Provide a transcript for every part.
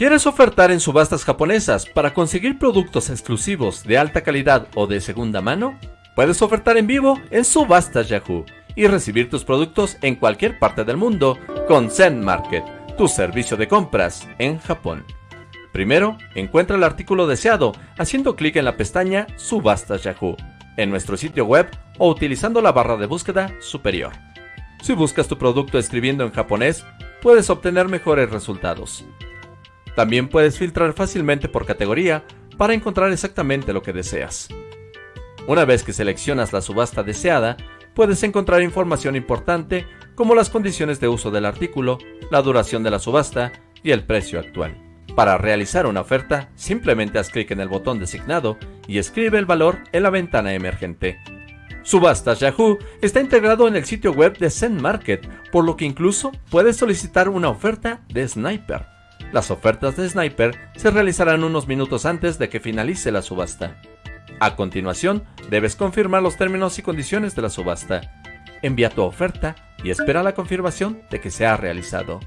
¿Quieres ofertar en subastas japonesas para conseguir productos exclusivos de alta calidad o de segunda mano? Puedes ofertar en vivo en Subastas Yahoo y recibir tus productos en cualquier parte del mundo con Zen Market, tu servicio de compras en Japón. Primero, encuentra el artículo deseado haciendo clic en la pestaña Subastas Yahoo en nuestro sitio web o utilizando la barra de búsqueda superior. Si buscas tu producto escribiendo en japonés, puedes obtener mejores resultados. También puedes filtrar fácilmente por categoría para encontrar exactamente lo que deseas. Una vez que seleccionas la subasta deseada, puedes encontrar información importante como las condiciones de uso del artículo, la duración de la subasta y el precio actual. Para realizar una oferta, simplemente haz clic en el botón designado y escribe el valor en la ventana emergente. Subastas Yahoo está integrado en el sitio web de Zen Market, por lo que incluso puedes solicitar una oferta de Sniper. Las ofertas de Sniper se realizarán unos minutos antes de que finalice la subasta. A continuación, debes confirmar los términos y condiciones de la subasta. Envía tu oferta y espera la confirmación de que se ha realizado.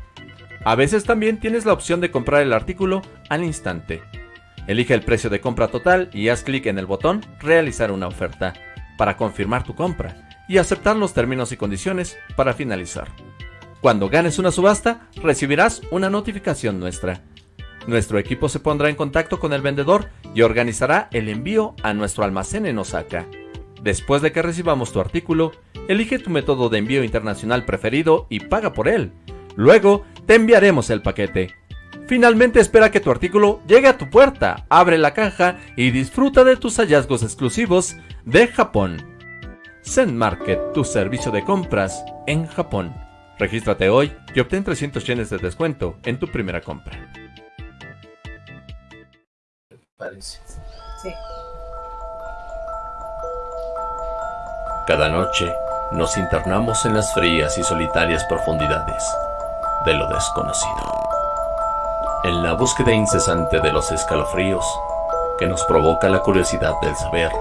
A veces también tienes la opción de comprar el artículo al instante. Elige el precio de compra total y haz clic en el botón Realizar una oferta para confirmar tu compra y aceptar los términos y condiciones para finalizar. Cuando ganes una subasta, recibirás una notificación nuestra. Nuestro equipo se pondrá en contacto con el vendedor y organizará el envío a nuestro almacén en Osaka. Después de que recibamos tu artículo, elige tu método de envío internacional preferido y paga por él. Luego, te enviaremos el paquete. Finalmente espera que tu artículo llegue a tu puerta, abre la caja y disfruta de tus hallazgos exclusivos de Japón. Zen Market, tu servicio de compras en Japón. Regístrate hoy y obtén 300 yenes de descuento en tu primera compra. Parece. Sí. Cada noche nos internamos en las frías y solitarias profundidades de lo desconocido. En la búsqueda incesante de los escalofríos que nos provoca la curiosidad del saber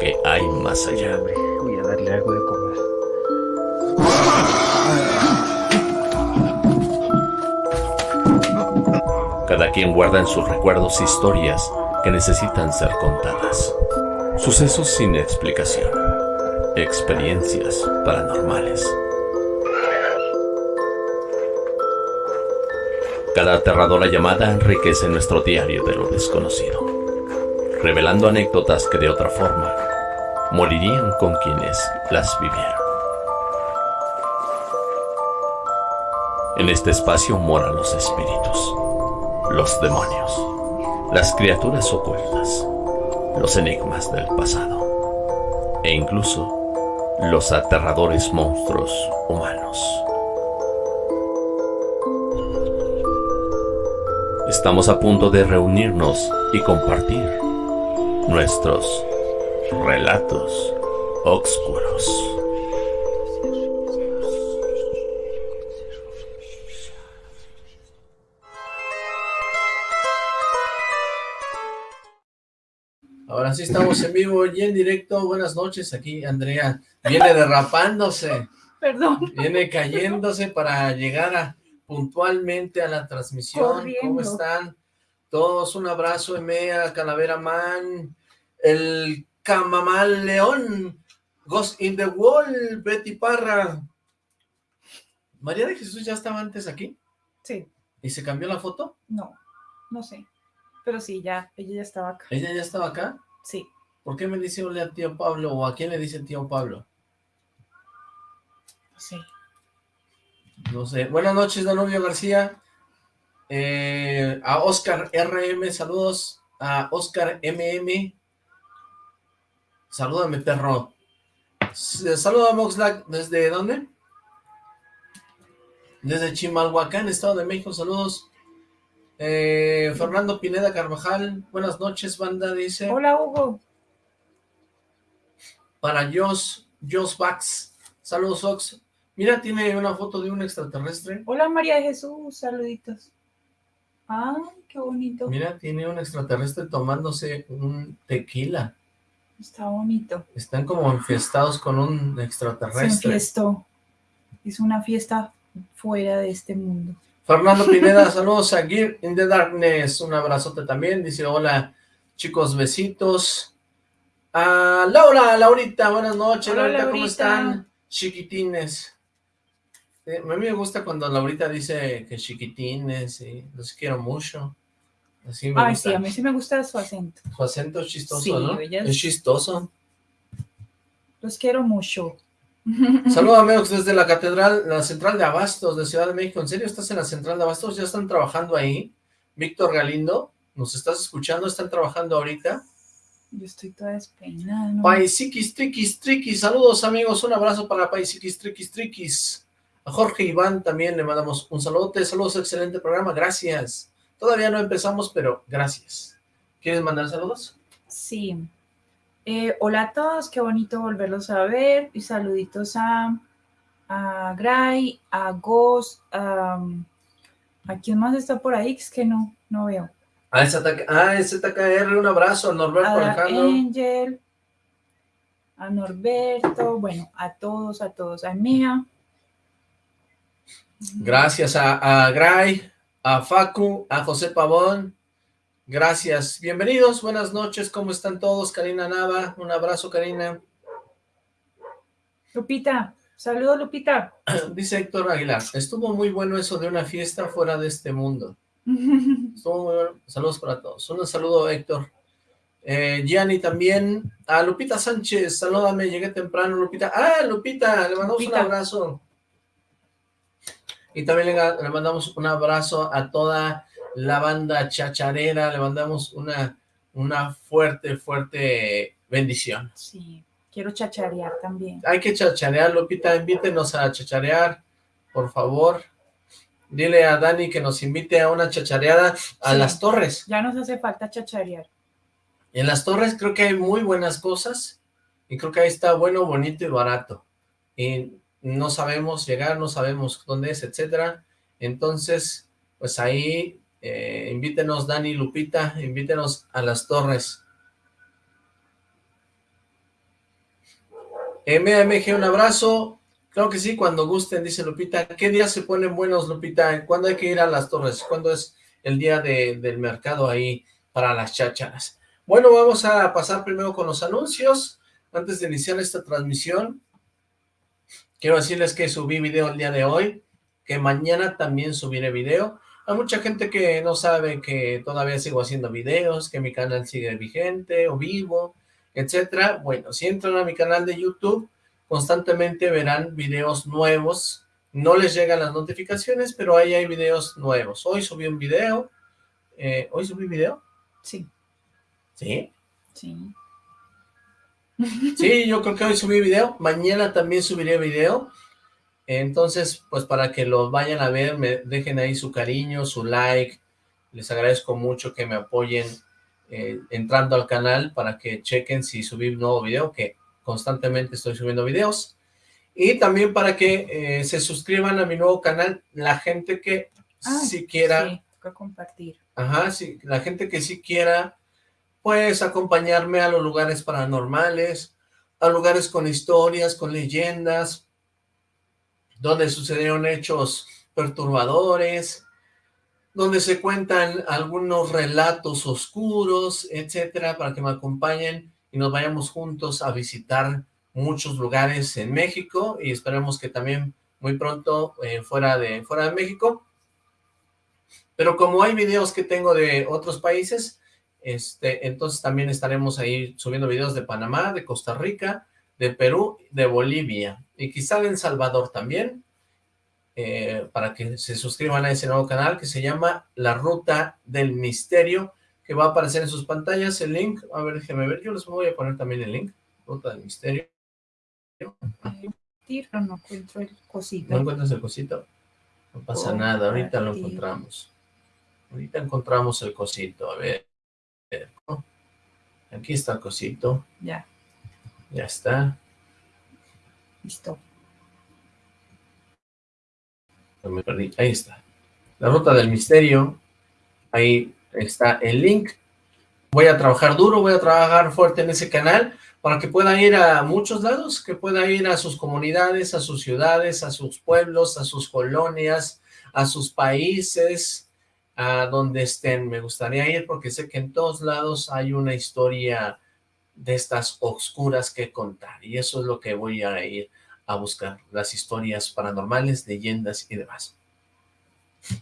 que hay más allá. Voy a darle algo de comer. Cada quien guarda en sus recuerdos historias que necesitan ser contadas. Sucesos sin explicación. Experiencias paranormales. Cada aterradora llamada enriquece nuestro diario de lo desconocido, revelando anécdotas que de otra forma morirían con quienes las vivieron. En este espacio moran los espíritus, los demonios, las criaturas ocultas, los enigmas del pasado e incluso los aterradores monstruos humanos. Estamos a punto de reunirnos y compartir nuestros relatos oscuros. Ahora sí estamos en vivo y en directo. Buenas noches, aquí Andrea viene derrapándose, Perdón. viene cayéndose para llegar a, puntualmente a la transmisión. Corriendo. ¿Cómo están? Todos un abrazo, Emea, Calavera Man, el Camamal León, Ghost in the Wall, Betty Parra. ¿María de Jesús ya estaba antes aquí? Sí, ¿Y se cambió la foto? no, no sé. Pero sí, ya, ella ya estaba acá. ¿Ella ya estaba acá? Sí. ¿Por qué me dice hola a tío Pablo? ¿O a quién le dice tío Pablo? No sé. No sé. Buenas noches, Danubio García. Eh, a Oscar RM, saludos. A Oscar MM. Salúdame, perro. Saluda a Moxlack. ¿Desde dónde? Desde Chimalhuacán, Estado de México. Saludos. Eh, Fernando Pineda Carvajal. Buenas noches, banda, dice. Hola, Hugo. Para Jos, Jos Bax. Saludos, Ox. Mira, tiene una foto de un extraterrestre. Hola, María de Jesús. Saluditos. Ay, qué bonito. Mira, tiene un extraterrestre tomándose un tequila. Está bonito. Están como enfiestados con un Se extraterrestre. enfiestó. Es una fiesta fuera de este mundo. Fernando Pineda, saludos a Gear in the Darkness, un abrazote también, dice hola chicos, besitos. A Laura, Laurita, buenas noches, Hola, Laurita, ¿cómo están? Chiquitines. Eh, a mí me gusta cuando Laurita dice que chiquitines, y los quiero mucho. Así me Ay, gusta. sí, a mí sí me gusta su acento. Su acento es chistoso, Sí, ¿no? ella Es chistoso. Los quiero mucho. Saludos amigos desde la catedral, la central de Abastos de Ciudad de México. ¿En serio estás en la central de Abastos? ¿Ya están trabajando ahí? Víctor Galindo, ¿nos estás escuchando? ¿Están trabajando ahorita? Yo estoy toda despeinada. ¿no? Paisiquis, triquis, triquis. Saludos amigos, un abrazo para Paisiquis, triquis, triquis. A Jorge Iván también le mandamos un saludote. Saludos, excelente programa, gracias. Todavía no empezamos, pero gracias. ¿Quieres mandar saludos? Sí. Eh, hola a todos, qué bonito volverlos a ver. Y saluditos a, a Gray, a Ghost, a, ¿a quién más está por ahí? Es que no, no veo. Ah, ZKR, un abrazo. A Norberto A Alejandro. Angel, a Norberto, bueno, a todos, a todos, a Mía. Gracias a, a Gray, a Facu, a José Pavón. Gracias. Bienvenidos, buenas noches. ¿Cómo están todos? Karina Nava, un abrazo, Karina. Lupita, saludos Lupita. Dice Héctor Aguilar, estuvo muy bueno eso de una fiesta fuera de este mundo. Estuvo muy bueno. Saludos para todos. Un saludo, Héctor. Eh, Gianni también. A Lupita Sánchez, salúdame, llegué temprano, Lupita. Ah, Lupita, le mandamos Lupita. un abrazo. Y también le, le mandamos un abrazo a toda la banda chacharera, le mandamos una, una fuerte, fuerte bendición. Sí, quiero chacharear también. Hay que chacharear, Lupita, invítenos a chacharear, por favor. Dile a Dani que nos invite a una chachareada a Sí. las torres. Ya nos hace falta chacharear. En las torres creo que hay muy buenas cosas y creo que ahí está bueno, bonito y barato. Y no sabemos llegar, no sabemos dónde es, etcétera. Entonces, pues ahí eh, invítenos, Dani, Lupita, invítenos a las torres. MMG, un abrazo. Claro que sí, cuando gusten, dice Lupita. ¿Qué días se ponen buenos, Lupita? ¿Cuándo hay que ir a las torres? ¿Cuándo es el día de- del mercado ahí para las chácharas? Bueno, vamos a pasar primero con los anuncios. Antes de iniciar esta transmisión, quiero decirles que subí video el día de hoy, que mañana también subiré video. Hay mucha gente que no sabe que todavía sigo haciendo videos, que mi canal sigue vigente o vivo, etcétera. Bueno, si entran a mi canal de YouTube, constantemente verán videos nuevos. No les llegan las notificaciones, pero ahí hay videos nuevos. Hoy subí un video. eh, ¿Hoy subí video? Sí, Sí. sí. Sí, yo creo que hoy subí video, mañana también subiré video, entonces, pues para que los vayan a ver, me dejen ahí su cariño, su like, les agradezco mucho que me apoyen eh, entrando al canal para que chequen si subí un nuevo video, que constantemente estoy subiendo videos, y también para que eh, se suscriban a mi nuevo canal, la gente que Ah, si quiera Sí, toca compartir. Ajá, sí, la gente que sí quiera, pues, acompañarme a los lugares paranormales, a lugares con historias, con leyendas, donde sucedieron hechos perturbadores, donde se cuentan algunos relatos oscuros, etcétera, para que me acompañen y nos vayamos juntos a visitar muchos lugares en México y esperemos que también muy pronto eh, fuera de fuera de México. Pero como hay videos que tengo de otros países, este, entonces también estaremos ahí subiendo videos de Panamá, de Costa Rica, de Perú, de Bolivia y quizá de El Salvador también, eh, para que se suscriban a ese nuevo canal que se llama La Ruta del Misterio, que va a aparecer en sus pantallas el link. A ver, déjenme ver, yo les voy a poner también el link, Ruta del Misterio. No encuentro el cosito. ¿No encuentras el cosito? No pasa Oh, nada, ahorita lo encontramos. Ahorita encontramos el cosito, a ver. Aquí está el cosito, Ya, ya está. Listo. Me perdí, ahí está. La ruta del misterio, ahí está el link. Voy a trabajar duro, voy a trabajar fuerte en ese canal para que pueda ir a muchos lados, que pueda ir a sus comunidades, a sus ciudades, a sus pueblos, a sus colonias, a sus países, a donde estén. Me gustaría ir porque sé que en todos lados hay una historia de estas oscuras que contar. Y eso es lo que voy a ir a buscar, las historias paranormales, leyendas y demás.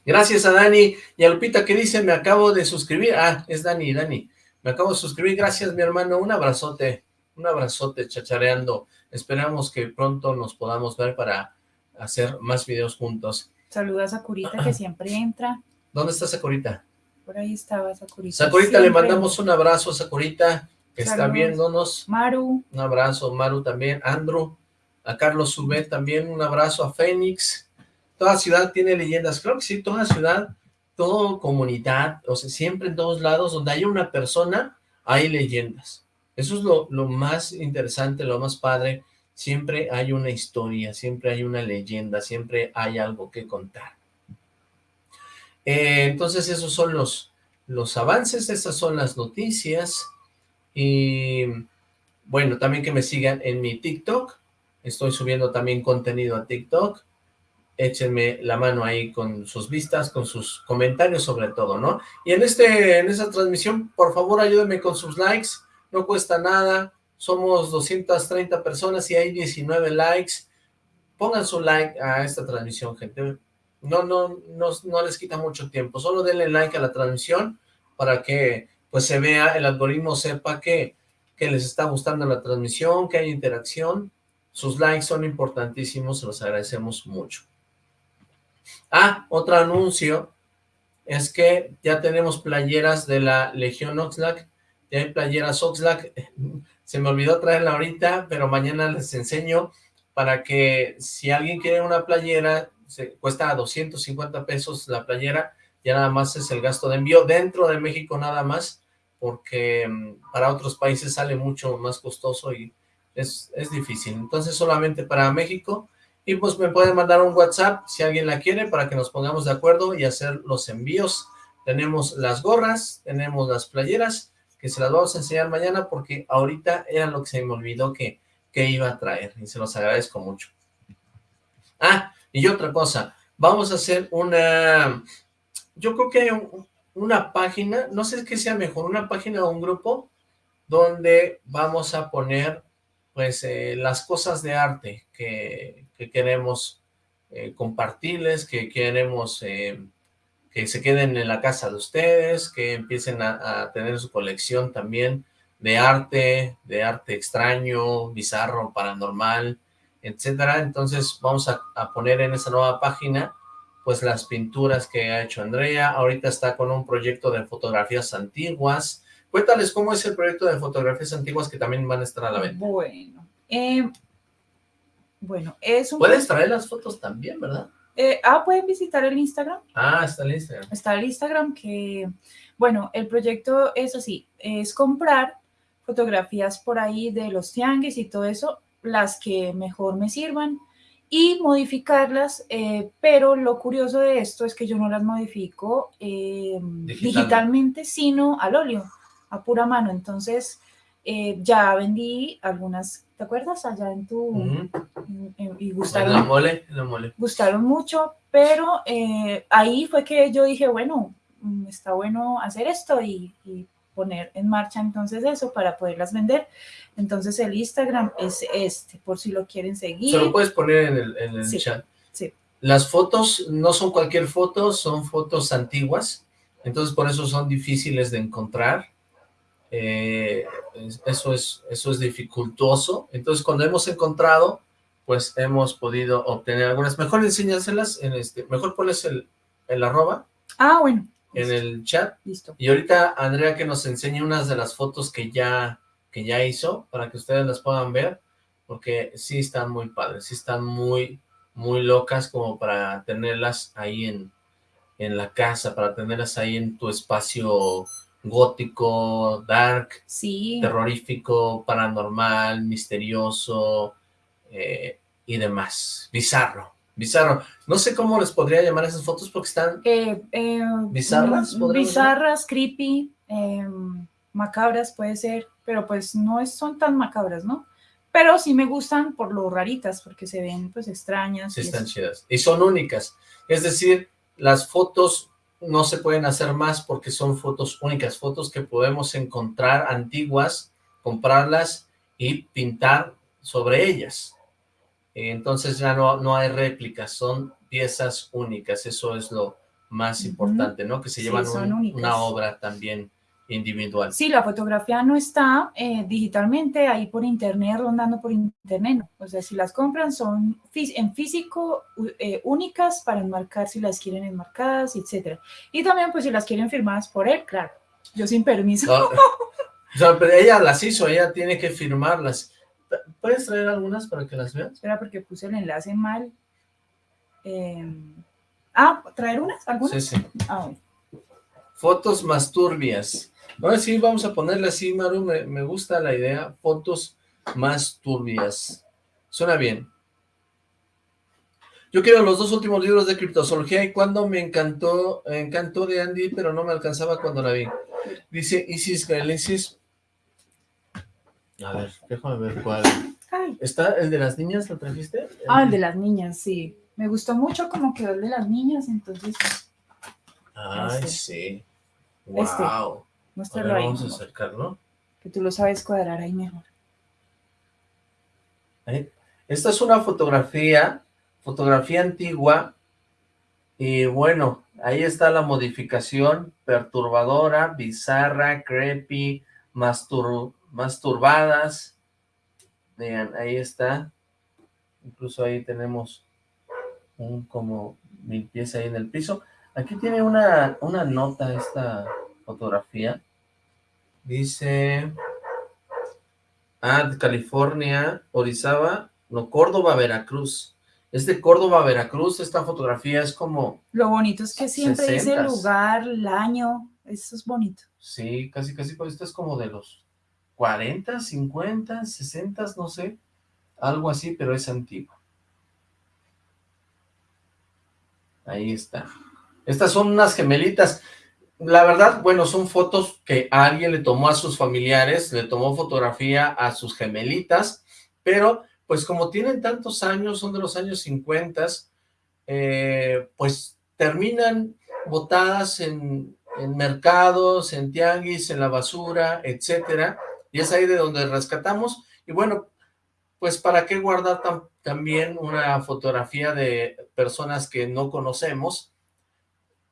Gracias a Dani y a Lupita que dice, me acabo de suscribir. Ah, es Dani, Dani. Me acabo de suscribir. Gracias, mi hermano. Un abrazote, un abrazote chachareando. Esperamos que pronto nos podamos ver para hacer más videos juntos. Saluda a Curita que siempre entra. ¿Dónde está Sakurita? Por ahí estaba Sakurita. Sakurita, le mandamos un abrazo a Sakurita, que está viéndonos. Maru. Un abrazo, Maru también. Andrew, a Carlos Subet también, un abrazo a Fénix. Toda ciudad tiene leyendas. Creo que sí, toda ciudad, toda comunidad, o sea, siempre en todos lados donde haya una persona, hay leyendas. Eso es lo, lo más interesante, lo más padre. Siempre hay una historia, siempre hay una leyenda, siempre hay algo que contar. Eh, entonces esos son los, los avances, estas son las noticias. Y bueno, también que me sigan en mi TikTok. Estoy subiendo también contenido a TikTok. Échenme la mano ahí con sus vistas, con sus comentarios sobre todo, ¿no? Y en, este, en esta transmisión, por favor, ayúdenme con sus likes, no cuesta nada, somos 230 personas y hay 19 likes, pongan su like a esta transmisión, gente, no, no, no, no les quita mucho tiempo, solo denle like a la transmisión para que pues se vea, el algoritmo sepa que, que les está gustando la transmisión, que hay interacción, sus likes son importantísimos, los agradecemos mucho. Ah, otro anuncio es que ya tenemos playeras de la Legión Oxlack, ya hay playeras Oxlack, se me olvidó traerla ahorita, pero mañana les enseño para que si alguien quiere una playera, se cuesta 250 pesos la playera, ya nada más es el gasto de envío dentro de México nada más, porque mm, para otros países sale mucho más costoso y es, es difícil. Entonces solamente para México y pues me pueden mandar un WhatsApp si alguien la quiere para que nos pongamos de acuerdo y hacer los envíos. Tenemos las gorras, tenemos las playeras, que se las vamos a enseñar mañana porque ahorita era lo que se me olvidó que, que iba a traer y se los agradezco mucho. Ah, y otra cosa, vamos a hacer una, yo creo que una página, no sé qué sea mejor, una página o un grupo donde vamos a poner pues eh, las cosas de arte que, queremos eh, compartirles, que queremos eh, que se queden en la casa de ustedes, que empiecen a, tener su colección también de arte, de arte extraño, bizarro, paranormal, etcétera. Entonces vamos a, a poner en esa nueva página pues las pinturas que ha hecho Andrea. Ahorita está con un proyecto de fotografías antiguas, Cuéntales cómo es el proyecto de fotografías antiguas que también van a estar a la venta. Bueno, eh, bueno, es un... Puedes traer las fotos también, ¿verdad? Eh, ah, pueden visitar el Instagram. Ah, está el Instagram. Está el Instagram que, bueno, el proyecto es así, es comprar fotografías por ahí de los tianguis y todo eso, las que mejor me sirvan y modificarlas, eh, pero lo curioso de esto es que yo no las modifico digitalmente, sino al óleo a pura mano. Entonces, eh, ya vendí algunas, ¿te acuerdas? Allá en tu... y gustaron, la mole, la mole. Gustaron mucho, pero eh, ahí fue que yo dije, bueno, mm, está bueno hacer esto y, poner en marcha entonces eso para poderlas vender. Entonces el Instagram es este, por si lo quieren seguir. Se lo puedes poner en el, en el chat. Sí. Las fotos no son cualquier foto, son fotos antiguas, entonces por eso son difíciles de encontrar eh, eso, es, eso es dificultoso. Entonces, cuando hemos encontrado, pues hemos podido obtener algunas. Mejor enséñaselas, en este, mejor pones el, el arroba. Ah, bueno. En el chat. Listo. Y ahorita, Andrea, que nos enseñe unas de las fotos que ya, que ya hizo, para que ustedes las puedan ver, porque sí están muy padres, sí están muy, muy locas como para tenerlas ahí en, en la casa, para tenerlas ahí en tu espacio gótico, dark, sí. terrorífico, paranormal, misterioso eh, y demás. Bizarro, bizarro. No sé cómo les podría llamar esas fotos porque están eh, eh, bizarras. Bizarras, creepy, em, macabras puede ser, pero pues no son tan macabras, ¿no? Pero sí me gustan por lo raritas, porque se ven pues extrañas. Sí, están chidas. Y son únicas. Es decir, las fotos no se pueden hacer más porque son fotos únicas, fotos que podemos encontrar antiguas, comprarlas y pintar sobre ellas. Entonces ya no, no hay réplicas, son piezas únicas, eso es lo más importante, ¿no? Que se llevan una obra también individual. Sí, la fotografía no está eh, digitalmente ahí por internet, rondando por internet. O sea, si las compran son en físico eh, únicas para enmarcar si las quieren enmarcadas, etcétera. Y también pues si las quieren firmadas por él, claro. Yo sin permiso. o sea, pero ella las hizo, ella tiene que firmarlas. ¿Puedes traer algunas para que las veas? Espera, porque puse el enlace mal. Em, ah, ¿traer unas? ¿Algunas? Sí, sí. Ah, Fotos más turbias. Ahora sí, vamos a ponerle así, Maru, me, gusta la idea, fotos más turbias. Suena bien. Yo quiero los dos últimos libros de criptozoología y cuando me encantó, encantó de Andy, pero no me alcanzaba cuando la vi. Dice Isis Galesis. A ver, déjame ver cuál. ¿Está el de las niñas? ¿Lo trajiste? Ah, el de las niñas, sí. Me gustó mucho como quedó el de las niñas, entonces... Ay, este. sí. Wow. Este. Muéstralo ahí. Vamos a acercarlo. Que tú lo sabes cuadrar ahí mejor. Esta es una fotografía, fotografía antigua, y bueno, ahí está la modificación perturbadora, bizarra, creepy, masturbadas. Vean, ahí está. Incluso ahí tenemos un como mil pies ahí en el piso. Aquí tiene una, una nota esta fotografía. Dice... Ah, California, Orizaba, no, Córdoba, Veracruz. Es de Córdoba, Veracruz, esta fotografía es como... Lo bonito es que siempre dice el lugar, el año, eso es bonito. Sí, casi, casi, pues esto es como de los 40, 50, 60, no sé, algo así, pero es antiguo. Ahí está. Estas son unas gemelitas la verdad, bueno, son fotos que alguien le tomó a sus familiares, le tomó fotografía a sus gemelitas, pero pues como tienen tantos años, son de los años 50, eh, pues terminan botadas en, mercados, en tianguis, en la basura, etcétera, y es ahí de donde rescatamos, y bueno, pues para qué guardar también una fotografía de personas que no conocemos,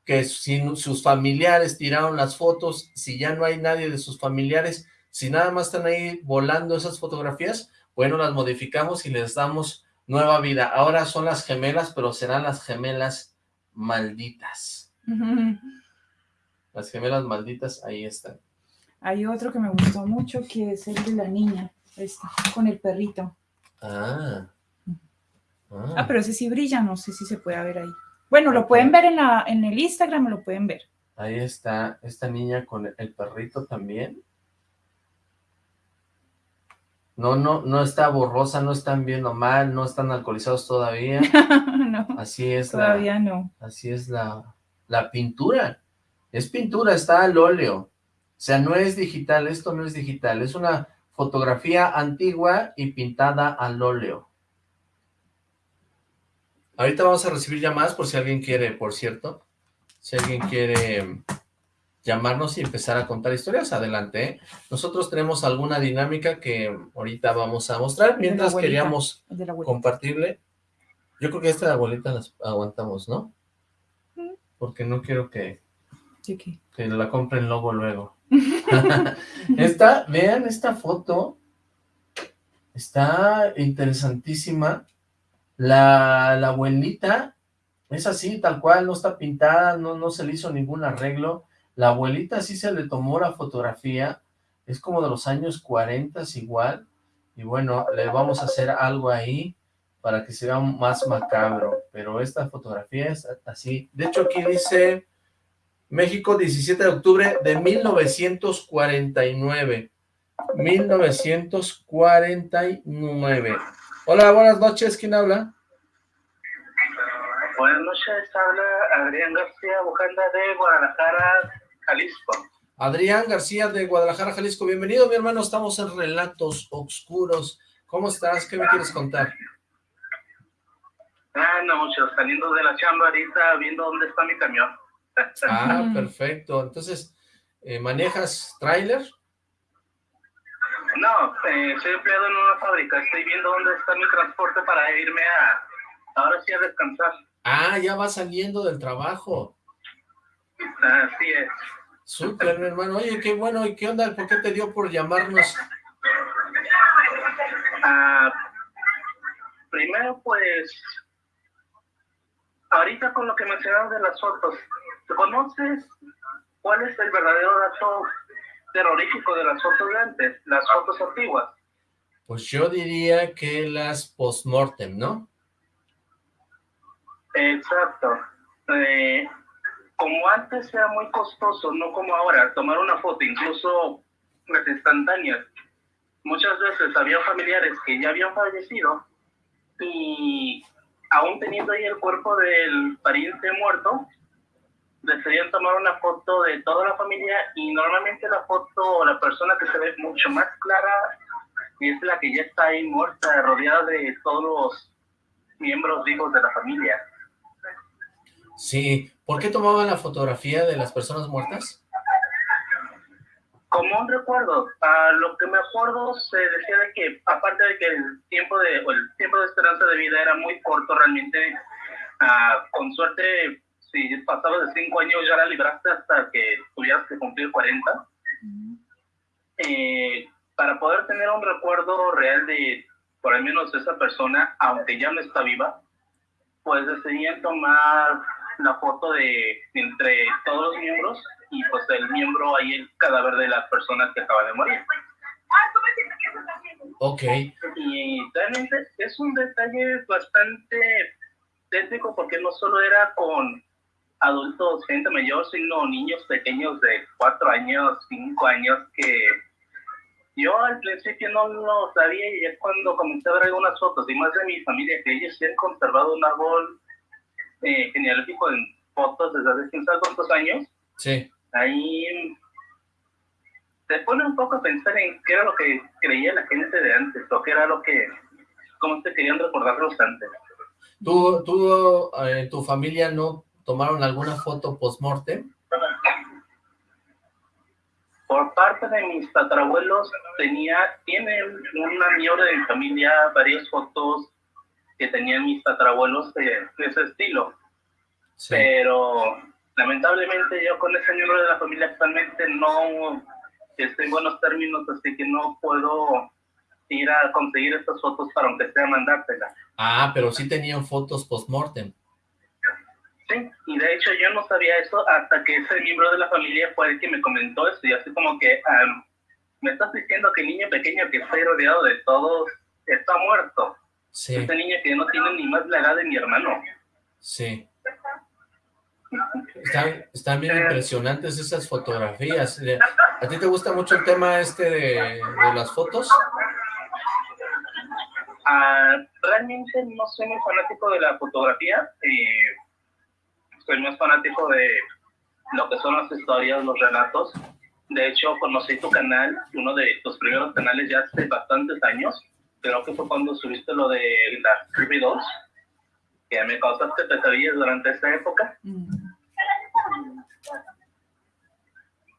que si sus familiares tiraron las fotos, si ya no hay nadie de sus familiares, si nada más están ahí volando esas fotografías, bueno, las modificamos y les damos nueva vida. Ahora son las gemelas, pero serán las gemelas malditas. Las gemelas malditas, ahí están. Hay otro que me gustó mucho, que es el de la niña, este, con el perrito. Ah. ah. Ah, pero ese sí brilla, no sé si se puede ver ahí. Bueno, lo pueden ver en, la, en el Instagram, lo pueden ver. Ahí está esta niña con el perrito también. No, no, no está borrosa, no están viendo mal, no están alcoholizados todavía. no, así es todavía no. Así es la, la pintura. Es pintura, está al óleo. O sea, no es digital, esto no es digital, es una fotografía antigua y pintada al óleo. Ahorita vamos a recibir llamadas por si alguien quiere, por cierto, si alguien quiere llamarnos y empezar a contar historias, adelante. ¿eh? Nosotros tenemos alguna dinámica que ahorita vamos a mostrar, mientras queríamos compartirle. Yo creo que esta abuelita las aguantamos, ¿no? Porque no quiero que, que la compren luego luego. esta, vean esta foto, está interesantísima. La, abuelita es así, tal cual, no está pintada, no, no se le hizo ningún arreglo. La abuelita sí se le tomó la fotografía, es como de los años 40 igual. Y bueno, le vamos a hacer algo ahí para que sea más macabro. Pero esta fotografía es así. De hecho, aquí dice México, 17 de octubre de 1949. 1949. Hola, buenas noches, ¿quién habla? Buenas noches, habla Adrián García Bujanda de Guadalajara, Jalisco. Adrián García de Guadalajara, Jalisco, bienvenido mi hermano, estamos en Relatos Oscuros. ¿Cómo estás? ¿Qué me quieres contar? Ah, no mucho, saliendo de la chamba ahorita, viendo dónde está mi camión. Ah, perfecto. Entonces, eh, ¿manejas tráiler? No, eh, soy empleado en una fábrica, estoy viendo dónde está mi transporte para irme a, ahora sí a descansar. Ah, ya va saliendo del trabajo. Así es. Súper, mi hermano. Oye, qué bueno. ¿Y qué onda? ¿Por qué te dio por llamarnos? Ah, primero, pues, ahorita con lo que mencionabas de las fotos, ¿conoces cuál es el verdadero dato terrorífico de las fotos de antes, las fotos antiguas? Pues yo diría que las post-mortem, ¿no? Exacto. Eh, como antes era muy costoso, no como ahora, tomar una foto, incluso las instantáneas. Muchas veces había familiares que ya habían fallecido y aún teniendo ahí el cuerpo del pariente muerto, decidían tomar una foto de toda la familia y normalmente la foto, la persona que se ve mucho más clara es la que ya está ahí muerta, rodeada de todos los miembros vivos de la familia. Sí, ¿por qué tomaban la fotografía de las personas muertas? Como un recuerdo, a lo que me acuerdo se decía de que, aparte de que el tiempo de, el tiempo de esperanza de vida era muy corto realmente, ah, con suerte, si pasabas de cinco años ya la libraste hasta que tuvieras que cumplir 40. Eh, para poder tener un recuerdo real de, por lo menos, esa persona, aunque ya no está viva, pues decidían tomar la foto de entre todos los miembros y pues el miembro ahí el cadáver de la persona que acaba de morir. Ok. Y realmente es un detalle bastante técnico porque no solo era con adultos, gente mayor, sino niños pequeños de cuatro años, cinco años que yo al principio no lo sabía y es cuando comencé a ver algunas fotos y más de mi familia que ellos sí han conservado un árbol eh, genealógico en fotos desde hace quién sabe cuántos años. Sí. Ahí te pone un poco a pensar en qué era lo que creía la gente de antes, o qué era lo que, cómo te querían recordarlos antes. ¿Tú, tú eh, tu familia no tomaron alguna foto post-mortem? Por parte de mis tatarabuelos, tenía, tienen una miembro de mi familia varias fotos que tenían mis tatarabuelos de, ese estilo. Pero lamentablemente yo con ese miembro de la familia actualmente no estoy en buenos términos, así que no puedo ir a conseguir estas fotos para aunque sea mandártelas. Ah, pero sí tenían fotos post-mortem. Sí, y de hecho yo no sabía eso hasta que ese miembro de la familia fue el que me comentó eso, y así como que me estás diciendo que el niño pequeño que está rodeado de todos está muerto. Sí. Esta niña que no tiene ni más la edad de mi hermano. Sí. Están, bien impresionantes esas fotografías. ¿A ti te gusta mucho el tema este de, las fotos? Ah, realmente no soy muy fanático de la fotografía. Eh, soy más fanático de lo que son las historias, los relatos. De hecho, conocí tu canal, uno de tus primeros canales ya hace bastantes años creo que fue cuando subiste lo de la Creepy 2, que me causaste pesadillas durante esa época.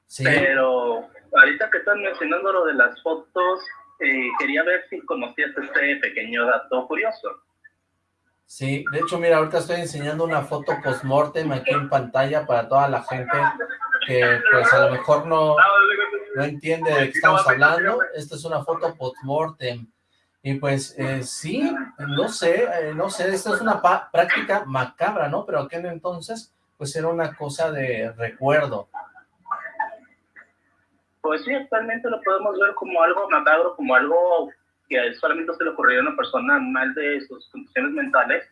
Sí. Pero ahorita que estás mencionando lo de las fotos, eh, quería ver si conocías este pequeño dato curioso. Sí, de hecho, mira, ahorita estoy enseñando una foto post-mortem aquí en pantalla para toda la gente que pues a lo mejor no, no entiende de qué estamos hablando. Esta es una foto post-mortem y pues eh, sí, no sé, eh, no sé, esta es una práctica macabra, ¿no? Pero aquel entonces, pues era una cosa de recuerdo. Pues sí, actualmente lo podemos ver como algo macabro, como algo que solamente se le ocurrió a una persona mal de sus condiciones mentales,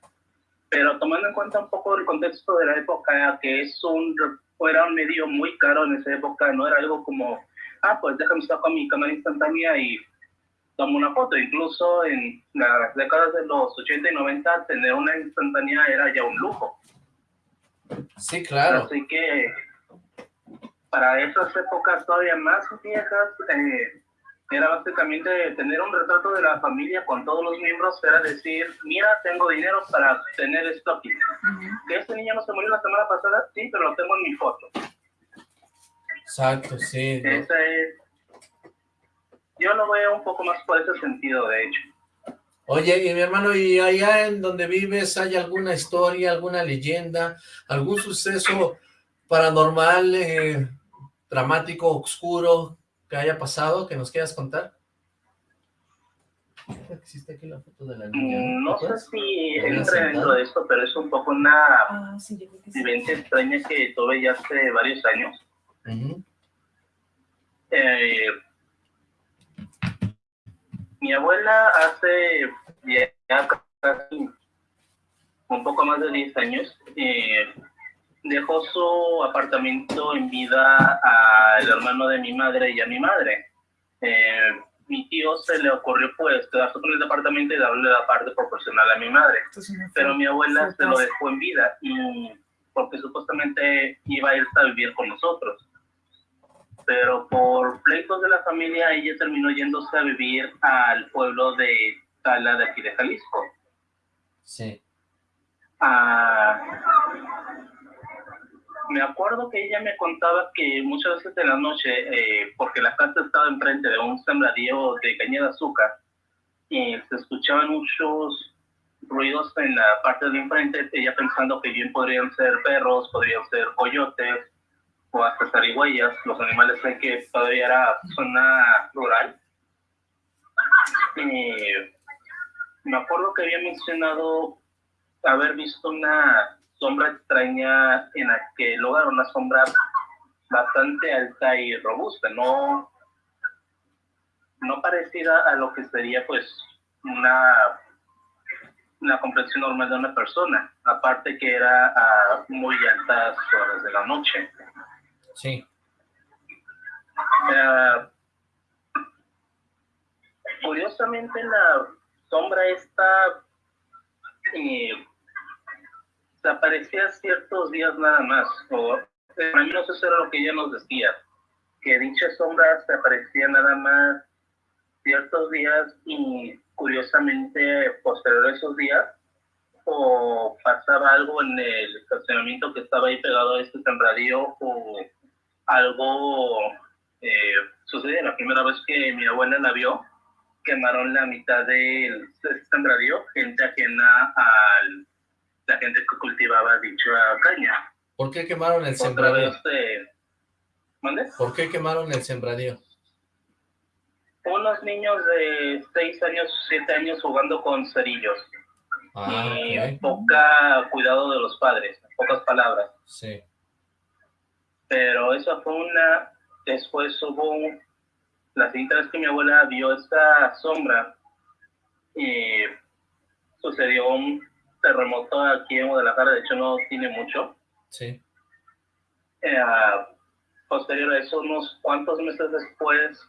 pero tomando en cuenta un poco el contexto de la época, que es un, era un medio muy caro en esa época, no era algo como, ah, pues déjame sacar mi cámara instantánea y tomo una foto. Incluso en las décadas de los 80 y 90, tener una instantánea era ya un lujo. Sí, claro. Así que para esas épocas todavía más viejas, eh, era básicamente tener un retrato de la familia con todos los miembros, era decir, mira, tengo dinero para tener esto aquí. Que ese niño no se murió la semana pasada, sí, pero lo tengo en mi foto. Exacto, sí. Yo lo veo un poco más por ese sentido, de hecho. Oye, y mi hermano, ¿y allá en donde vives hay alguna historia, alguna leyenda, algún suceso paranormal, eh, dramático, oscuro, que haya pasado, que nos quieras contar? ¿Existe aquí la foto de la niña? Mm, no sé si entra dentro de esto, pero es un poco una ah, vivencia extraña que tuve ya hace varios años. eh, mi abuela hace ya casi un poco más de 10 años eh, dejó su apartamento en vida al hermano de mi madre y a mi madre. Eh, mi tío se le ocurrió pues quedarse con el departamento y darle la parte proporcional a mi madre. Pero mi abuela se lo dejó en vida y porque supuestamente iba a irse a vivir con nosotros. Pero por pleitos de la familia ella terminó yéndose a vivir al pueblo de Tala de aquí de Jalisco. Sí. Ah, me acuerdo que ella me contaba que muchas veces en la noche, eh, porque la casa estaba enfrente de un sembradío de caña de azúcar, y se escuchaban muchos ruidos en la parte de enfrente, ella pensando que bien podrían ser perros, podrían ser coyotes o hasta zarigüeyas, los animales que todavía era zona rural. Y me acuerdo que había mencionado haber visto una sombra extraña en aquel lugar, una sombra bastante alta y robusta, no, no parecida a lo que sería pues una, una complexión normal de una persona, aparte que era a muy altas horas de la noche. Sí. Uh, curiosamente la sombra está eh, aparecía ciertos días nada más, o mí no eso era lo que ella nos decía, que dicha sombra se aparecía nada más ciertos días y curiosamente posterior a esos días o pasaba algo en el estacionamiento que estaba ahí pegado a este sembradío o algo eh, sucedió la primera vez que mi abuela la vio quemaron la mitad del sembradío gente ajena al la gente que cultivaba dicha caña. ¿Por qué quemaron el sembradío? ¿Por qué quemaron el sembradío? Unos niños de 6 años, 7 años jugando con cerillos. Ah, y poca cuidado de los padres, pocas palabras. Sí. Pero eso fue una... Después hubo... La siguiente vez que mi abuela vio esta sombra, y sucedió un terremoto aquí en Guadalajara, de hecho no tiene mucho. Sí. Eh, posterior a eso, unos cuantos meses después,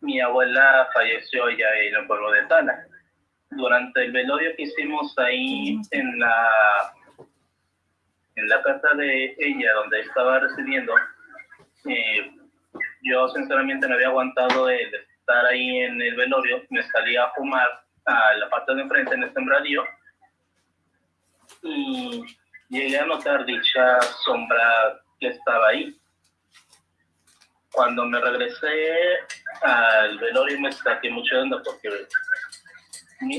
mi abuela falleció ya en el pueblo de Tala. Durante el velorio que hicimos ahí en la en la casa de ella, donde estaba residiendo, eh, yo sinceramente no había aguantado el estar ahí en el velorio, me salía a fumar a la parte de enfrente en el sembradío y llegué a notar dicha sombra que estaba ahí. Cuando me regresé al velorio me saqué mucho de onda porque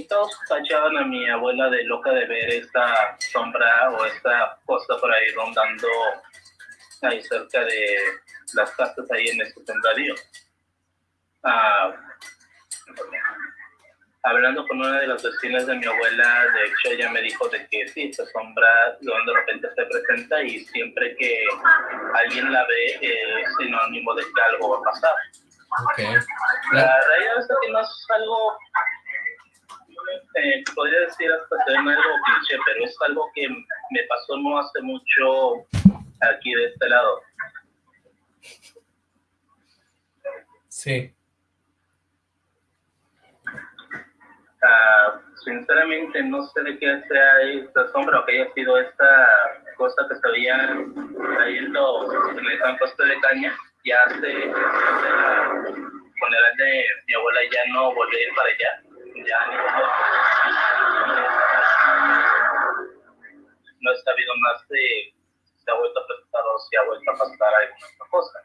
todos tachaban a mi abuela de loca de ver esta sombra o esta cosa por ahí rondando ahí cerca de las casas ahí en este sembradío. Ah, hablando con una de las vecinas de mi abuela, de hecho ella me dijo de que sí, esta sombra de repente se presenta y siempre que alguien la ve es sinónimo de que algo va a pasar. Okay. La realidad es que no es algo, eh, podría decir hasta que no es algo cliché, pero es algo que me pasó no hace mucho aquí de este lado. Sí. Uh, sinceramente no sé de qué sea esta sombra o que haya sido esta cosa que se veía ahí en, el campo de caña ya hace con funeral de mi abuela ya no volví a ir para allá. Ya no he sabido más de si ha vuelto a presentar o si ha vuelto a pasar alguna otra cosa.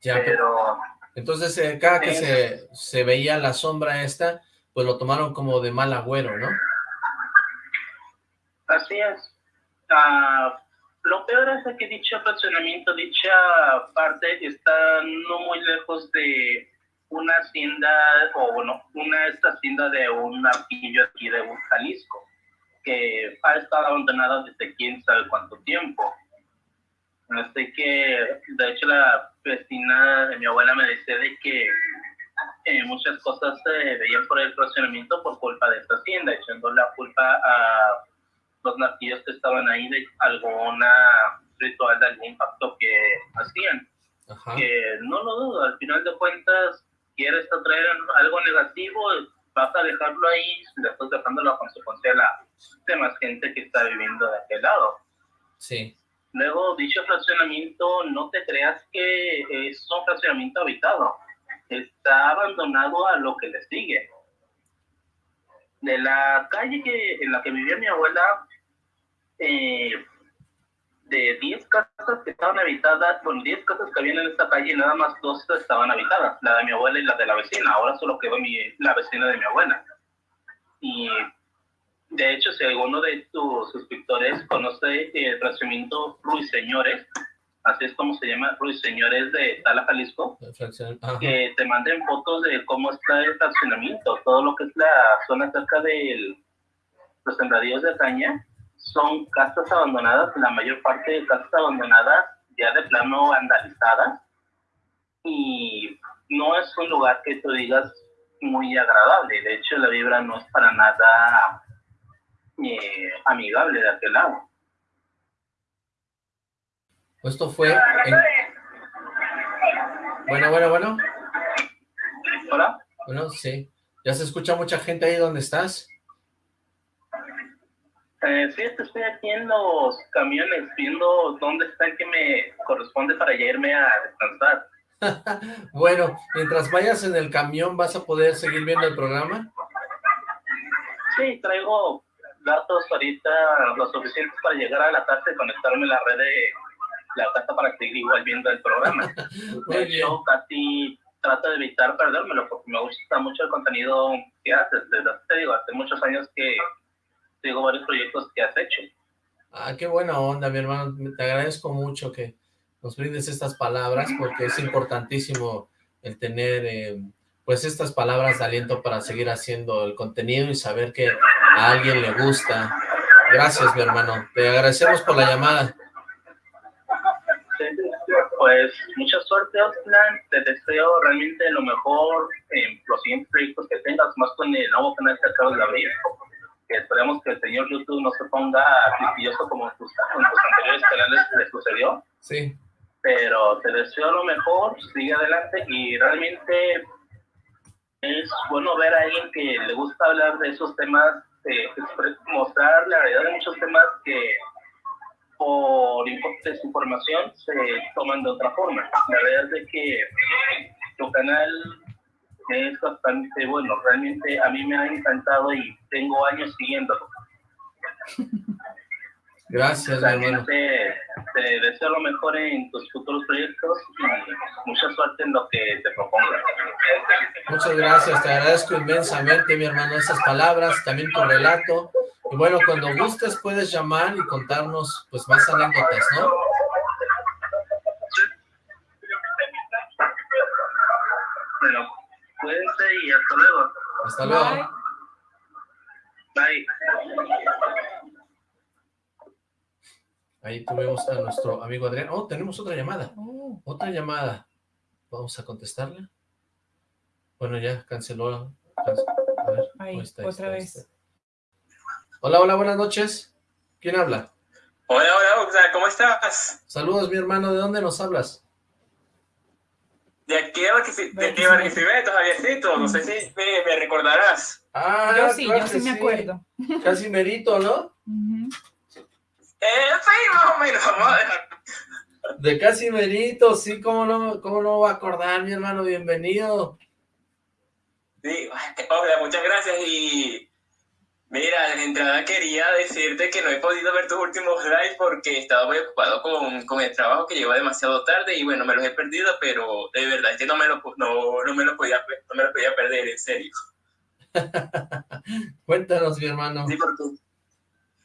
Ya, pero... Entonces, eh, cada que se, se veía la sombra esta, pues lo tomaron como de mal agüero, ¿no? Así es. Ah, lo peor es que dicho fraccionamiento, dicha parte está no muy lejos de una hacienda, o bueno, una esta hacienda de un arquillo aquí de Jalisco, que ha estado abandonada desde quién sabe cuánto tiempo. Así que, de hecho, la vecina de mi abuela me decía de que eh, muchas cosas se veían por el fraccionamiento por culpa de esta hacienda, echando la culpa a los nativos que estaban ahí de alguna ritual, de algún pacto que hacían. Que no lo dudo, al final de cuentas, quieres traer algo negativo, vas a dejarlo ahí, le estás dejando la consecuencia de la demás gente que está viviendo de aquel lado. Sí. Luego, dicho fraccionamiento, no te creas que es un fraccionamiento habitado. Está abandonado a lo que le sigue. De la calle que, en la que vivía mi abuela, eh, de 10 casas que estaban habitadas, bueno, 10 casas que habían en esta calle, nada más dos estaban habitadas, la de mi abuela y la de la vecina. Ahora solo quedó mi, la vecina de mi abuela. Y de hecho, si alguno de tus suscriptores conoce el fraccionamiento Ruiseñores, así es como se llama, Ruiseñores de Tala, Jalisco, que te manden fotos de cómo está el fraccionamiento, todo lo que es la zona cerca de los sembradíos de caña, son casas abandonadas, la mayor parte de casas abandonadas ya de plano vandalizadas y no es un lugar que tú digas muy agradable, de hecho la vibra no es para nada eh, amigable de aquel lado. Esto fue... Bueno, bueno, bueno. Hola. Bueno, sí. ¿Ya se escucha mucha gente ahí donde estás? Eh, sí, estoy aquí en los camiones viendo dónde está el que me corresponde para irme a descansar. bueno, mientras vayas en el camión, ¿vas a poder seguir viendo el programa? Sí, traigo datos ahorita lo suficientes para llegar a la tarde y conectarme a la red de la casa para seguir igual viendo el programa. de hecho, casi trato de evitar perdérmelo porque me gusta mucho el contenido que haces. Desde, te digo, hace muchos años que tengo varios proyectos que has hecho. Ah, qué buena onda, mi hermano. Te agradezco mucho que nos brindes estas palabras porque es importantísimo el tener eh, pues estas palabras de aliento para seguir haciendo el contenido y saber que a alguien le gusta. Gracias, mi hermano. Te agradecemos por la llamada. Pues mucha suerte, Oslan. Te deseo realmente lo mejor en los siguientes proyectos que tengas, más con el nuevo canal que acabas de abrir que esperemos que el señor YouTube no se ponga quisquilloso como en tus, anteriores canales le sucedió. Sí. Pero te deseo lo mejor, sigue adelante y realmente es bueno ver a alguien que le gusta hablar de esos temas, eh, mostrar la realidad de muchos temas que por desinformación se toman de otra forma. La verdad es que tu canal es bastante bueno. Realmente a mí me ha encantado y tengo años siguiéndolo. Gracias, hermano. Te, te, deseo lo mejor en tus futuros proyectos y mucha suerte en lo que te propongas. Muchas gracias, te agradezco inmensamente, mi hermano, esas palabras, también tu relato. Y bueno, cuando gustes puedes llamar y contarnos pues más anécdotas, ¿no? Cuídense y hasta luego. Hasta luego. Bye. Ahí tuvimos a nuestro amigo Adrián. Oh, tenemos otra llamada. Oh. Otra llamada. Vamos a contestarle. Bueno, ya canceló. A ver, ahí, otra vez. Hola, hola, buenas noches. ¿Quién habla? Hola, hola, ¿cómo estás? Saludos, mi hermano. ¿De dónde nos hablas? De aquí de Barquisimeto, Javiercito, no sé si me, recordarás. Ah, yo sí, yo sí me acuerdo. Casi merito, ¿no? eh, sí, más o menos, vamos a dejar. De casi merito, sí, ¿cómo no, cómo no va a acordar, mi hermano? Bienvenido. Sí, hola, muchas gracias y mira, de entrada quería decirte que no he podido ver tus últimos lives porque estaba muy ocupado con, con, el trabajo que lleva demasiado tarde y bueno, me los he perdido, pero de verdad es que no me lo, no, no me lo, podía, no me lo podía perder, en serio. Cuéntanos, mi hermano. Sí porque,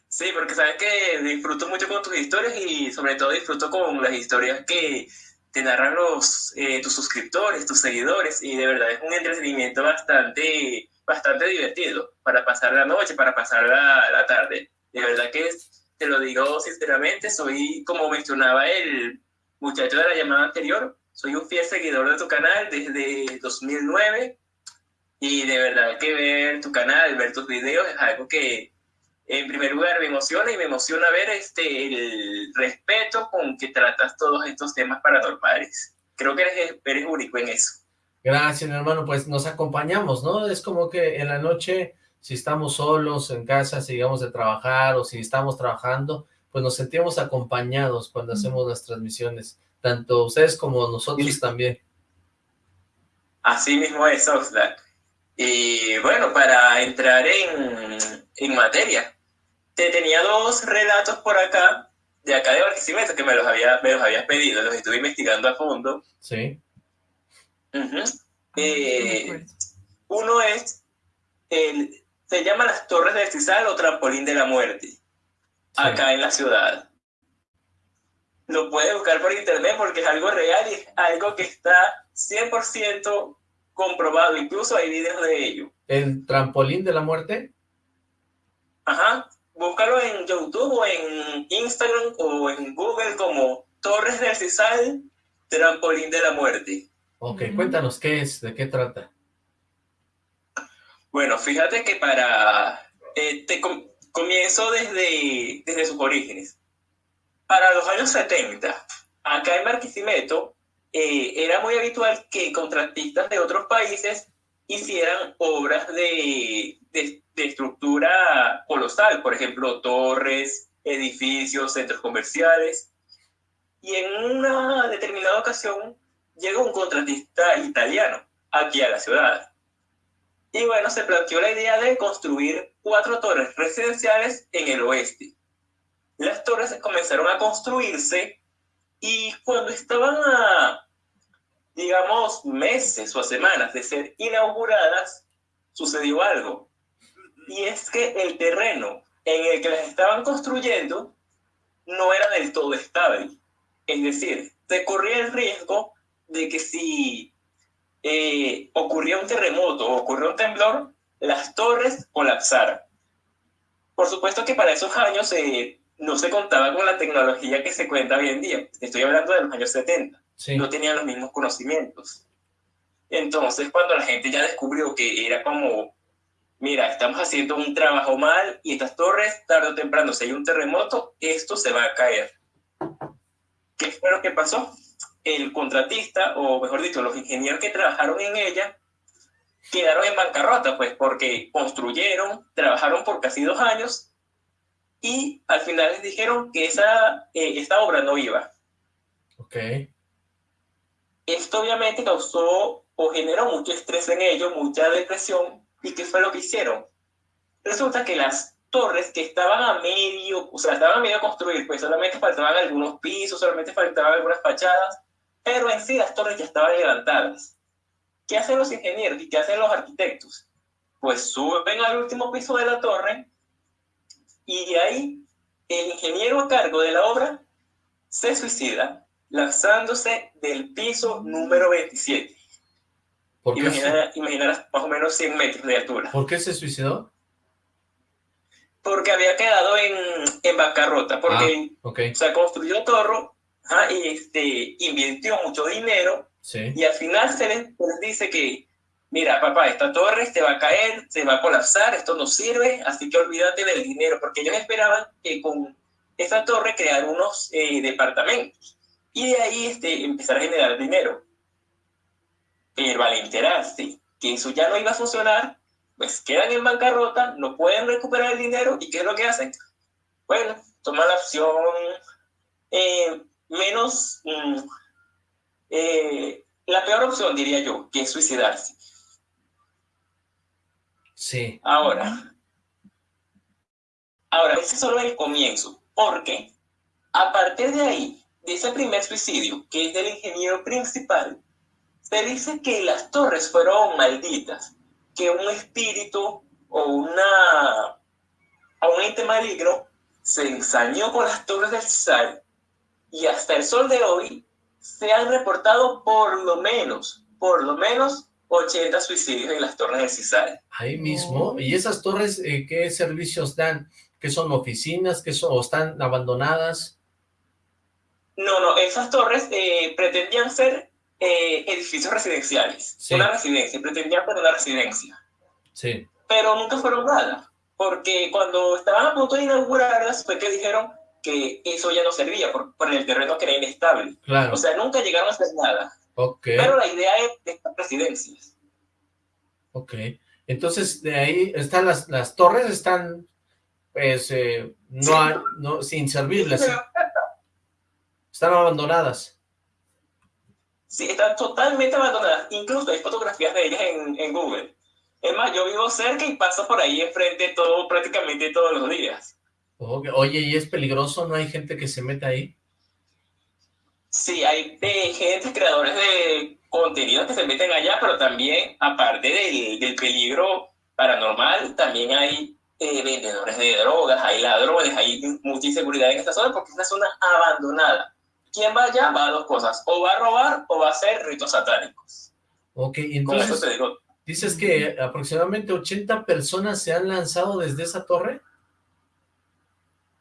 sí, porque sabes que disfruto mucho con tus historias y sobre todo disfruto con las historias que te narran los, eh, tus suscriptores, tus seguidores, y de verdad es un entretenimiento bastante, bastante divertido para pasar la noche, para pasar la, la tarde. De verdad que te lo digo sinceramente, soy, como mencionaba el muchacho de la llamada anterior, soy un fiel seguidor de tu canal desde 2009, y de verdad que ver tu canal, ver tus videos es algo que en primer lugar me emociona y me emociona ver este, el respeto con que tratas todos estos temas paranormales. Creo que eres, eres único en eso. Gracias, mi hermano. Pues nos acompañamos, ¿no? Es como que en la noche, si estamos solos en casa, si llegamos de trabajar o si estamos trabajando, pues nos sentimos acompañados cuando hacemos las transmisiones, tanto ustedes como nosotros también. Así mismo es, Oxlack. Y bueno, para entrar en, en materia, tenía dos relatos por acá, de acá de Barquisimeto, que me los, había, me los habías pedido, los estuve investigando a fondo. Sí. Eh, uno es, el, se llama las Torres del Cisal o Trampolín de la Muerte, acá en la ciudad. Lo puedes buscar por internet porque es algo real y es algo que está 100% comprobado, incluso hay videos de ello. ¿El trampolín de la muerte? Ajá, búscalo en YouTube o en Instagram o en Google como Torres del Cisal, Trampolín de la Muerte. Ok, cuéntanos qué es, de qué trata. Bueno, fíjate que para... Eh, te comienzo desde, desde sus orígenes. Para los años 70, acá en Marquisimeto, eh, era muy habitual que contratistas de otros países hicieran obras de, de, estructura colosal, por ejemplo, torres, edificios, centros comerciales. Y en una determinada ocasión llegó un contratista italiano aquí a la ciudad. Y bueno, se planteó la idea de construir cuatro torres residenciales en el oeste. Las torres comenzaron a construirse y cuando estaban a digamos, meses o semanas de ser inauguradas, sucedió algo. Y es que el terreno en el que las estaban construyendo no era del todo estable. Es decir, se corría el riesgo de que si eh, ocurría un terremoto o ocurría un temblor, las torres colapsaran. Por supuesto que para esos años eh, no se contaba con la tecnología que se cuenta hoy en día. Estoy hablando de los años 70 no tenían los mismos conocimientos. Entonces, cuando la gente ya descubrió que era como, mira, estamos haciendo un trabajo mal y estas torres, tarde o temprano, si hay un terremoto, esto se va a caer. ¿Qué fue lo que pasó? El contratista, o mejor dicho, los ingenieros que trabajaron en ella, quedaron en bancarrota, pues, porque construyeron, trabajaron por casi dos años y al final les dijeron que esa, eh, esta obra no iba. Ok. Esto obviamente causó o generó mucho estrés en ellos, mucha depresión. ¿Y qué fue lo que hicieron? Resulta que las torres que estaban a medio, o sea, estaban a medio construir, pues solamente faltaban algunos pisos, solamente faltaban algunas fachadas, pero en sí las torres ya estaban levantadas. ¿Qué hacen los ingenieros y qué hacen los arquitectos? Pues suben al último piso de la torre y de ahí el ingeniero a cargo de la obra se suicida lanzándose del piso número 27. ¿Por qué imaginarás más o menos 100 metros de altura. ¿Por qué se suicidó? Porque había quedado en, en bancarrota, porque ah, se construyó torro y este, invirtió mucho dinero y al final se les, dice que, mira papá, esta torre se va a caer, se va a colapsar, esto no sirve, así que olvídate del dinero, porque ellos esperaban que con esta torre crear unos eh, departamentos y de ahí este, empezar a generar dinero. Pero al enterarse que eso ya no iba a funcionar, pues quedan en bancarrota, no pueden recuperar el dinero y ¿qué es lo que hacen? Bueno, toman la opción eh, menos, mm, eh, la peor opción diría yo, que es suicidarse. Sí. Ahora, ahora, ese es solo el comienzo, porque a partir de ahí, de ese primer suicidio, que es del ingeniero principal, se dice que las torres fueron malditas, que un espíritu o una o un ente maligno se ensañó con las torres del sal y hasta el sol de hoy se han reportado por lo menos, por lo menos 80 suicidios en las torres del CISAL. Ahí mismo. ¿Y esas torres eh, qué servicios dan? ¿Qué son oficinas? ¿Qué son, o están abandonadas? No, no, esas torres eh, pretendían ser eh, edificios residenciales. Una residencia, pretendían ser una residencia. Sí. Pero nunca fueron nada, porque cuando estaban a punto de inaugurarlas fue que dijeron que eso ya no servía por, por el terreno que era inestable. Claro. O sea, nunca llegaron a hacer nada. Okay. Pero la idea es de estas residencias. Ok. Entonces, de ahí están las, las torres, están, pues, eh, no, hay, no sin servirles. Están abandonadas. Sí, están totalmente abandonadas. Incluso hay fotografías de ellas en, en Google. Es más, yo vivo cerca y paso por ahí enfrente todo, prácticamente todos los días. Oye, ¿y es peligroso? ¿No hay gente que se meta ahí? Sí, hay de gente, creadores de contenido que se meten allá, pero también, aparte del, del peligro paranormal, también hay eh, vendedores de drogas, hay ladrones, hay mucha inseguridad en esta zona porque es una zona abandonada. Quien va allá va a dos cosas, o va a robar o va a hacer ritos satánicos. Ok, entonces, dices que aproximadamente 80 personas se han lanzado desde esa torre.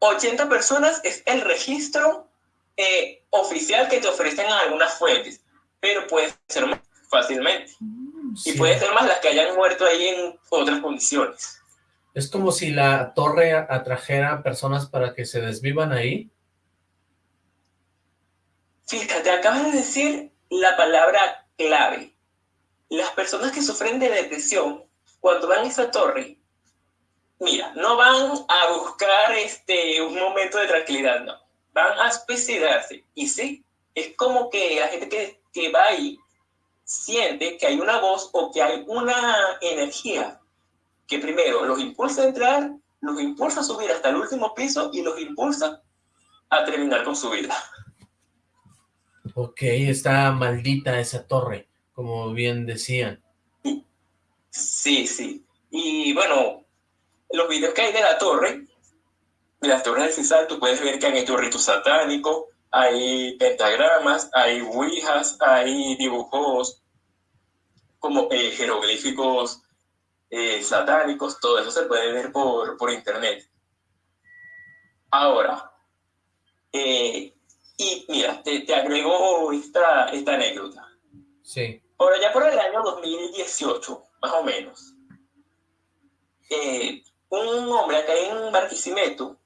80 personas es el registro eh, oficial que te ofrecen algunas fuentes, pero puede ser más fácilmente. Mm, y puede ser más las que hayan muerto ahí en otras condiciones. Es como si la torre atrajera personas para que se desvivan ahí. Fíjate, acabas de decir la palabra clave. Las personas que sufren de depresión, cuando van a esa torre, mira, no van a buscar este, un momento de tranquilidad, no. Van a suicidarse. Y sí, es como que la gente que, que va ahí siente que hay una voz o que hay una energía que primero los impulsa a entrar, los impulsa a subir hasta el último piso y los impulsa a terminar con su vida. Ok, está maldita esa torre, como bien decían. Sí, sí. Y bueno, los videos que hay de la torre, de las torres del Cisal, tú puedes ver que hay estos ritos satánicos, hay pentagramas, hay ouijas, hay dibujos como eh, jeroglíficos eh, satánicos, todo eso se puede ver por, por internet. Ahora, eh, y mira, te, te agrego esta, esta anécdota. Sí. Ahora, ya por el año 2018, más o menos, eh, un hombre acá en Barquisimeto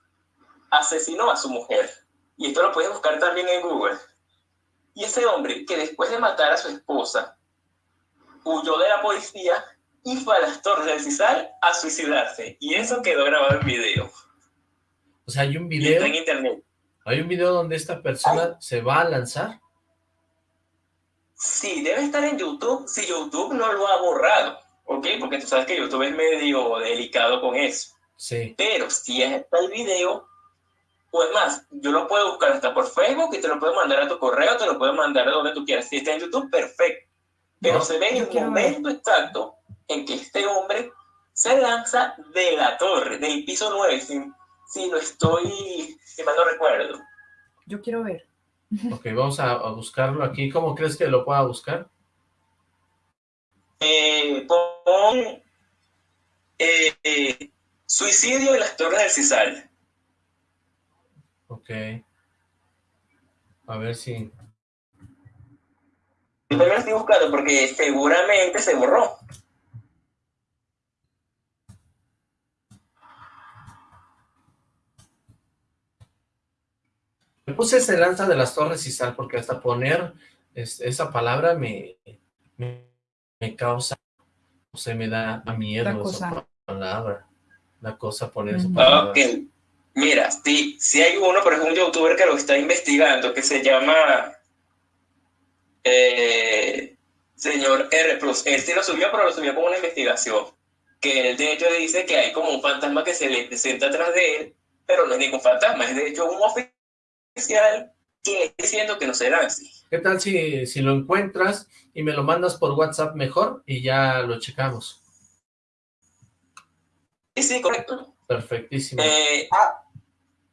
asesinó a su mujer. Y esto lo puedes buscar también en Google. Y ese hombre, que después de matar a su esposa, huyó de la policía y fue a las torres del Cisal a suicidarse. Y eso quedó grabado en video. O sea, hay un video... está en internet. ¿Hay un video donde esta persona se va a lanzar? Sí, debe estar en YouTube, si YouTube no lo ha borrado, ¿ok? Porque tú sabes que YouTube es medio delicado con eso. Sí. Pero si está el video, pues más, yo lo puedo buscar hasta por Facebook y te lo puedo mandar a tu correo, te lo puedo mandar a donde tú quieras. Si está en YouTube, perfecto. Pero se ve en el momento exacto en que este hombre se lanza de la torre, del piso 9, sin Sí, lo estoy, si mal no recuerdo. Yo quiero ver. Ok, vamos a, buscarlo aquí. ¿Cómo crees que lo pueda buscar? Eh, pon eh, suicidio en las torres del Cisal. Ok. A ver si... Yo también lo estoy buscando porque seguramente se borró. Me puse ese lanza de las torres y sal porque hasta poner esa palabra me, me, causa, o sea, me da miedo la cosa. esa palabra. La cosa poner esa palabra. Ok, mira, si, si hay uno, por ejemplo, un youtuber que lo está investigando, que se llama eh, señor R+. Él sí lo subió, pero lo subió como una investigación. que él de hecho dice que hay como un fantasma que se le presenta atrás de él, pero no es ningún fantasma, es de hecho un oficial diciendo que no será así. ¿Qué tal si, si lo encuentras y me lo mandas por WhatsApp mejor y ya lo checamos? Sí, sí, correcto. Perfectísimo. Eh, ah,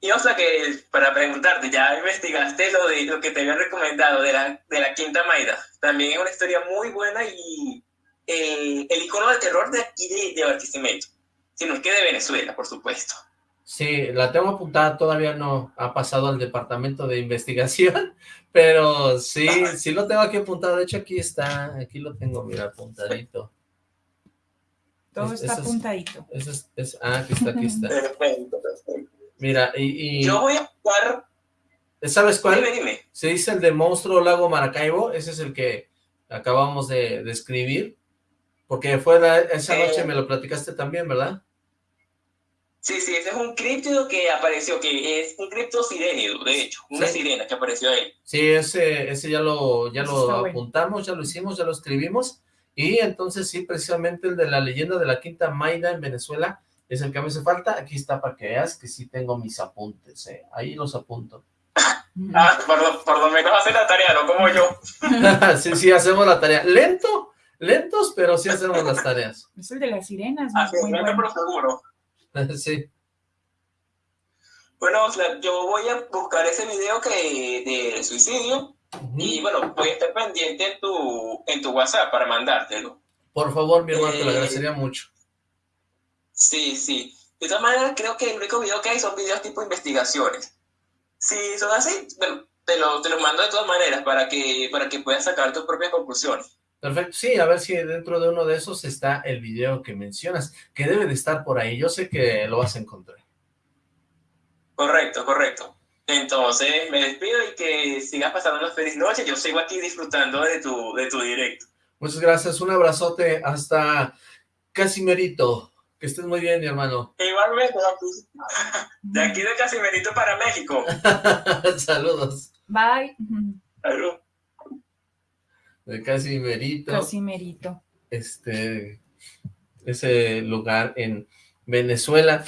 y o sea que para preguntarte, ya investigaste lo de lo que te había recomendado de la, de la Quinta Maida. También es una historia muy buena y eh, el icono del terror de aquí de, de Barquisimeto, sino es que de Venezuela, por supuesto. Sí, la tengo apuntada, todavía no ha pasado al departamento de investigación, pero sí, sí lo tengo aquí apuntado, de hecho aquí está, aquí lo tengo, mira, apuntadito. Todo está apuntadito. ah, aquí está, aquí está. Perfecto, perfecto. Mira, y, Yo voy a jugar... ¿Sabes cuál? Dime, dime. Se dice el de Monstruo Lago Maracaibo, ese es el que acabamos de, de escribir, porque fue esa noche me lo platicaste también, ¿verdad? Sí, sí, ese es un criptido que apareció, que es un cripto sirénido, de hecho, una sirena que apareció ahí. Sí, ese, ese ya lo, ya lo apuntamos, ya lo hicimos, ya lo escribimos, y entonces sí, precisamente el de la leyenda de la Quinta Maida en Venezuela es el que me hace falta, aquí está para que veas que sí tengo mis apuntes, ¿eh? ahí los apunto. Ah, por, por lo menos hace la tarea, no como yo. sí, sí, hacemos la tarea. Lento, lentos, pero sí hacemos las tareas. Es el de las sirenas. Así muy bueno. pero seguro. sí. Bueno, yo voy a buscar ese video que de suicidio y bueno, voy a estar pendiente en tu, en tu WhatsApp para mandártelo. Por favor, mi hermano, te lo eh, agradecería mucho. Sí, sí. De todas maneras, creo que el único video que hay son videos tipo investigaciones. Si son así, bueno, te lo, te lo mando de todas maneras para que, para que puedas sacar tus propias conclusiones. Perfecto, sí, a ver si dentro de uno de esos está el video que mencionas, que debe de estar por ahí, yo sé que lo vas a encontrar. Correcto, correcto. Entonces, me despido y que sigas pasando una feliz noche, yo sigo aquí disfrutando de tu, de tu directo. Muchas gracias, un abrazote hasta Casimerito, que estés muy bien, mi hermano. Igualmente, de aquí de Casimerito para México. Saludos. Bye. Salud de Casimerito. Casimerito. Este, ese lugar en Venezuela.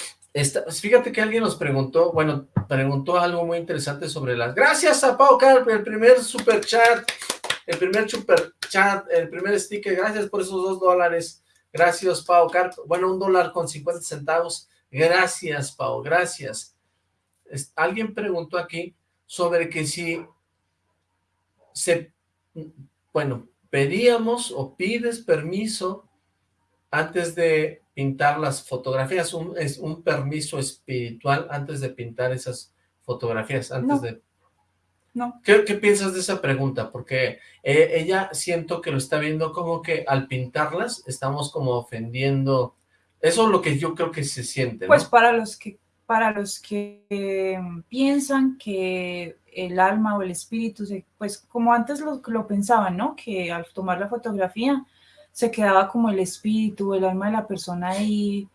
fíjate que alguien nos preguntó, bueno, preguntó algo muy interesante sobre las... Gracias a Pau Carp, el primer super chat, el primer super chat, el primer sticker, gracias por esos dos dólares. Gracias, Pau Carp. Bueno, un dólar con 50 centavos. Gracias, Pau, gracias. alguien preguntó aquí sobre que si se bueno, pedíamos o pides permiso antes de pintar las fotografías, un, es un permiso espiritual antes de pintar esas fotografías, antes de... No. ¿Qué, piensas de esa pregunta? Porque eh, ella siento que lo está viendo como que al pintarlas estamos como ofendiendo... Eso es lo que yo creo que se siente, Pues para los que para los que em, piensan que el alma o el espíritu, pues como antes lo, lo pensaban, ¿no? Que al tomar la fotografía se quedaba como el espíritu, el alma de la persona ahí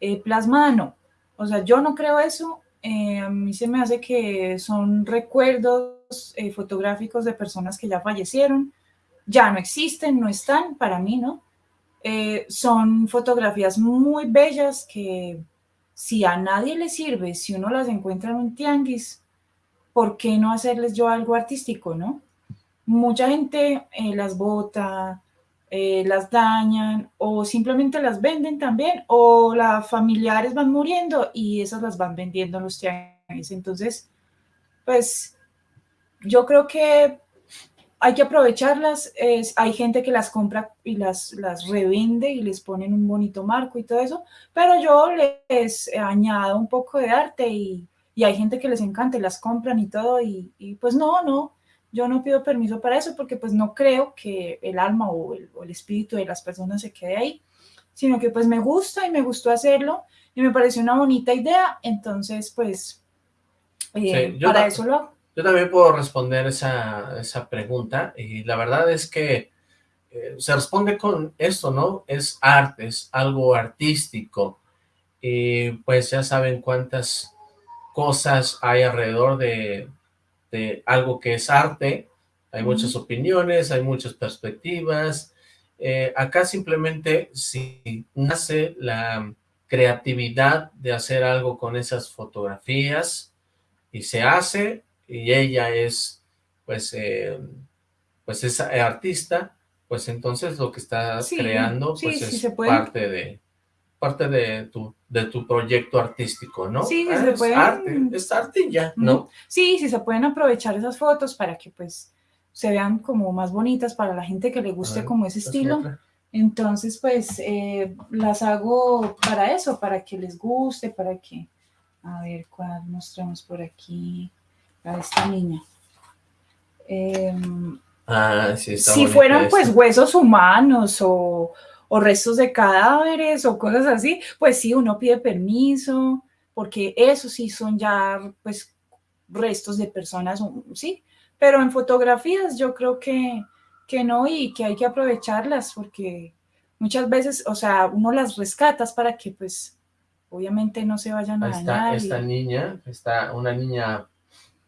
eh, plasmada, no. O sea, yo no creo eso. Eh, a mí se me hace que son recuerdos eh, fotográficos de personas que ya fallecieron, ya no existen, no están, para mí, ¿no? son fotografías muy bellas que si a nadie le sirve, si uno las encuentra en un tianguis, ¿por qué no hacerles yo algo artístico, no? Mucha gente eh, las bota, eh, las dañan o simplemente las venden también o las familiares van muriendo y esas las van vendiendo en los tianguis. Entonces, pues yo creo que hay que aprovecharlas, es, hay gente que las compra y las, las revende y les ponen un bonito marco y todo eso, pero yo les añado un poco de arte y, y hay gente que les encanta y las compran y todo y, y, pues no, no, yo no pido permiso para eso porque pues no creo que el alma o el, o el espíritu de las personas se quede ahí, sino que pues me gusta y me gustó hacerlo y me pareció una bonita idea, entonces pues eh, para eso lo hago. Yo también puedo responder esa, esa pregunta y la verdad es que eh, se responde con esto, ¿no? Es arte, es algo artístico y pues ya saben cuántas cosas hay alrededor de, de algo que es arte, hay muchas opiniones, hay muchas perspectivas, Eh, acá simplemente si nace la creatividad de hacer algo con esas fotografías y se hace y ella es pues eh, pues es artista pues entonces lo que está creando pues es parte de parte de tu, de tu proyecto artístico, ¿no? Sí, ah, se es puede. arte, es arte ya, ¿no? Sí, sí se pueden aprovechar esas fotos para que pues se vean como más bonitas para la gente que le guste como ese estilo. Entonces, pues, eh, las hago para eso, para que les guste, para que... A ver, ¿cuál mostramos por aquí? A esta niña. Em, ah, sí, está si fueran, pues, huesos humanos o o restos de cadáveres o cosas así, pues sí, uno pide permiso, porque eso sí son ya, pues, restos de personas, sí, pero en fotografías yo creo que, que no y que hay que aprovecharlas porque muchas veces, o sea, uno las rescatas para que, pues, obviamente no se vayan a dañar. Esta niña, está una niña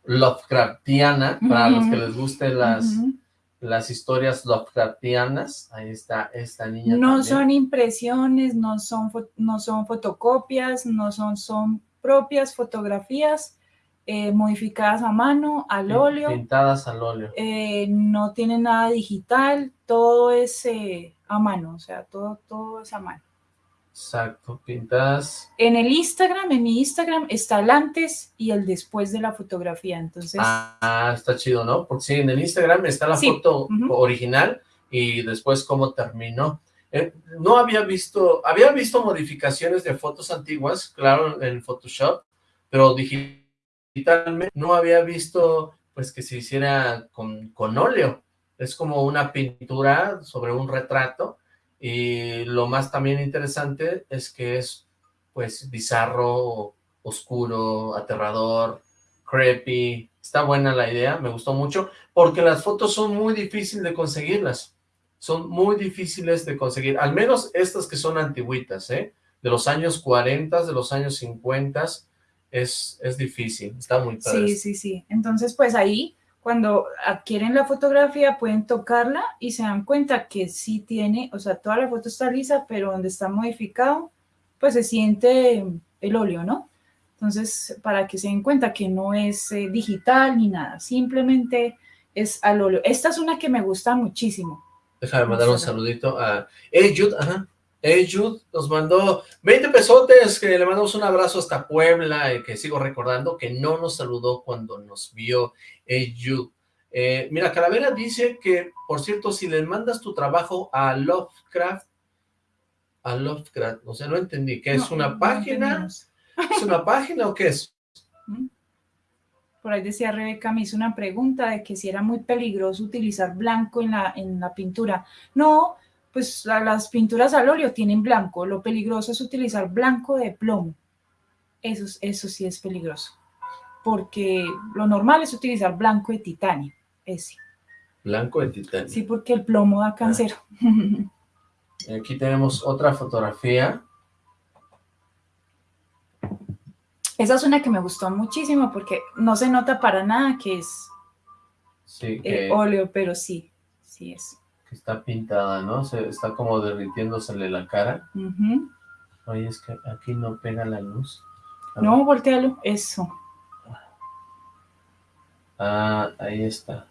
Lovecraftiana, para los que les gusten las las historias Lovecraftianas, ahí está esta niña No son impresiones, no son, no son fotocopias, no son, son propias fotografías eh, modificadas a mano, al óleo. Pintadas al óleo. Eh, no tiene nada digital, todo es eh, a mano, o sea, todo, todo es a mano. Exacto, pintadas. En el Instagram, en mi Instagram, está el antes y el después de la fotografía, entonces... Ah, está chido, ¿no? Porque sí, en el Instagram está la foto original y después cómo terminó. Eh, no había visto, había visto modificaciones de fotos antiguas, claro, en Photoshop, pero digitalmente no había visto, pues, que se hiciera con, con óleo. Es como una pintura sobre un retrato, y lo más también interesante es que es, pues, bizarro, oscuro, aterrador, creepy. Está buena la idea, me gustó mucho, porque las fotos son muy difíciles de conseguirlas. Son muy difíciles de conseguir, al menos estas que son antiguitas, ¿eh? De los años 40, de los años 50, es, es difícil, está muy padre. Sí, sí, sí. Entonces, pues ahí cuando adquieren la fotografía pueden tocarla y se dan cuenta que sí tiene, o sea, toda la foto está lisa, pero donde está modificado, pues se siente el óleo, ¿no? Entonces, para que se den cuenta que no es eh, digital ni nada, simplemente es al óleo. Esta es una que me gusta muchísimo. Déjame mandar un saludito a... Hey, Jude, ajá. Hey, Jude nos mandó 20 pesotes, que le mandamos un abrazo hasta Puebla, que sigo recordando que no nos saludó cuando nos vio Hey, Jude. Eh, mira, Calavera dice que, por cierto, si le mandas tu trabajo a Lovecraft, a Lovecraft, o sea, no entendí, ¿qué es una página? ¿Es una página o qué es? Mm. Por ahí decía Rebeca, me hizo una pregunta de que si era muy peligroso utilizar blanco en la, en la pintura. No, pues las pinturas al óleo tienen blanco, lo peligroso es utilizar blanco de plomo, eso, eso sí es peligroso, porque lo normal es utilizar blanco de titanio, ese. Blanco de titanio. Sí, porque el plomo da cáncer. Aquí tenemos otra fotografía. Esa es una que me gustó muchísimo porque no se nota para nada que es eh, óleo, pero sí, sí es está pintada, ¿no? Se, está como derritiéndosele la cara. Oye, es que aquí no pega la luz. no, voltealo, eso. Ah, ahí está.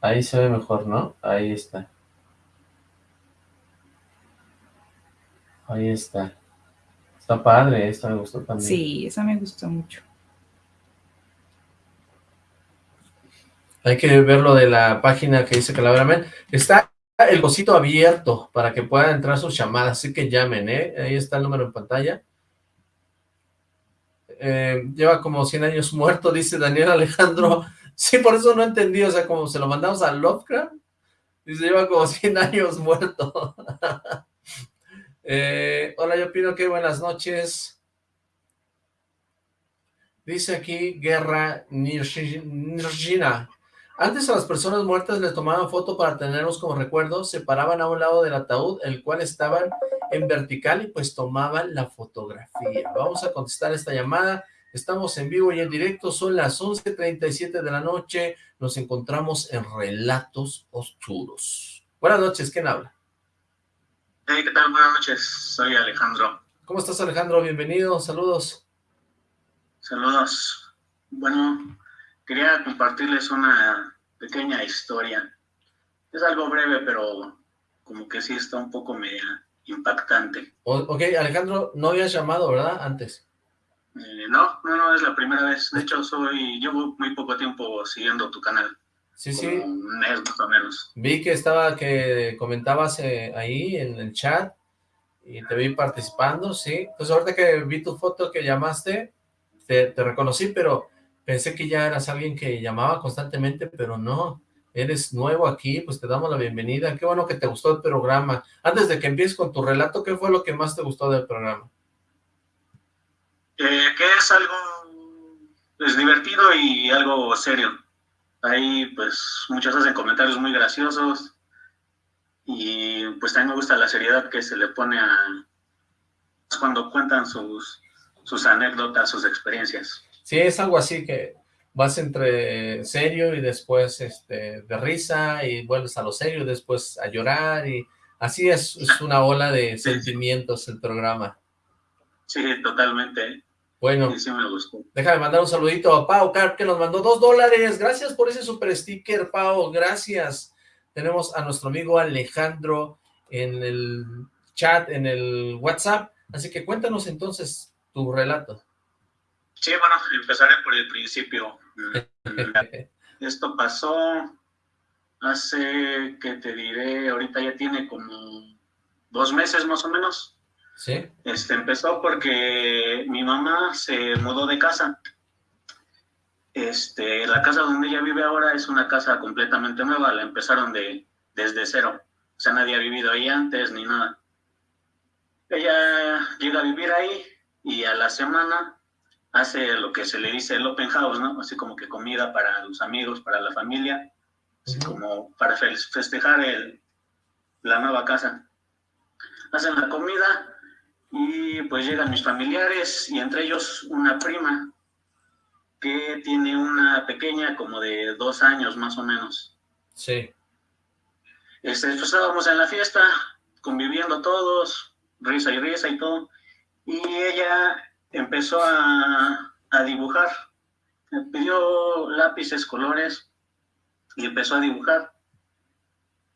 Ahí se ve mejor, ¿no? Ahí está. Ahí está. Está padre, esta me gustó también. Sí, esa me gustó mucho. Hay que ver lo de la página que dice Calavera Está el cosito abierto para que puedan entrar sus llamadas, así que llamen, ¿eh? Ahí está el número en pantalla. Eh, lleva como 100 años muerto, dice Daniel Alejandro. Sí, por eso no entendí, o sea, como se lo mandamos a Lovecraft, dice, lleva como 100 años muerto. eh, hola, yo pido que buenas noches. Dice aquí, Guerra Nirgina. Antes a las personas muertas les tomaban foto para tenerlos como recuerdo, se paraban a un lado del ataúd, el cual estaban en vertical y pues tomaban la fotografía. Vamos a contestar esta llamada, estamos en vivo y en directo, son las 11.37 de la noche, nos encontramos en Relatos Oscuros. Buenas noches, ¿quién habla? Hey, ¿qué tal? Buenas noches, soy Alejandro. ¿Cómo estás, Alejandro? Bienvenido, saludos. Saludos. Bueno, quería compartirles una pequeña historia. Es algo breve, pero como que sí está un poco media impactante. ok, Alejandro, no habías llamado, ¿verdad? Antes. Eh, no, no, no, es la primera vez. De hecho, soy llevo muy poco tiempo siguiendo tu canal. Sí, sí. Un mes más o menos. Vi que estaba, que comentabas eh, ahí en el chat y te vi participando, sí. Pues ahorita que vi tu foto que llamaste, te, te reconocí, pero pensé que ya eras alguien que llamaba constantemente, pero no eres nuevo aquí, pues te damos la bienvenida. Qué bueno que te gustó el programa. Antes de que empieces con tu relato, ¿qué fue lo que más te gustó del programa? Eh, que es algo pues, divertido y algo serio. Ahí pues muchos hacen comentarios muy graciosos y pues también me gusta la seriedad que se le pone a cuando cuentan sus, sus anécdotas, sus experiencias. Sí, es algo así que vas entre serio y después este, de risa y vuelves a lo serio y después a llorar y así es, es una ola de sentimientos el programa. Sí, totalmente. Bueno, sí, me gustó. déjame mandar un saludito a Pau Carp que nos mandó dos dólares. Gracias por ese super sticker, Pau. Gracias. Tenemos a nuestro amigo Alejandro en el chat, en el WhatsApp. Así que cuéntanos entonces tu relato. Sí, bueno, empezaré por el principio. Esto pasó hace, que te diré, ahorita ya tiene como dos meses más o menos. Sí. Este, empezó porque mi mamá se mudó de casa. Este, la casa donde ella vive ahora es una casa completamente nueva, la empezaron de, desde cero. O sea, nadie ha vivido ahí antes ni nada. Ella llega a vivir ahí y a la semana hace lo que se le dice el open house, ¿no? Así como que comida para los amigos, para la familia, así como para festejar el, la nueva casa. Hacen la comida y pues llegan mis familiares y entre ellos una prima que tiene una pequeña como de dos años más o menos. Sí. Este, pues, estábamos en la fiesta, conviviendo todos, risa y risa y todo, y ella empezó a, dibujar. Me pidió lápices, colores y empezó a dibujar.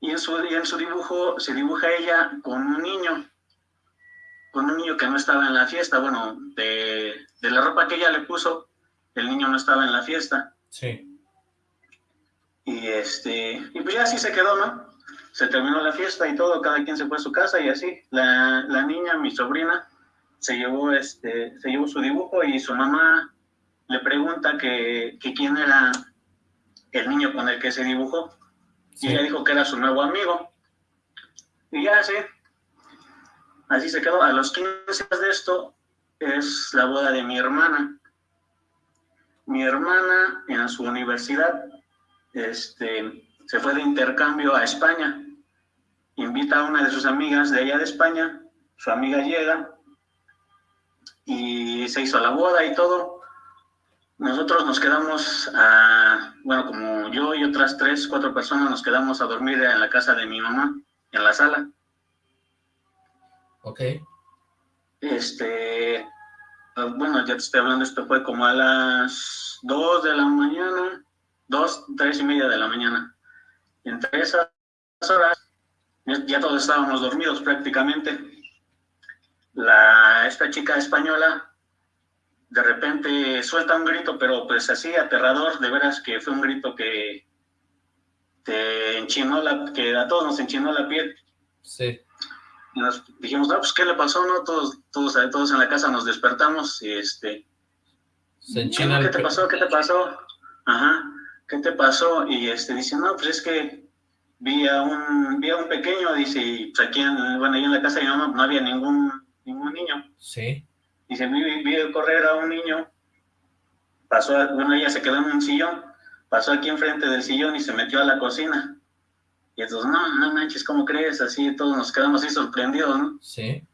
Y en su, en su dibujo se dibuja ella con un niño, con un niño que no estaba en la fiesta. Bueno, de, de la ropa que ella le puso, el niño no estaba en la fiesta. Sí. Y este, y pues ya así se quedó, ¿no? Se terminó la fiesta y todo, cada quien se fue a su casa y así. La, la niña, mi sobrina, se llevó, este, se llevó su dibujo y su mamá le pregunta que, quién era el niño con el que se dibujó. Y ella dijo que era su nuevo amigo. Y ya sí, así se quedó. A los 15 de esto es la boda de mi hermana. Mi hermana en su universidad este, se fue de intercambio a España. Invita a una de sus amigas de allá de España. Su amiga llega y se hizo la boda y todo. Nosotros nos quedamos, a, bueno, como yo y otras tres, cuatro personas nos quedamos a dormir en la casa de mi mamá, en la sala. Ok. Este, ah, bueno, ya te estoy hablando, esto fue como a las dos de la mañana, dos, tres y media de la mañana. Entre esas horas, ya todos estábamos dormidos prácticamente la, esta chica española de repente suelta un grito, pero pues así aterrador, de veras que fue un grito que te enchinó la, que a todos nos enchinó la piel. Sí. Y nos dijimos, no, pues ¿qué le pasó? No, todos, todos, todos en la casa nos despertamos y este. Se enchina ¿Qué te pasó? ¿Qué te pasó? Ajá. ¿Qué te pasó? Y este dice, no, pues es que vi a un, vi a un pequeño, dice, y pues aquí en, bueno, ahí en la casa de mi mamá no había ningún ningún niño. Sí. Dice, vi, vi correr a un niño, pasó, bueno, ella se quedó en un sillón, pasó aquí enfrente del sillón y se metió a la cocina. Y entonces, no, no manches, ¿cómo crees? Así todos nos quedamos así sorprendidos, ¿no? Sí.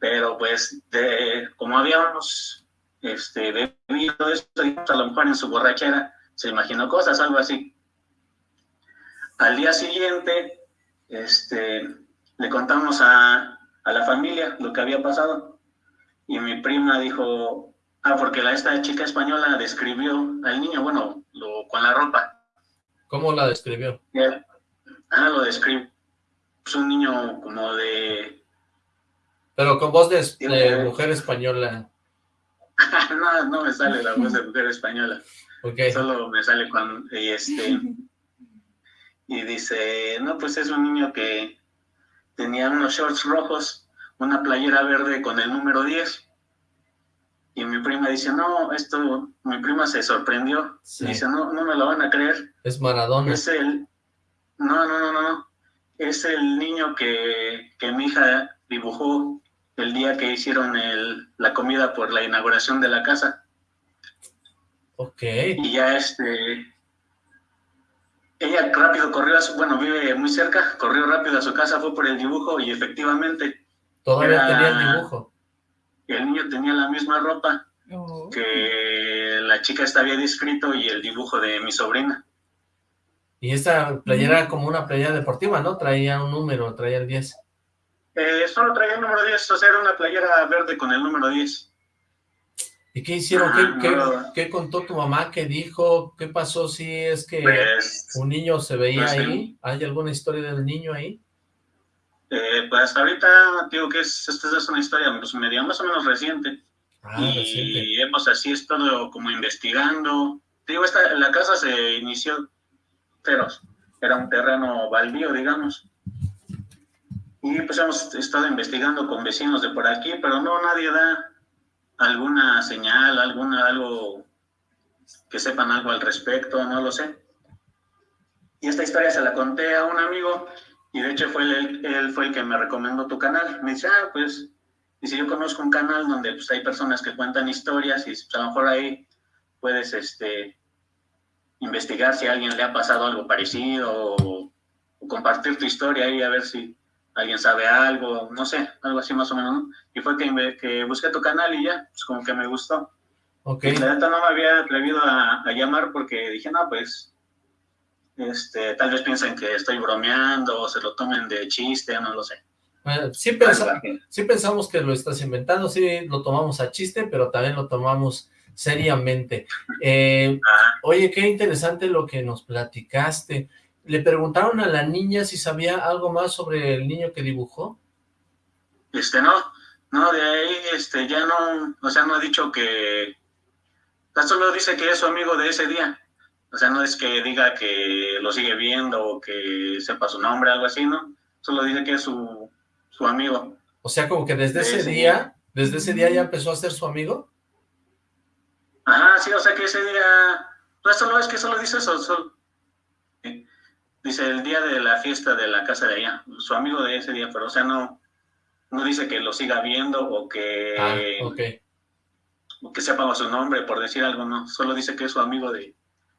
Pero pues, de, como habíamos este, bebido esto, a lo mejor en su borrachera se imaginó cosas, algo así. Al día siguiente, este, le contamos a, a la familia lo que había pasado. Y mi prima dijo, ah, porque la, esta chica española describió al niño, bueno, lo, con la ropa. ¿Cómo la describió? Ah, lo describió. Es un niño como de... Pero con voz de, mujer española. no, no me sale la voz de mujer española. Okay. Solo me sale cuando... Y este... Y dice, no, pues es un niño que tenía unos shorts rojos, una playera verde con el número 10. Y mi prima dice, no, esto, mi prima se sorprendió. Dice, no, no me lo van a creer. Es Maradona. Es el, no, no, no, no, es el niño que, que mi hija dibujó el día que hicieron el, la comida por la inauguración de la casa. Ok. Y ya este, ella rápido corrió a su, bueno, vive muy cerca, corrió rápido a su casa, fue por el dibujo y efectivamente... Todavía tenía el dibujo. El niño tenía la misma ropa oh. que la chica está había descrito y el dibujo de mi sobrina. Y esta playera era como una playera deportiva, ¿no? Traía un número, traía el 10. Eh, solo traía el número 10, o sea, era una playera verde con el número 10. ¿Y qué hicieron? ¿Qué, contó tu mamá? ¿Qué dijo? ¿Qué pasó si es que pues, un niño se veía pues, ahí? ¿Hay alguna historia del niño ahí? Eh, pues ahorita digo que es, esta es una historia pues, media más o menos reciente. Ah, y hemos así estado como investigando. Digo, esta, la casa se inició feroz. Era un terreno baldío, digamos. Y pues hemos estado investigando con vecinos de por aquí, pero no, nadie da alguna señal, alguna, algo que sepan algo al respecto, no lo sé. Y esta historia se la conté a un amigo y de hecho fue él, fue el que me recomendó tu canal. Me dice, ah, pues, si yo conozco un canal donde pues, hay personas que cuentan historias y pues, a lo mejor ahí puedes este, investigar si a alguien le ha pasado algo parecido o, o compartir tu historia ahí a ver si alguien sabe algo, no sé, algo así más o menos, ¿no? Y fue que, que busqué tu canal y ya, pues como que me gustó. Ok. La neta no me había atrevido a, llamar porque dije, no, pues, este, tal vez piensen que estoy bromeando o se lo tomen de chiste, no lo sé. sí, sí pensamos que lo estás inventando, sí lo tomamos a chiste, pero también lo tomamos seriamente. Eh. Oye, qué interesante lo que nos platicaste le preguntaron a la niña si sabía algo más sobre el niño que dibujó. Este, no, no, de ahí, este, ya no, o sea, no ha dicho que, solo dice que es su amigo de ese día, o sea, no es que diga que lo sigue viendo o que sepa su nombre, algo así, ¿no? Solo dice que es su, su amigo. O sea, como que desde ese, día, desde ese día ya empezó a ser su amigo. Ajá, sí, o sea que ese día, no solo es que solo dice eso, solo, Dice, el día de la fiesta de la casa de allá, su amigo de ese día, pero o sea, no, no dice que lo siga viendo o que, ah, okay. o que sepa su nombre, por decir algo, no. Solo dice que es su amigo de,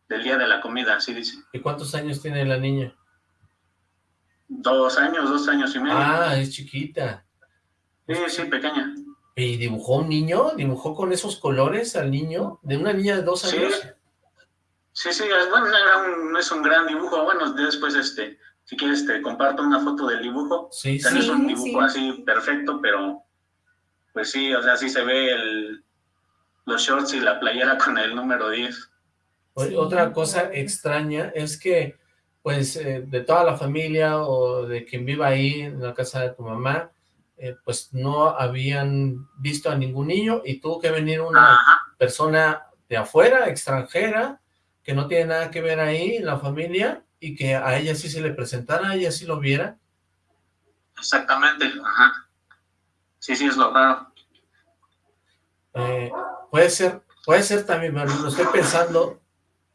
del día de la comida, así dice. ¿Y cuántos años tiene la niña? Dos años, dos años y medio. Ah, es chiquita. Sí, sí, pequeña. ¿Y dibujó un niño? ¿Dibujó con esos colores al niño? ¿De una niña de dos años? Sí. Sí, sí, bueno, no es un gran dibujo. Bueno, después, este, si quieres, te comparto una foto del dibujo. Sí, sí. es un dibujo así perfecto, pero pues sí, o sea, sí se ve el, los shorts y la playera con el número 10. Otra cosa extraña es que, pues, eh, de toda la familia o de quien viva ahí en la casa de tu mamá, eh, pues no habían visto a ningún niño y tuvo que venir una persona de afuera, extranjera, que no tiene nada que ver ahí en la familia y que a ella sí se le presentara, a ella sí lo viera. Exactamente, ajá. Sí, sí, es lo raro. Eh, puede ser, puede ser también, pero lo estoy pensando,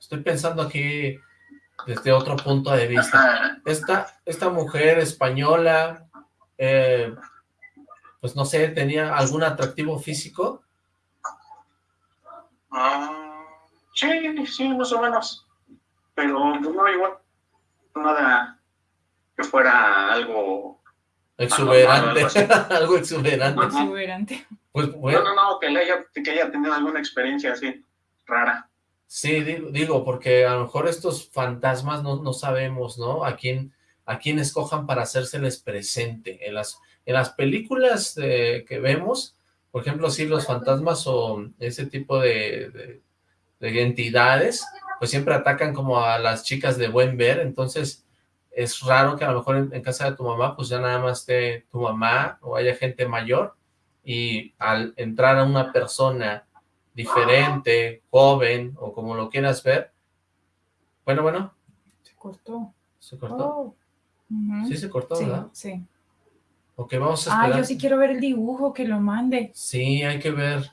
estoy pensando aquí desde otro punto de vista. Esta, esta mujer española, eh, pues no sé, ¿tenía algún atractivo físico? Ah Sí, sí, más o menos. Pero pues, no, igual. Nada que fuera algo... Exuberante, algo exuberante. Exuberante. Pues, bueno. No, no, no, que, haya, que haya tenido alguna experiencia así, rara. Sí, digo, porque a lo mejor estos fantasmas no, no sabemos, ¿no? A quién, a quien escojan para hacérseles presente. En las, en las películas que vemos, por ejemplo, si los fantasmas o ese tipo de, de, entidades, pues siempre atacan como a las chicas de buen ver, entonces es raro que a lo mejor en, casa de tu mamá, pues ya nada más esté tu mamá o haya gente mayor, y al entrar a una persona diferente, joven, o como lo quieras ver, bueno, bueno. Se cortó. ¿Se cortó? Oh. Sí se cortó, ¿verdad? Sí. Ok, vamos a esperar. Ah, yo sí quiero ver el dibujo, que lo mande. Sí, hay que ver.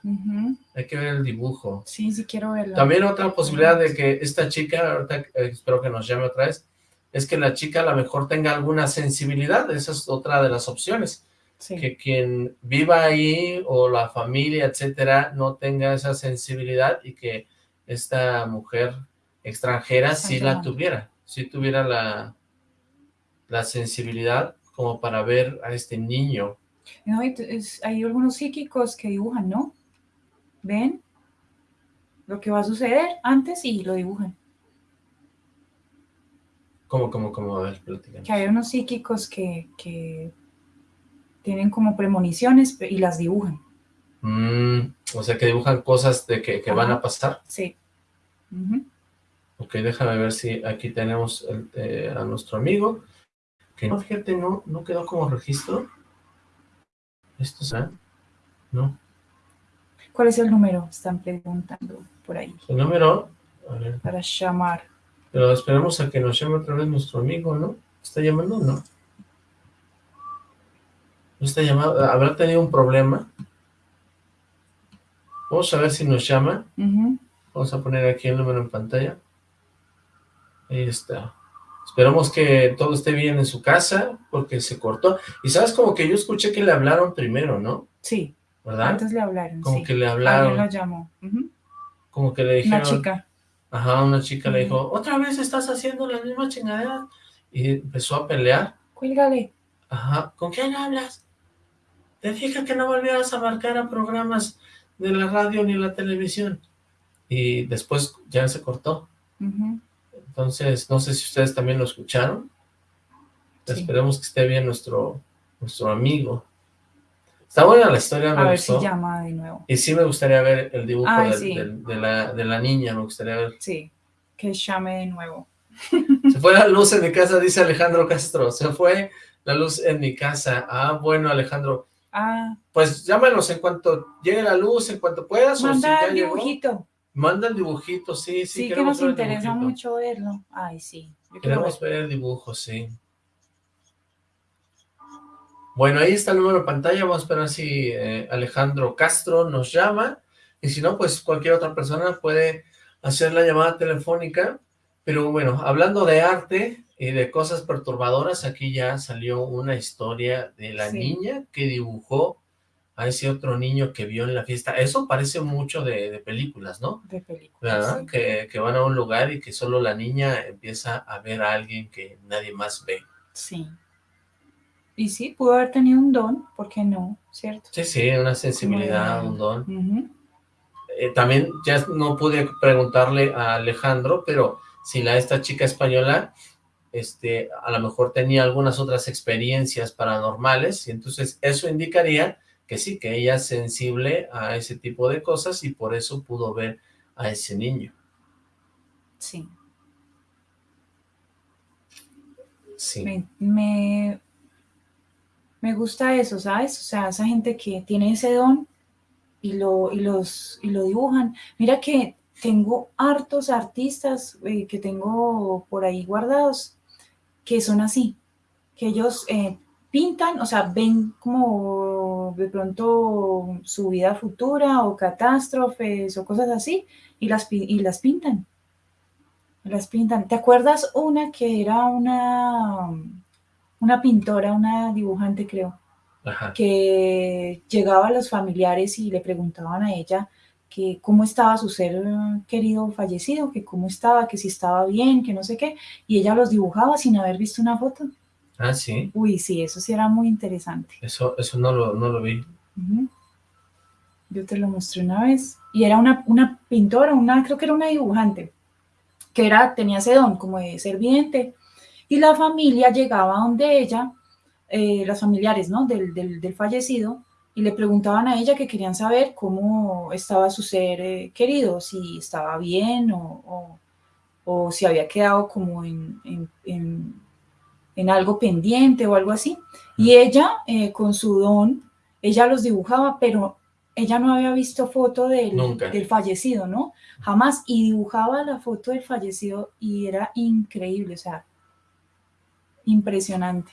Hay que ver el dibujo. Sí, sí quiero verlo. También otra posibilidad de que esta chica, ahorita eh, espero que nos llame otra vez, es que la chica a lo mejor tenga alguna sensibilidad. Esa es otra de las opciones. Que quien viva ahí o la familia, etcétera, no tenga esa sensibilidad y que esta mujer extranjera sí la tuviera. Sí tuviera la, la sensibilidad como para ver a este niño. No, hay algunos psíquicos que dibujan, ¿no? ¿Ven? Lo que va a suceder antes y lo dibujan. ¿Cómo, cómo, cómo? A ver, Que hay unos psíquicos que, que tienen como premoniciones y las dibujan. Mm, o sea, que dibujan cosas de que, que van a pasar. Sí. Ok, déjame ver si aquí tenemos eh, a nuestro amigo. Que no, fíjate, no, no quedó como registro. ¿Esto será? No. ¿Cuál es el número? Están preguntando por ahí. El número, Para llamar. Pero esperamos a que nos llame otra vez nuestro amigo, ¿no? ¿Está llamando o no? ¿No está llamando? ¿Habrá tenido un problema? Vamos a ver si nos llama. Vamos a poner aquí el número en pantalla. Ahí está. Esperamos que todo esté bien en su casa, porque se cortó. Y sabes, como que yo escuché que le hablaron primero, ¿no? Sí. ¿Verdad? Antes le hablaron, Como que le hablaron. Alguien lo llamó. Como que le dijeron... Una chica. Ajá, una chica le dijo, otra vez estás haciendo la misma chingadera. Y empezó a pelear. Cuélgale. Ajá, ¿con quién hablas? Te dije que no volvieras a marcar a programas de la radio ni la televisión. Y después ya se cortó. Entonces, no sé si ustedes también lo escucharon. Esperemos que esté bien nuestro, nuestro amigo. Está buena la historia, me A ver si llama de nuevo. Y sí me gustaría ver el dibujo de, la, de, la, niña, me gustaría ver. Sí, que llame de nuevo. Se fue la luz en mi casa, dice Alejandro Castro. Se fue la luz en mi casa. Ah, bueno, Alejandro. Ah. Pues llámanos en cuanto llegue la luz, en cuanto puedas. Manda o si ya dibujito. Manda el dibujito, sí, sí. Sí, que nos interesa mucho verlo. Ay, sí. Queremos ver. el dibujo, sí. Bueno, ahí está el número de pantalla. Vamos a esperar si eh, Alejandro Castro nos llama. Y si no, pues cualquier otra persona puede hacer la llamada telefónica. Pero bueno, hablando de arte y de cosas perturbadoras, aquí ya salió una historia de la niña que dibujó a ese otro niño que vio en la fiesta. Eso parece mucho de, películas, ¿no? De películas. Que, que, van a un lugar y que solo la niña empieza a ver a alguien que nadie más ve. Sí. Y sí, pudo haber tenido un don, ¿por qué no? ¿Cierto? Sí, sí, una sensibilidad, un don. Eh, también ya no pude preguntarle a Alejandro, pero si la esta chica española este, a lo mejor tenía algunas otras experiencias paranormales, y entonces eso indicaría que sí, que ella es sensible a ese tipo de cosas y por eso pudo ver a ese niño. Sí. Sí. Me, me, gusta eso, ¿sabes? O sea, esa gente que tiene ese don y lo, y los, y lo dibujan. Mira que tengo hartos artistas eh, que tengo por ahí guardados que son así, que ellos eh, pintan, o sea, ven como de pronto su vida futura o catástrofes o cosas así y las, y las pintan. Las pintan. ¿Te acuerdas una que era una, una pintora, una dibujante creo, que llegaba a los familiares y le preguntaban a ella que cómo estaba su ser querido fallecido, que cómo estaba, que si estaba bien, que no sé qué, y ella los dibujaba sin haber visto una foto. Ah, sí. Uy, sí, eso sí era muy interesante. Eso, eso no lo, no lo vi. Yo te lo mostré una vez. Y era una, una pintora, una, creo que era una dibujante, que era, tenía ese don como de ser vidente. Y la familia llegaba donde ella, eh, las familiares ¿no? del, del, del, fallecido, y le preguntaban a ella que querían saber cómo estaba su ser eh, querido, si estaba bien o, o, o, si había quedado como en, en, en, en, algo pendiente o algo así. Y ella, eh, con su don, ella los dibujaba, pero ella no había visto foto del, del, fallecido, ¿no? Jamás, y dibujaba la foto del fallecido y era increíble, o sea, impresionante.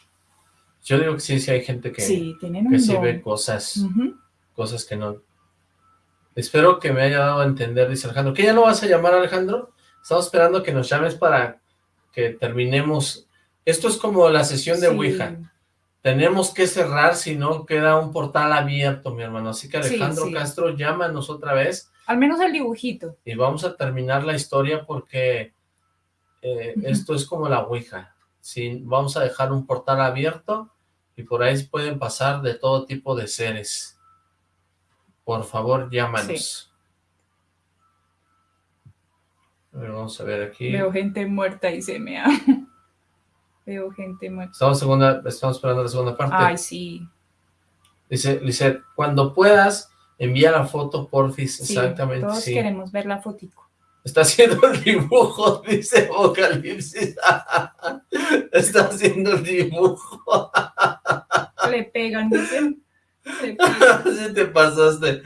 Yo digo que sí, sí hay gente que sí, tienen que sí ve cosas, uh -huh. cosas que no... Espero que me haya dado a entender, dice Alejandro. ¿Qué ya no vas a llamar, Alejandro? Estamos esperando que nos llames para que terminemos. Esto es como la sesión de sí. Ouija. Tenemos que cerrar, si no queda un portal abierto, mi hermano. Así que Alejandro sí, Castro, llámanos otra vez. Al menos el dibujito. Y vamos a terminar la historia porque eh, uh -huh. esto es como la Ouija. Sí, vamos a dejar un portal abierto y por ahí pueden pasar de todo tipo de seres. Por favor, llámanos. Sí. A ver, vamos a ver aquí. Veo gente muerta y se me ha... Veo gente muerta. Estamos, segunda, estamos esperando la segunda parte. Ay, sí. Dice, Lizeth, cuando puedas, envía la foto, porfis. Sí, Exactamente, todos sí. queremos ver la fotico. Está haciendo el dibujo, dice Vocalipsis. Está haciendo el dibujo. Le pegan, dicen. Le pegan. Sí te pasaste.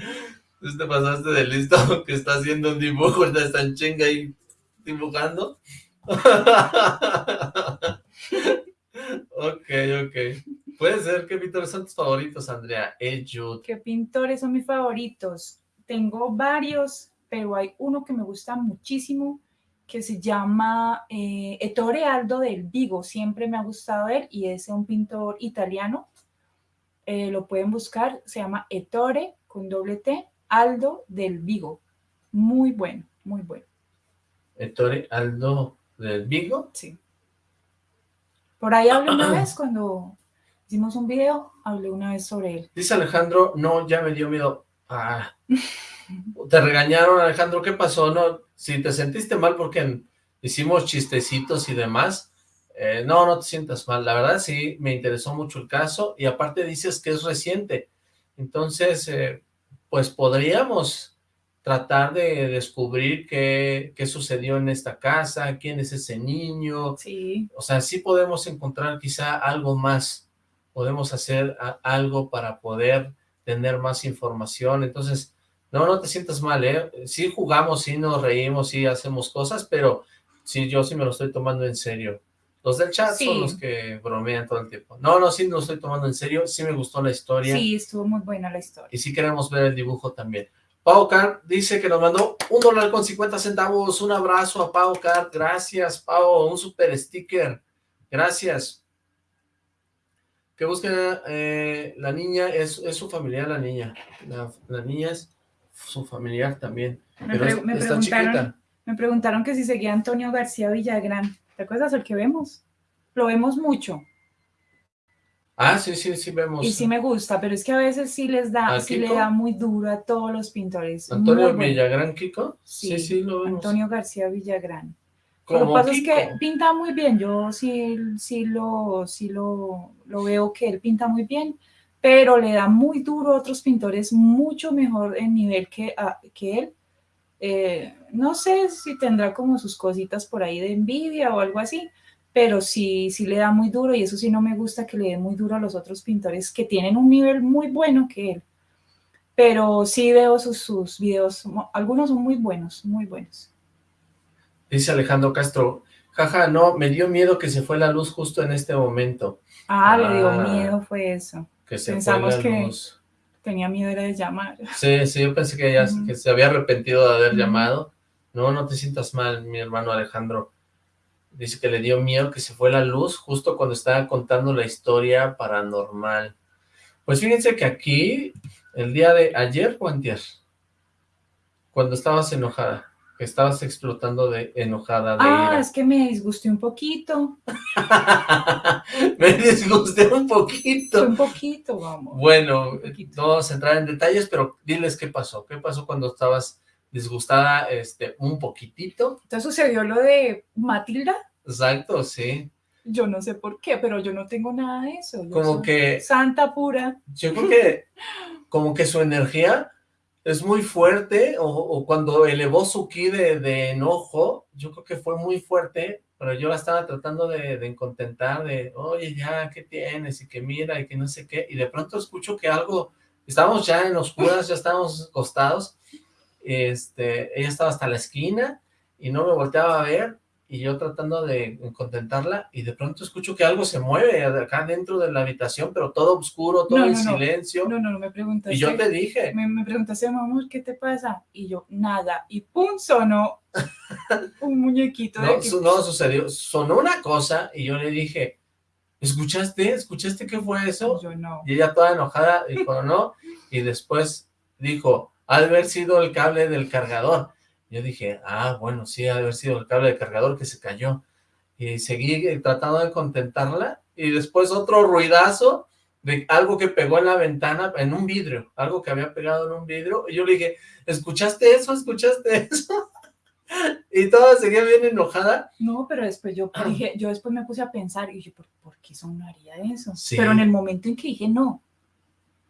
Sí te pasaste de listo que está haciendo un dibujo, está en chinga ahí dibujando. ok, ok. Puede ser, ¿qué pintores son tus favoritos, Andrea? Jude. ¿Qué pintores son mis favoritos? Tengo varios, pero hay uno que me gusta muchísimo, que se llama eh, Ettore Aldo del Vigo. Siempre me ha gustado él y es un pintor italiano. Eh, lo pueden buscar, se llama Ettore, con doble T, Aldo del Vigo. Muy bueno, muy bueno. Ettore Aldo del Vigo. Sí. Por ahí hablé una vez cuando hicimos un video, hablé una vez sobre él. Dice Alejandro, no, ya me dio miedo. Ah, te regañaron, Alejandro, ¿qué pasó? No, si te sentiste mal porque hicimos chistecitos y demás, eh, no, no te sientas mal. La verdad sí, me interesó mucho el caso y aparte dices que es reciente. Entonces, eh, pues podríamos tratar de descubrir qué, qué, sucedió en esta casa, quién es ese niño. Sí. O sea, sí podemos encontrar quizá algo más, podemos hacer algo para poder tener más información. Entonces, no, no te sientas mal, ¿eh? Sí jugamos, sí nos reímos, sí hacemos cosas, pero sí, yo sí me lo estoy tomando en serio. Los del chat sí. son los que bromean todo el tiempo. No, no, sí me lo estoy tomando en serio, sí me gustó la historia. Sí, estuvo muy buena la historia. Y sí queremos ver el dibujo también. Pau Car dice que nos mandó un dólar con 50 centavos. Un abrazo a Pau Car. Gracias, Pau. Un super sticker. Gracias. Que busquen eh, la niña. Es, es, su familiar la niña. La, la, niña es su familiar también. Me, pero es, me está chiquita. Me preguntaron que si seguía Antonio García Villagrán. ¿Te acuerdas el que vemos? Lo vemos mucho. Ah, sí, sí, sí vemos. Y sí me gusta, pero es que a veces sí les da, sí le da muy duro a todos los pintores. ¿Antonio Villagrán, Kiko? Sí, sí, sí, lo vemos. Antonio García Villagrán. Lo que pasa Kiko? es que pinta muy bien, yo sí, sí, lo, sí lo, lo veo que él pinta muy bien, pero le da muy duro a otros pintores mucho mejor en nivel que, a, que él. Eh, no sé si tendrá como sus cositas por ahí de envidia o algo así, pero sí, sí le da muy duro y eso sí no me gusta que le dé muy duro a los otros pintores que tienen un nivel muy bueno que él. Pero sí veo sus, sus videos, algunos son muy buenos, muy buenos. Dice Alejandro Castro, jaja, no, me dio miedo que se fue la luz justo en este momento. Ah, ah le dio miedo, fue eso. Que se Pensamos fue la que luz. tenía miedo era de llamar. Sí, sí, yo pensé que, uh -huh. que se había arrepentido de haber uh -huh. llamado. No, no te sientas mal, mi hermano Alejandro dice que le dio miedo que se fue la luz justo cuando estaba contando la historia paranormal. Pues fíjense que aquí, el día de ayer o antier, cuando estabas enojada, que estabas explotando de enojada. De ah, ira. es que me disgusté un poquito. me disgusté un poquito. Un poquito, vamos. Bueno, poquito. no vamos a entrar en detalles, pero diles qué pasó. ¿Qué pasó cuando estabas disgustada este, un poquitito. Entonces sucedió lo de Matilda. Exacto, sí. Yo no sé por qué, pero yo no tengo nada de eso. Yo Como que Santa pura. Yo creo que como que su energía es muy fuerte, o, o cuando elevó su ki de, de enojo, yo creo que fue muy fuerte, pero yo la estaba tratando de, de contentar, de, oye, ya, ¿qué tienes? Y que mira, y que no sé qué, y de pronto escucho que algo, estábamos ya en oscuras, ya estábamos acostados, este, ella estaba hasta la esquina, y no me volteaba a ver, y yo tratando de contentarla, y de pronto escucho que algo se mueve acá dentro de la habitación, pero todo oscuro, todo No, en no, no. silencio, No, no, no me preguntaste. y yo te dije, me, me preguntaste, amor, ¿qué te pasa? Y yo, nada. Y pum, sonó un muñequito de no, su- no sucedió, sonó una cosa, y yo le dije, ¿escuchaste? ¿Escuchaste qué fue eso? Yo no. Y ella toda enojada dijo, no, y después dijo, ha de haber sido el cable del cargador. Yo dije, ah, bueno, sí, ha de haber sido el cable del cargador que se cayó. Y seguí eh, tratando de contentarla, y después otro ruidazo de algo que pegó en la ventana, en un vidrio, algo que había pegado en un vidrio, y yo le dije, ¿escuchaste eso? ¿Escuchaste eso? y toda seguía bien enojada, No, pero después yo dije, yo después me puse a pensar y dije, ¿por, por qué sonaría eso? Sí. Pero en el momento en que dije no,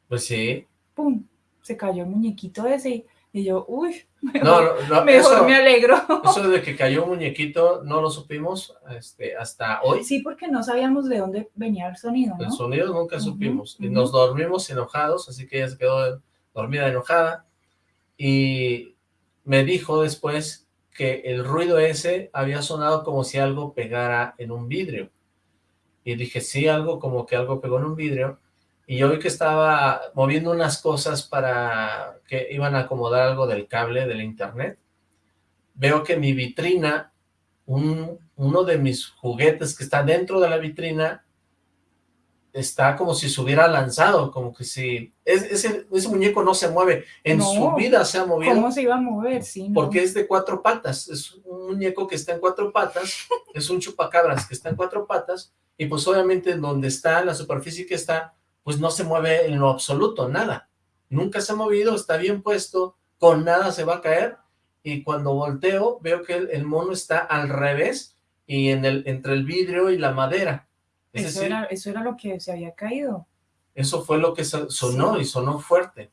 pues sí, pum, se cayó el muñequito ese y yo, uy, mejor, no, no, no, mejor eso- me alegro. Eso de que cayó un muñequito no lo supimos este, hasta hoy. Sí, porque no sabíamos de dónde venía el sonido. El sonido nunca supimos. Y nos dormimos enojados, así que ella se quedó dormida enojada. Y me dijo después que el ruido ese había sonado como si algo pegara en un vidrio. Y dije, sí, algo como que algo pegó en un vidrio. Y yo vi que estaba moviendo unas cosas para que iban a acomodar algo del cable del internet. Veo que mi vitrina, un, uno de mis juguetes que está dentro de la vitrina, está como si se hubiera lanzado, como que si... es- ese, ese muñeco no se mueve, en No. su vida se ha movido, ¿Cómo se iba a mover? Sí, no. porque es de cuatro patas, es un muñeco que está en cuatro patas, es un chupacabras que está en cuatro patas, y pues obviamente en donde está, en la superficie que está, pues no se mueve en lo absoluto, nada. Nunca se ha movido, está bien puesto, con nada se va a caer, y cuando volteo veo que el, el mono está al revés, y en el, entre el vidrio y la madera. Es Eso, decir, era, eso era lo que se había caído. eso fue lo que so- sonó Sí. y sonó fuerte.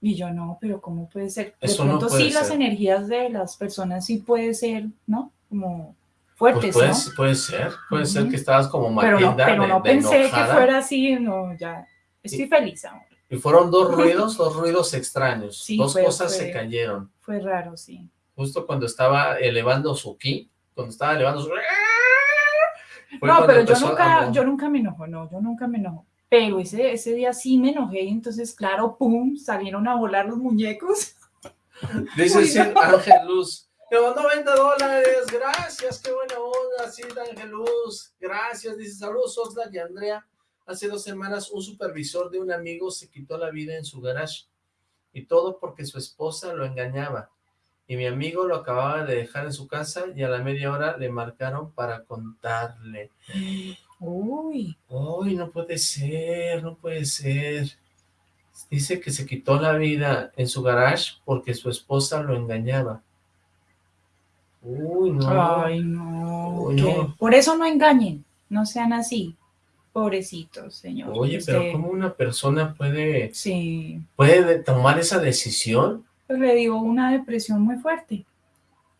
Y yo no, pero ¿cómo puede ser? De Eso no pronto puede sí las energías de las personas sí puede ser, ¿no? Como Pues fuertes, puede, ¿no? puede ser, puede ser Ujú. que estabas como Pero no, Matilda pero de- no pensé que fuera así, no, ya. Estoy feliz, amor. Y fueron dos ruidos, dos ruidos extraños. Sí, dos fue- cosas fue- se cayeron. Fue raro, sí. Justo cuando estaba elevando su ki, cuando estaba elevando su... no, pero yo nunca, yo nunca me enojo, no, yo nunca me enojo. Pero ese, ese día sí me enojé y entonces, claro, pum, salieron a volar los muñecos. Dice. Ángel Luz. Mandó 20 dólares, gracias, qué buena onda, sí, Ángel Luz, gracias, dice, saludos Oxlack y Andrea, hace dos semanas un supervisor de un amigo se quitó la vida en su garage, y todo porque su esposa lo engañaba, y mi amigo lo acababa de dejar en su casa, y a la media hora le marcaron para contarle, Uy, Uy, no puede ser, no puede ser. Dice que se quitó la vida en su garage porque su esposa lo engañaba. Uy, no. ay, no. Por eso no engañen, no sean así. Pobrecitos, señor. Oye, pero Usted- ¿cómo una persona puede, Sí, puede de- tomar esa decisión? pues le dio una depresión muy fuerte.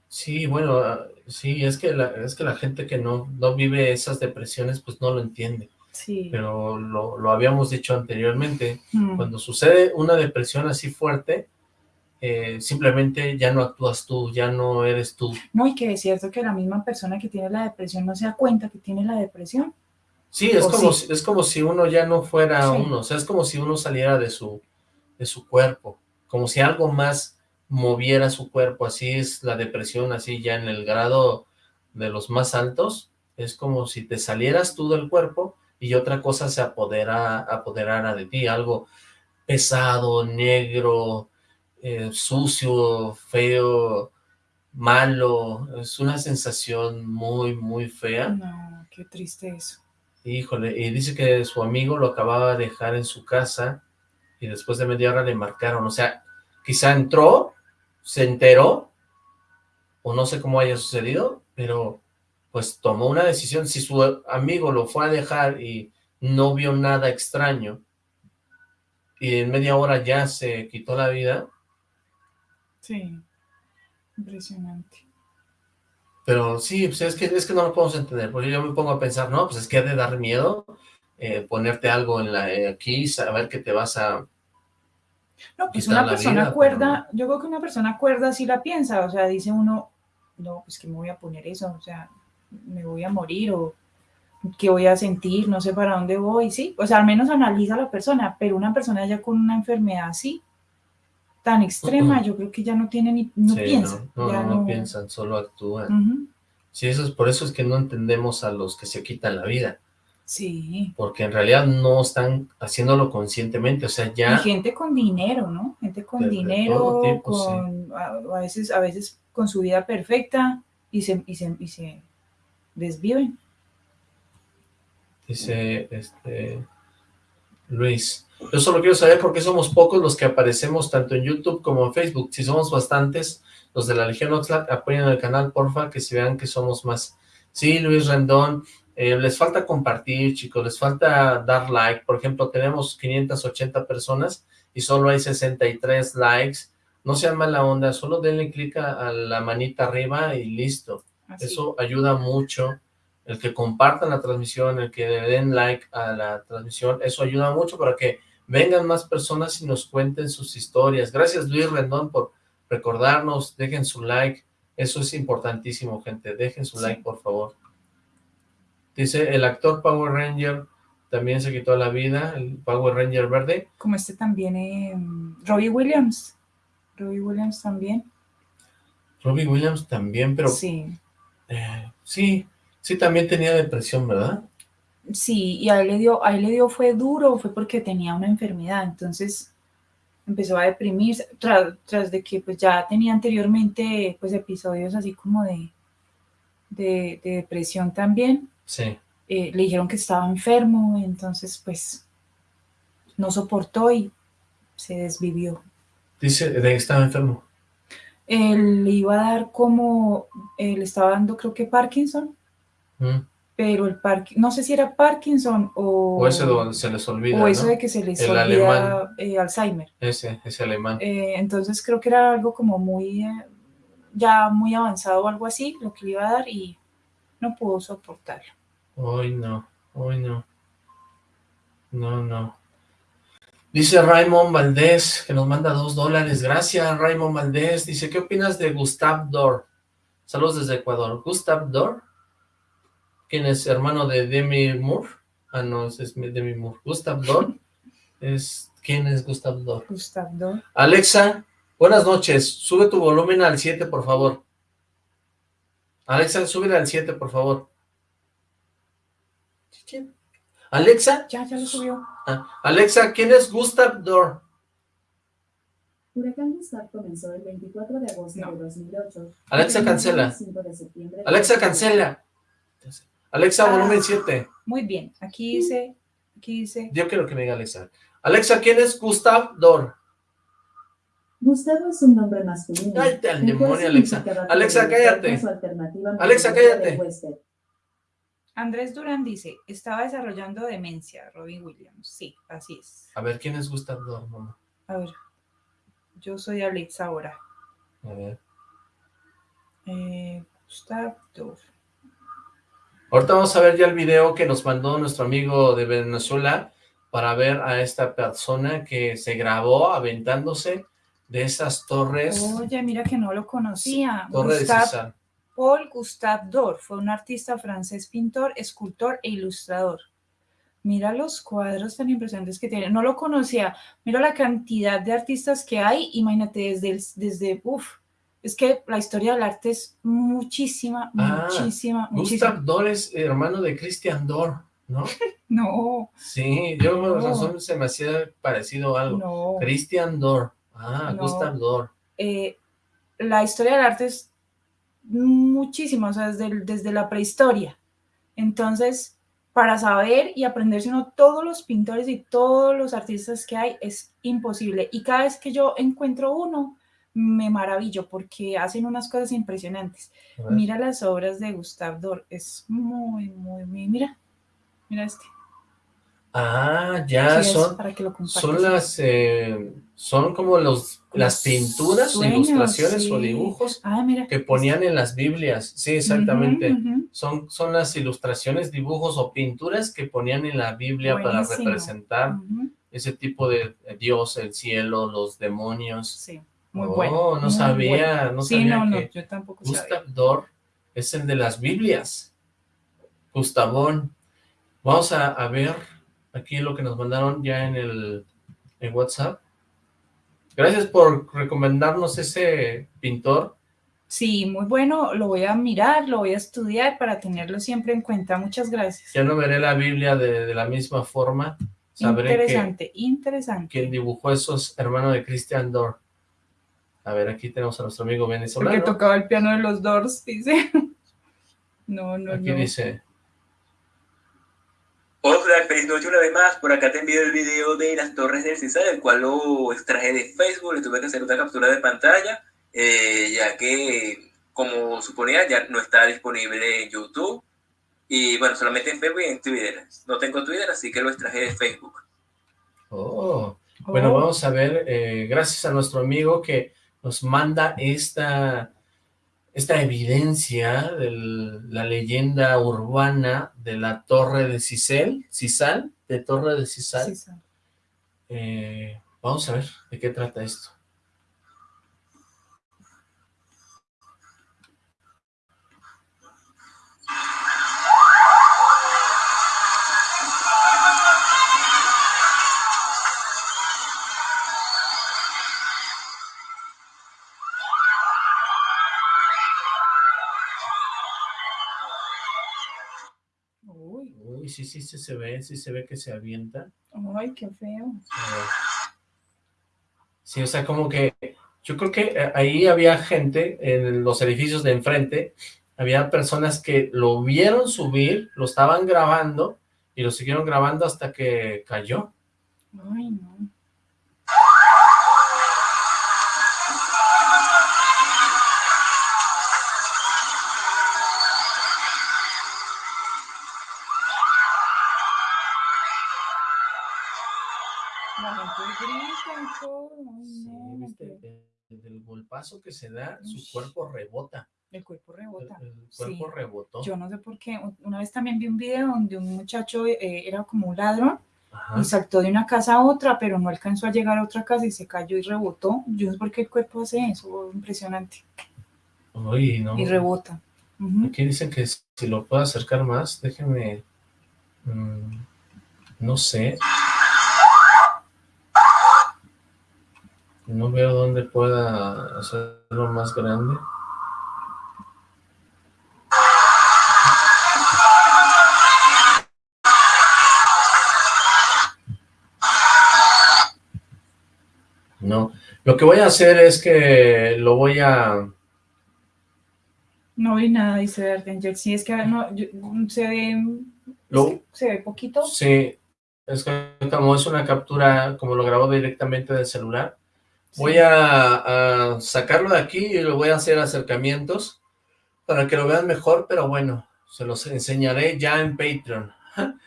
Sí, bueno, ah, sí, es que la, es que la gente que no, no vive esas depresiones, pues no lo entiende. Sí. Pero lo, lo habíamos dicho anteriormente, Mm. cuando sucede una depresión así fuerte, eh, simplemente ya no actúas tú, ya no eres tú. No, y que es cierto que la misma persona que tiene la depresión no se da cuenta que tiene la depresión. Sí, es como, sí. Si, es como si uno ya no fuera Sí. uno, o sea, es como si uno saliera de su, de su cuerpo, como si algo más moviera su cuerpo, así es la depresión, así ya en el grado de los más altos, es como si te salieras tú del cuerpo y otra cosa se apodera, apoderara de ti, algo pesado, negro, eh, sucio, feo, malo, es una sensación muy, muy fea. No, qué triste eso. Híjole, y dice que su amigo lo acababa de dejar en su casa y después de media hora le marcaron, o sea, quizá entró, se enteró, o no sé cómo haya sucedido, pero pues tomó una decisión, si su amigo lo fue a dejar y no vio nada extraño, y en media hora ya se quitó la vida. Sí, impresionante. Pero sí, pues es que, es que no lo podemos entender, porque yo me pongo a pensar, no, pues es que ha de dar miedo eh, ponerte algo en la eh, aquí, saber que te vas a... No, pues una persona cuerda, yo creo que una persona cuerda sí la piensa, o sea, dice uno, no, pues que me voy a poner eso, o sea, me voy a morir o qué voy a sentir, no sé para dónde voy, sí, o sea, al menos analiza la persona, pero una persona ya con una enfermedad así, tan extrema, yo creo que ya no tiene ni, no piensa. No, no, no, piensan, solo actúan. Sí, eso es, por eso es que no entendemos a los que se quitan la vida. Sí. Porque en realidad no están haciéndolo conscientemente, o sea, ya... Y gente con dinero, ¿no? Gente con dinero, con, a, veces, a veces con su vida perfecta y se, y se, y se desviven. Dice, este, Luis, yo solo quiero saber por qué somos pocos los que aparecemos tanto en YouTube como en Facebook. Si somos bastantes, los de la Legión Oxlack, apoyen el canal, porfa, que se vean que somos más. Sí, Luis Rendón, eh, les falta compartir, chicos, les falta dar like. Por ejemplo, tenemos 580 personas y solo hay 63 likes. No sean mala onda, solo denle clic a, la manita arriba y listo. Eso ayuda mucho. El que compartan la transmisión, el que den like a la transmisión, eso ayuda mucho para que vengan más personas y nos cuenten sus historias. Gracias Luis Rendón por recordarnos, dejen su like. Eso es importantísimo, gente. Dejen su like, por favor. Dice, el actor Power Ranger también se quitó la vida, el Power Ranger verde. Como este también, eh, Robbie Williams. Robbie Williams también. Robbie Williams también, pero... Sí. Eh, sí, sí también tenía depresión, ¿verdad? Sí, y a él le dio, a él le dio fue duro, fue porque tenía una enfermedad, entonces empezó a deprimirse, tras, tras de que pues ya tenía anteriormente pues episodios así como de, de depresión también, Sí. Eh, le dijeron que estaba enfermo, entonces pues no soportó y se desvivió. Dice, ¿de qué estaba enfermo? Él le iba a dar como, le estaba dando creo que Parkinson, mm. pero el Parkinson, no sé si era Parkinson o... O eso de se les olvida, O eso de que se les olvida eh, Alzheimer. Ese, ese alemán. Eh, entonces creo que era algo como muy, ya muy avanzado o algo así, lo que le iba a dar y no pudo soportarlo. Hoy no, hoy no. No, no. Dice Raymond Valdés, que nos manda dos dólares. Gracias, Raymond Valdés. Dice, ¿qué opinas de Gustav Dor? Saludos desde Ecuador. ¿Gustav Dor? ¿Quién es hermano de Demi Moore? Ah, no, ese es Demi Moore. Gustav Dor. es, ¿Quién es Gustav Dor? Gustav Dor. Alexa, buenas noches. Sube tu volumen al 7, por favor. Alexa, sube al 7, por favor. Alexa. Ya, ya lo subió. Ah, Alexa, ¿quién es Gustav Dor? Huracán Gustav comenzó el 24 de agosto de 2008. Alexa, cancela. Alexa, cancela. Alexa, ah, volumen 7. Muy bien, aquí dice, aquí dice. Yo quiero que me diga Alexa. Alexa, ¿quién es Gustav Dor? Gustavo es un nombre masculino. Cállate al demonio, Alexa. Alexa, cállate. Alexa, cállate. Andrés Durán dice, estaba desarrollando demencia, Robin Williams. Sí, así es. A ver, ¿quién es Gustav Dor, A ver, yo soy Alexa ahora. A ver. Eh, Gustav Dor. Ahorita vamos a ver ya el video que nos mandó nuestro amigo de Venezuela para ver a esta persona que se grabó aventándose de esas torres. Oye, mira que no lo conocía. Torre de Paul Gustave Dor fue un artista francés, pintor, escultor e ilustrador. Mira los cuadros tan impresionantes que tiene. No lo conocía. Mira la cantidad de artistas que hay. Imagínate desde, desde uff, es que la historia del arte es muchísima, ah, muchísima, muchísima. Gustave Dor es hermano de Christian Dor, ¿no? no. Sí, yo por razón se me hacía parecido algo. No. Christian Dor. Ah, Gustave Dor. Eh, la historia del arte es muchísimo, o sea, desde, desde la prehistoria. Entonces, para saber y aprenderse uno todos los pintores y todos los artistas que hay es imposible. Y cada vez que yo encuentro uno, me maravillo porque hacen unas cosas impresionantes. Mira las obras de Gustave Dor, es muy, muy, muy, mira, mira este. Ah, ya Sí, son, para que lo son las, eh, son como los, las pinturas, sueños, ilustraciones o dibujos Ah, mira. que ponían en las Biblias. Sí, exactamente. Son, son las ilustraciones, dibujos o pinturas que ponían en la Biblia para representar ese tipo de eh, Dios, el cielo, los demonios. Sí, muy oh, bueno. no sabía, bueno. no Sí, sabía no, no, que yo tampoco sabía. Gustav Dor es el de las Biblias. Gustavón. Vamos a, a ver aquí lo que nos mandaron ya en el en WhatsApp. Gracias por recomendarnos ese pintor. Sí, muy bueno, lo voy a mirar, lo voy a estudiar para tenerlo siempre en cuenta. Muchas gracias. Ya no veré la Biblia de, de la misma forma. Sabré que Interesante, interesante. quien dibujó eso es hermano de Christian Dor. A ver, aquí tenemos a nuestro amigo Porque venezolano. tocaba el piano de los Doors, dice. No, no, Aquí no. dice, Hola, feliz noche una vez más. Por acá te envío el video de las Torres del Cisal, el cual lo extraje de Facebook. Le tuve que hacer una captura de pantalla, eh, ya que, como suponía, ya no está disponible en YouTube. Y bueno, solamente en Facebook y en Twitter. No tengo Twitter, así que lo extraje de Facebook. oh, Bueno, Oh, vamos a ver, eh, gracias a nuestro amigo que nos manda esta, esta evidencia de la leyenda urbana de la Torre de Cisel, Cisal, de Torre de Cisal. sí. Eh, vamos a ver de qué trata esto. Sí, sí, se ve, sí se ve que se avienta. ay, qué feo. Sí, o sea, como que yo creo que eh, ahí había gente en los edificios de enfrente, había personas que lo vieron subir, lo estaban grabando y lo siguieron grabando hasta que cayó. Ay, no. Golpazo que se da, su cuerpo rebota. El cuerpo rebota. el cuerpo Sí. rebotó. Yo no sé por qué. un- Una vez también vi un video donde un muchacho eh, era como un ladrón Ajá. y saltó de una casa a otra, pero no alcanzó a llegar a otra casa y se cayó y rebotó. Yo no sé por qué el cuerpo hace eso, impresionante. Uy, no. Y rebota. Aquí dicen que si lo puedo acercar más, déjenme... mm, no sé. No veo dónde pueda hacerlo más grande. No, lo que voy a hacer es que lo voy a... No vi nada, dice Dark Angel. Sí, es que no, yo- se ve, Lo, se ve poquito. Sí, es que como es una captura, como lo grabó directamente del celular, voy a, sacarlo de aquí y lo voy a hacer acercamientos para que lo vean mejor, pero bueno, se los enseñaré ya en Patreon.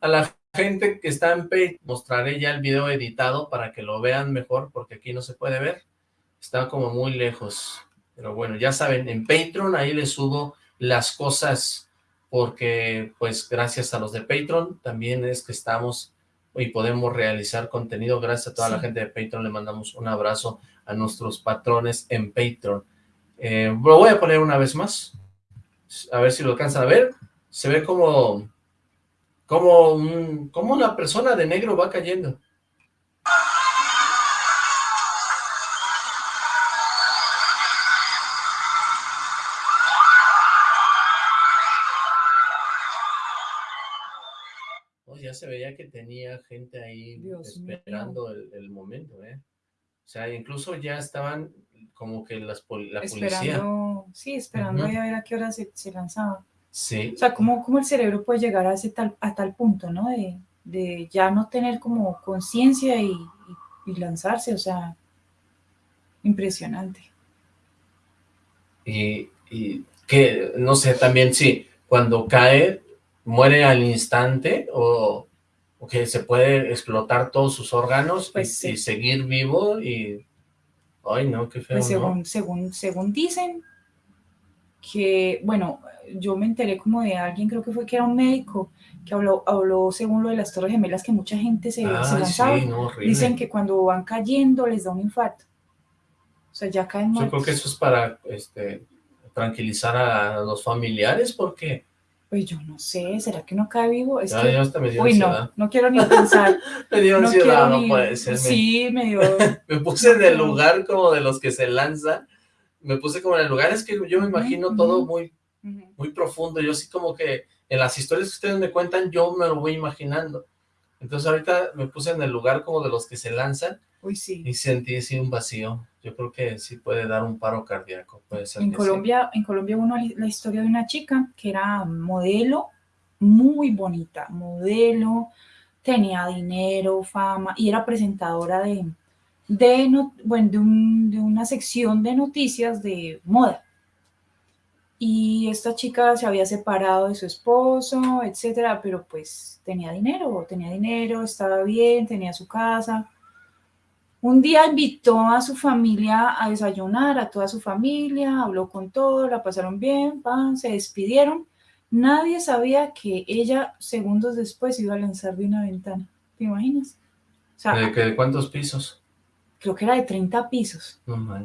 A la gente que está en Patreon mostraré ya el video editado para que lo vean mejor, porque aquí no se puede ver, está como muy lejos. Pero bueno, ya saben, en Patreon ahí les subo las cosas porque pues gracias a los de Patreon también es que estamos y podemos realizar contenido. Gracias a toda la gente de Patreon, le mandamos un abrazo a nuestros patrones en Patreon. Eh, lo voy a poner una vez más, a ver si lo alcanzan a ver. Se ve como, como, un- como una persona de negro va cayendo. Se veía que tenía gente ahí Dios esperando el, el momento, ¿eh? O sea, incluso ya estaban como que las la policía. esperando, sí, esperando ahí a ver a qué hora se, se lanzaba. Sí, O sea, ¿cómo, cómo el cerebro puede llegar a, ese tal, a tal punto, ¿no? De, de ya no tener como conciencia y, y- y lanzarse, o sea, Impresionante. Y, y que, no sé, también sí, cuando cae, muere al instante o que se puede explotar todos sus órganos Pues y, sí. y seguir vivo y... Ay, no, qué feo, Pues ¿no? según, según, según dicen que, bueno, yo me enteré como de alguien, creo que fue que era un médico, que habló, habló según lo de las torres gemelas, que mucha gente se, se Ay, lanzaba. sí, no. Dicen que cuando van cayendo les da un infarto. O sea, ya caen Yo muertos. creo que eso es para, este, tranquilizar a los familiares porque Pues yo no sé, ¿será que no cae vivo? Es ya, que, ya hasta me dio uy, no, ansiedad. no quiero ni pensar. Me dio no ansiedad, no ni- puede ser. Sí, me dio. Me puse en el lugar como de los que se lanzan. Me puse como en el lugar, es que yo me imagino todo muy, muy profundo. Yo sí como que en las historias que ustedes me cuentan, yo me lo voy imaginando. Entonces ahorita me puse en el lugar como de los que se lanzan Uy, sí. y sentí así un vacío. Yo creo que sí puede dar un paro cardíaco. Puede ser En que sí. Colombia, en Colombia li- la historia de una chica que era modelo, muy bonita, modelo, tenía dinero, fama y era presentadora de, de, no- bueno, de, un- de una sección de noticias de moda. Y esta chica se había separado de su esposo, etcétera, pero pues tenía dinero, tenía dinero, estaba bien, tenía su casa. Un día invitó a su familia a desayunar, a toda su familia, habló con todos, la pasaron bien, pan, se despidieron. Nadie sabía que ella segundos después iba a lanzar de una ventana. ¿Te imaginas? O sea, ¿De, de cuántos pisos? creo que era de 30 pisos. No.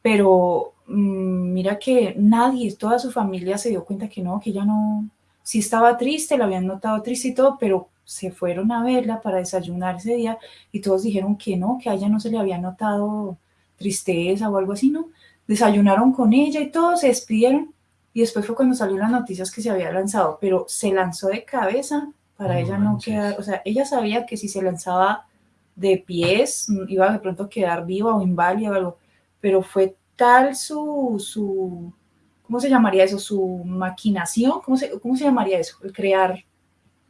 Pero mm, mira que nadie, toda su familia se dio cuenta que no, que ella no, sí estaba triste, la habían notado triste y todo, pero se fueron a verla para desayunar ese día y todos dijeron que no, que a ella no se le había notado tristeza o algo así, ¿no? Desayunaron con ella y todos se despidieron y después fue cuando salió las noticias que se había lanzado, pero se lanzó de cabeza para No ella no manches. quedar, o sea, ella sabía que si se lanzaba de pies iba de pronto a quedar viva o inválida o algo, pero fue tal su, su ¿cómo se llamaría eso? Su maquinación, ¿cómo se, cómo se llamaría eso? El crear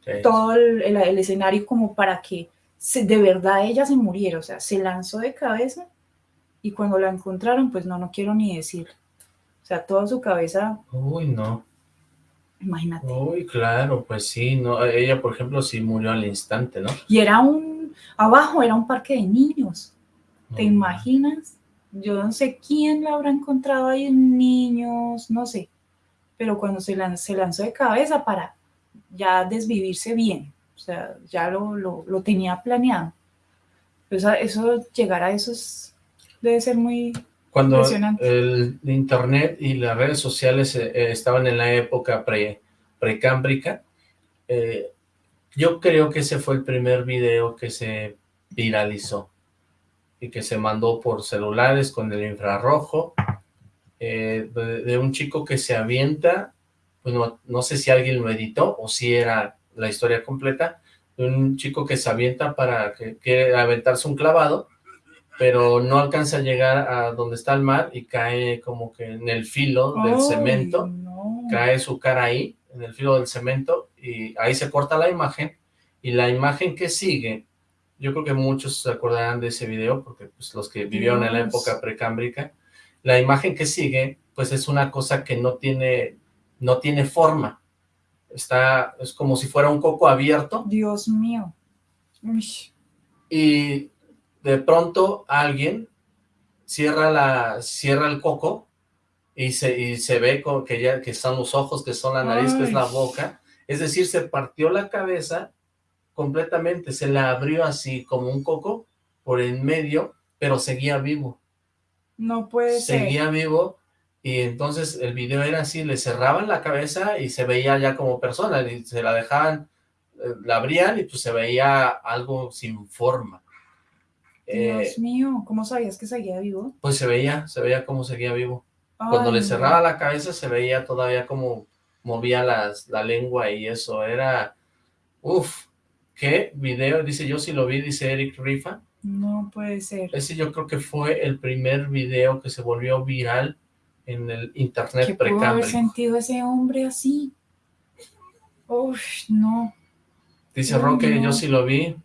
Sí. todo el, el- el escenario como para que se- de verdad ella se muriera, o sea, se lanzó de cabeza y cuando la encontraron, pues no, no quiero ni decir. O sea, toda su cabeza, Uy, no. imagínate. Uy, claro, pues sí, no, ella, por ejemplo, sí murió al instante, ¿no? Y era un, abajo era un parque de niños, ¿te imaginas? Yo no sé quién la habrá encontrado ahí, niños, no sé, pero cuando se, lan- se lanzó de cabeza para ya desvivirse bien, o sea, ya lo, lo, lo tenía planeado. Eso, eso, llegar a eso es- debe ser muy, Cuando Impresionante. el internet y las redes sociales eh, eh, estaban en la época pre, precámbrica, eh, yo creo que ese fue el primer video que se viralizó y que se mandó por celulares con el infrarrojo eh, de, de un chico que se avienta, pues no, no sé si alguien lo editó o si era la historia completa, de un chico que se avienta para que quiere aventarse un clavado pero no alcanza a llegar a donde está el mar y cae como que en el filo del ¡Ay, cemento, no! cae su cara ahí, en el filo del cemento, y ahí se corta la imagen, y la imagen que sigue, yo creo que muchos se acordarán de ese video, porque pues los que vivieron en la época precámbrica, la imagen que sigue, pues es una cosa que no tiene, no tiene forma, está, es como si fuera un coco abierto, Dios mío. Uy, y de pronto alguien cierra la cierra el coco y se, y se ve que ya que son los ojos, que son la nariz, que es la boca, es decir, se partió la cabeza completamente, se la abrió así como un coco por en medio, pero seguía vivo, no puede ser. seguía vivo y entonces el video era así, le cerraban la cabeza y se veía ya como persona, y se la dejaban, eh, la abrían y pues se veía algo sin forma. Eh, Dios mío, ¿cómo sabías que seguía vivo? pues se veía, se veía cómo seguía vivo. Cuando le cerraba la cabeza se veía todavía como movía las, la lengua y eso, era, uff, qué video, dice yo si lo vi, dice Eric Rifa, No puede ser. ese yo creo que fue el primer video que se volvió viral en el internet ¿Qué pudo haber sentido ese hombre así? Uf, no. Dice Ay, Roque, no. yo sí lo vi.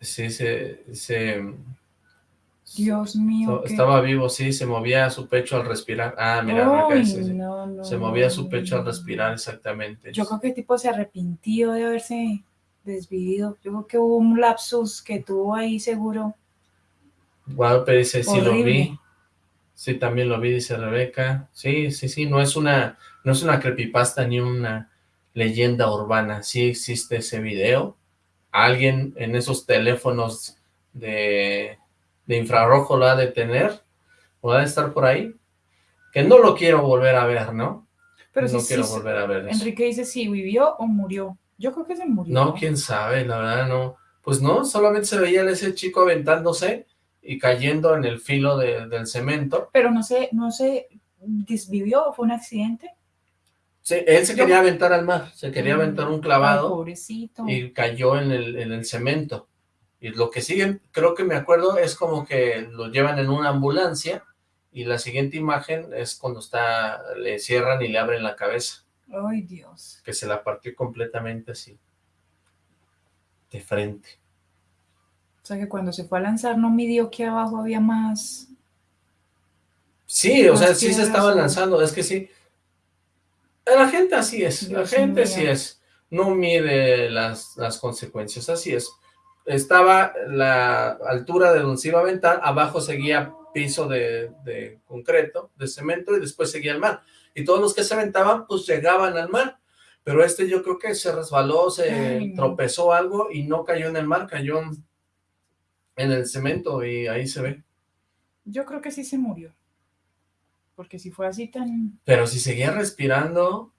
Sí, se, se, Dios mío. Estaba vivo, sí, se movía su pecho al respirar. Ah, mira, no, no, se movía no, su no, pecho al no. respirar, exactamente. Yo creo que el tipo se arrepintió de haberse desvivido. Yo creo que hubo un lapsus que tuvo ahí seguro. Guadalupe dice, sí lo vi. Sí, también lo vi, dice Rebeca. Sí, sí, sí, no es una, no es una creepypasta ni una leyenda urbana. Sí existe ese video. Alguien en esos teléfonos de, de infrarrojo lo ha de tener, o ha de estar por ahí. Que no lo quiero volver a ver, ¿no? Pero no quiero volver a ver eso. Enrique dice si vivió o murió. Yo creo que se murió. No, quién sabe, la verdad no. Pues no, solamente se veía a ese chico aventándose y cayendo en el filo de- del cemento. Pero no sé, no se desvivió fue un accidente. Sí, él se quería aventar al mar, se quería aventar un Ay, clavado pobrecito. y cayó en el, en el cemento. Y lo que sigue, creo que me acuerdo, es como que lo llevan en una ambulancia y la siguiente imagen es cuando está, le cierran y le abren la cabeza, Ay, Dios. que se la partió completamente así, de frente. Sea que cuando se fue a lanzar no midió que abajo había más. Sí, o sea, sí se estaban o- lanzando, es que sí. La gente así es, la gente mío. sí es, no mide las, las consecuencias, así es. Estaba la altura de donde se iba a aventar, abajo seguía piso de, de concreto, de cemento, y después seguía el mar. Y todos los que se aventaban, pues llegaban al mar. Pero este yo creo que se resbaló, se Ay, no. tropezó algo y no cayó en el mar, cayó en- en el cemento y ahí se ve. Yo creo que sí se murió. Porque si fue así tan. Pero si seguía respirando,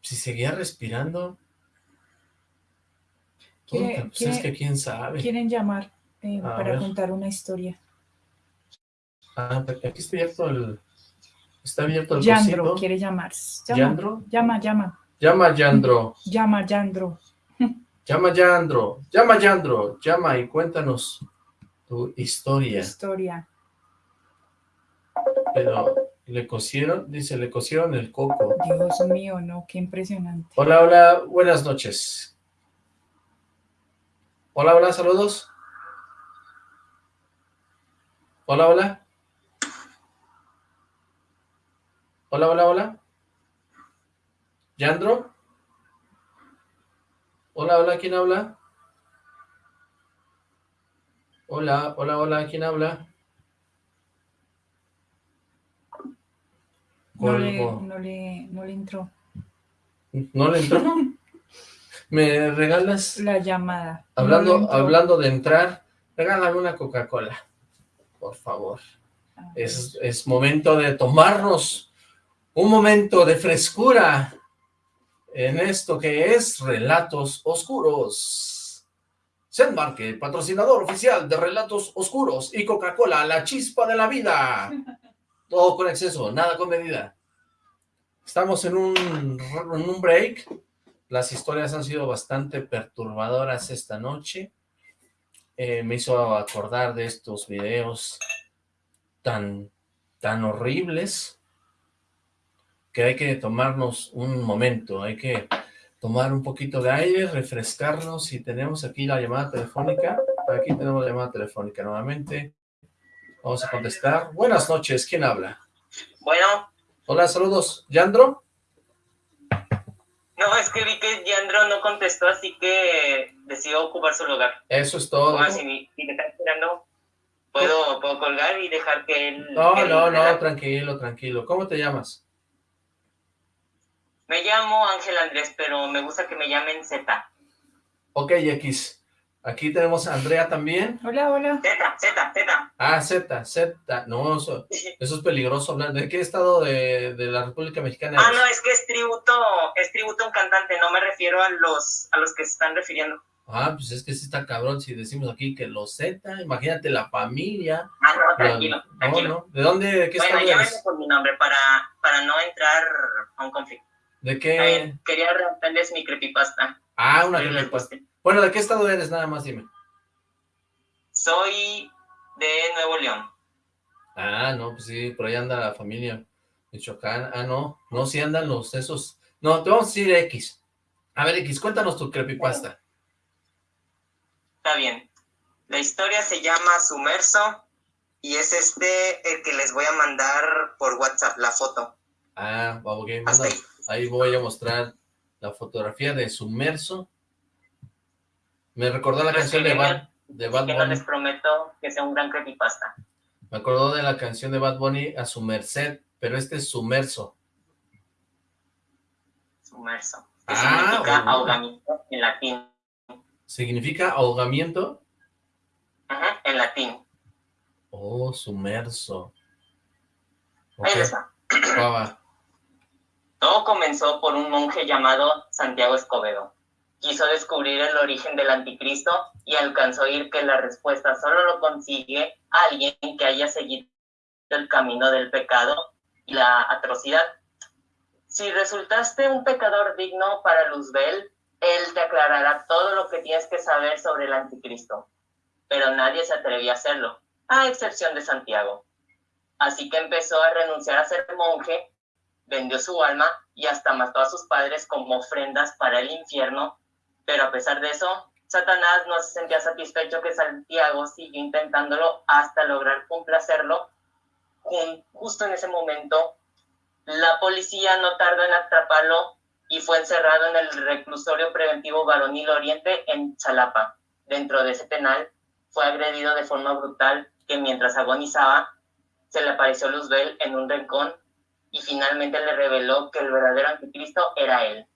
si seguía respirando, ¿Quiere- puta, pues es que quién sabe. Quieren llamar eh, para ver. contar una historia. Ah, porque aquí está abierto el, está abierto el Yandro cosito. quiere llamar. Llama, ¿Yandro? llama, llama, Llama Yandro, llama, Yandro. Llama Yandro, llama Yandro, llama y cuéntanos tu historia. Historia. Pero le cosieron, dice, le cosieron el coco. Dios mío, no, qué impresionante. Hola, hola, buenas noches. Hola, hola, saludos. Hola, hola. Hola, hola, hola. ¿Yandro? Hola, hola, ¿quién habla? Hola, hola, hola, ¿quién habla? No le, no le, no le entró ¿No le entró? ¿Me regalas? la llamada. Hablando, hablando de entrar, regálame una Coca-Cola, por favor. Ah, Es, es momento de tomarnos un momento de frescura en esto que es Relatos Oscuros. Sendmark, patrocinador oficial de Relatos Oscuros y Coca-Cola, la chispa de la vida. Todo con exceso, nada con medida. Estamos en un, en un break. Las historias han sido bastante perturbadoras esta noche. Eh, me hizo acordar de estos videos tan, tan horribles que hay que tomarnos un momento, hay que tomar un poquito de aire, refrescarnos y tenemos aquí la llamada telefónica. Aquí tenemos la llamada telefónica nuevamente. Vamos a contestar. Buenas noches, ¿quién habla? Bueno, Hola, saludos. ¿Yandro? no, es que vi que Yandro no contestó, así que decidió ocupar su lugar. Eso es todo. Bueno, si, me- si me esperando, puedo, puedo colgar y dejar que él... No, que él no, no, tranquilo, tranquilo. ¿Cómo te llamas? Me llamo Ángel Andrés, pero me gusta que me llamen Z. Ok, X. Aquí tenemos a Andrea también. Hola, hola. Z, Z, Z. Ah, Z, Z. No, eso, eso es peligroso hablar. ¿De qué estado de, de la República Mexicana Ah, eres? no, es que es tributo, es tributo a un cantante, no me refiero a los, a los que se están refiriendo. Ah, pues es que sí está cabrón si decimos aquí que los Z, imagínate la familia. Ah, no, la- tranquilo, no, tranquilo. no. ¿De dónde, de qué bueno, estado llámenme eres? por mi nombre para, para no entrar a un conflicto. ¿De qué? ver, quería relatarles mi creepypasta. Ah, una me pasa. Bueno, ¿de qué estado eres? Nada más dime. Soy de Nuevo León. Ah, no, pues sí, por ahí anda la familia Michoacán. Ah, no, no, sí andan los esos. No, te vamos a decir X. A ver, X, cuéntanos tu creepypasta. Está bien. La historia se llama Sumerso y es este el que les voy a mandar por WhatsApp, la foto. Ah, ok, Hasta ahí. Ahí voy a mostrar la fotografía de Sumerso. Me recordó la Pero canción de Bad, de Bad que no Bunny. les prometo que sea un gran creepypasta. Me acordó de la canción de Bad Bunny a su merced, pero este es Sumerso. Sumerso. Que Ah, significa oh. ahogamiento en latín. ¿Significa ahogamiento? Ajá, en latín. Oh, sumerso. Ok, Ahí va. Todo comenzó por un monje llamado Santiago Escobedo. Quiso descubrir el origen del anticristo y alcanzó a oír que la respuesta solo lo consigue alguien que haya seguido el camino del pecado y la atrocidad. Si resultaste un pecador digno para Luzbel, él te aclarará todo lo que tienes que saber sobre el anticristo. Pero nadie se atrevía a hacerlo, a excepción de Santiago. Así que empezó a renunciar a ser monje vendió su alma y hasta mató a sus padres como ofrendas para el infierno, pero a pesar de eso, Satanás no se sentía satisfecho que Santiago siguió intentándolo hasta lograr complacerlo. Justo en ese momento, la policía no tardó en atraparlo y fue encerrado en el reclusorio preventivo Varonil Oriente en Chalapa. Dentro de ese penal, fue agredido de forma brutal que mientras agonizaba, se le apareció Luzbel en un rincón y finalmente le reveló que el verdadero anticristo era él,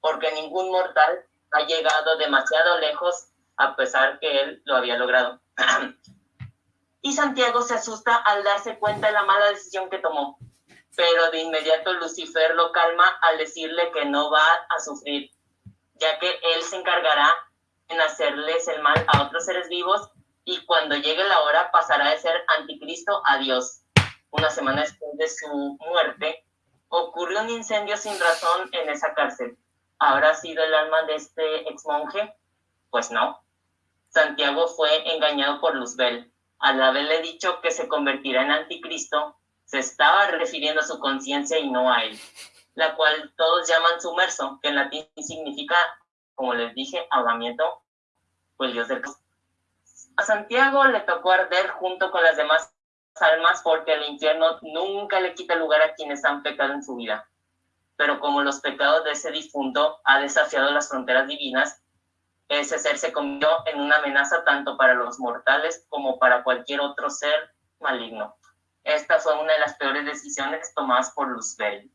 porque ningún mortal ha llegado demasiado lejos a pesar que él lo había logrado. y Santiago se asusta al darse cuenta de la mala decisión que tomó, pero de inmediato Lucifer lo calma al decirle que no va a sufrir, ya que él se encargará en hacerles el mal a otros seres vivos y cuando llegue la hora pasará de ser anticristo a Dios una semana después de su muerte, ocurrió un incendio sin razón en esa cárcel. ¿Habrá sido el alma de este ex monje? Pues no. Santiago fue engañado por Luzbel. Al haberle dicho que se convertirá en anticristo, se estaba refiriendo a su conciencia y no a él, la cual todos llaman sumerso, que en latín significa, como les dije, ahogamiento, el dios del. A Santiago le tocó arder junto con las demás almas porque el infierno nunca le quita lugar a quienes han pecado en su vida. Pero como los pecados de ese difunto ha desafiado las fronteras divinas, ese ser se convirtió en una amenaza tanto para los mortales como para cualquier otro ser maligno. Esta fue una de las peores decisiones tomadas por Luzbel.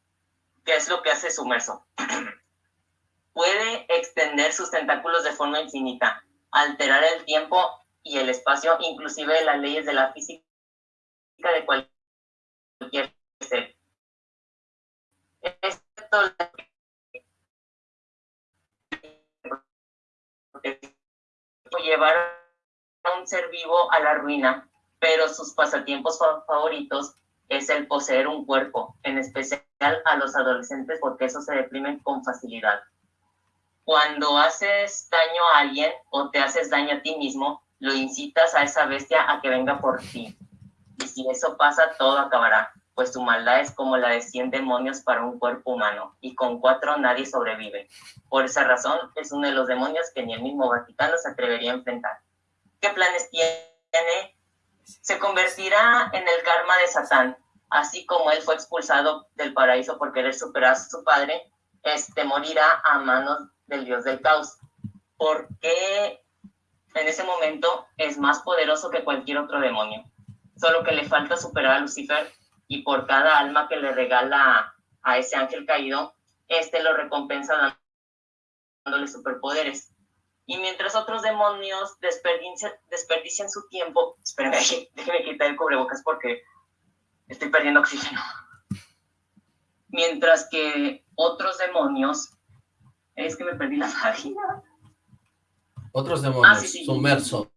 ¿Qué es lo que hace Sumerso? Puede extender sus tentáculos de forma infinita, alterar el tiempo y el espacio, inclusive las leyes de la física de cualquier ser. Esto llevar a un ser vivo a la ruina, pero sus pasatiempos fa- favoritos es el poseer un cuerpo, en especial a los adolescentes porque esos se deprimen con facilidad. Cuando haces daño a alguien o te haces daño a ti mismo, lo incitas a esa bestia a que venga por ti. Y si eso pasa, todo acabará, pues tu maldad es como la de 100 demonios para un cuerpo humano, y con cuatro nadie sobrevive. Por esa razón, es uno de los demonios que ni el mismo Vaticano se atrevería a enfrentar. ¿Qué planes tiene? Se convertirá en el karma de Satán, así como él fue expulsado del paraíso por querer superar a su padre, este morirá a manos del dios del caos, porque en ese momento es más poderoso que cualquier otro demonio solo que le falta superar a Lucifer y por cada alma que le regala a ese ángel caído, este lo recompensa dándole superpoderes. Y mientras otros demonios desperdician, desperdician su tiempo, espérenme, déjenme quitar el cubrebocas porque estoy perdiendo oxígeno. Mientras que otros demonios, es que me perdí la página. Otros demonios, Ah, sí, sí. sumerso,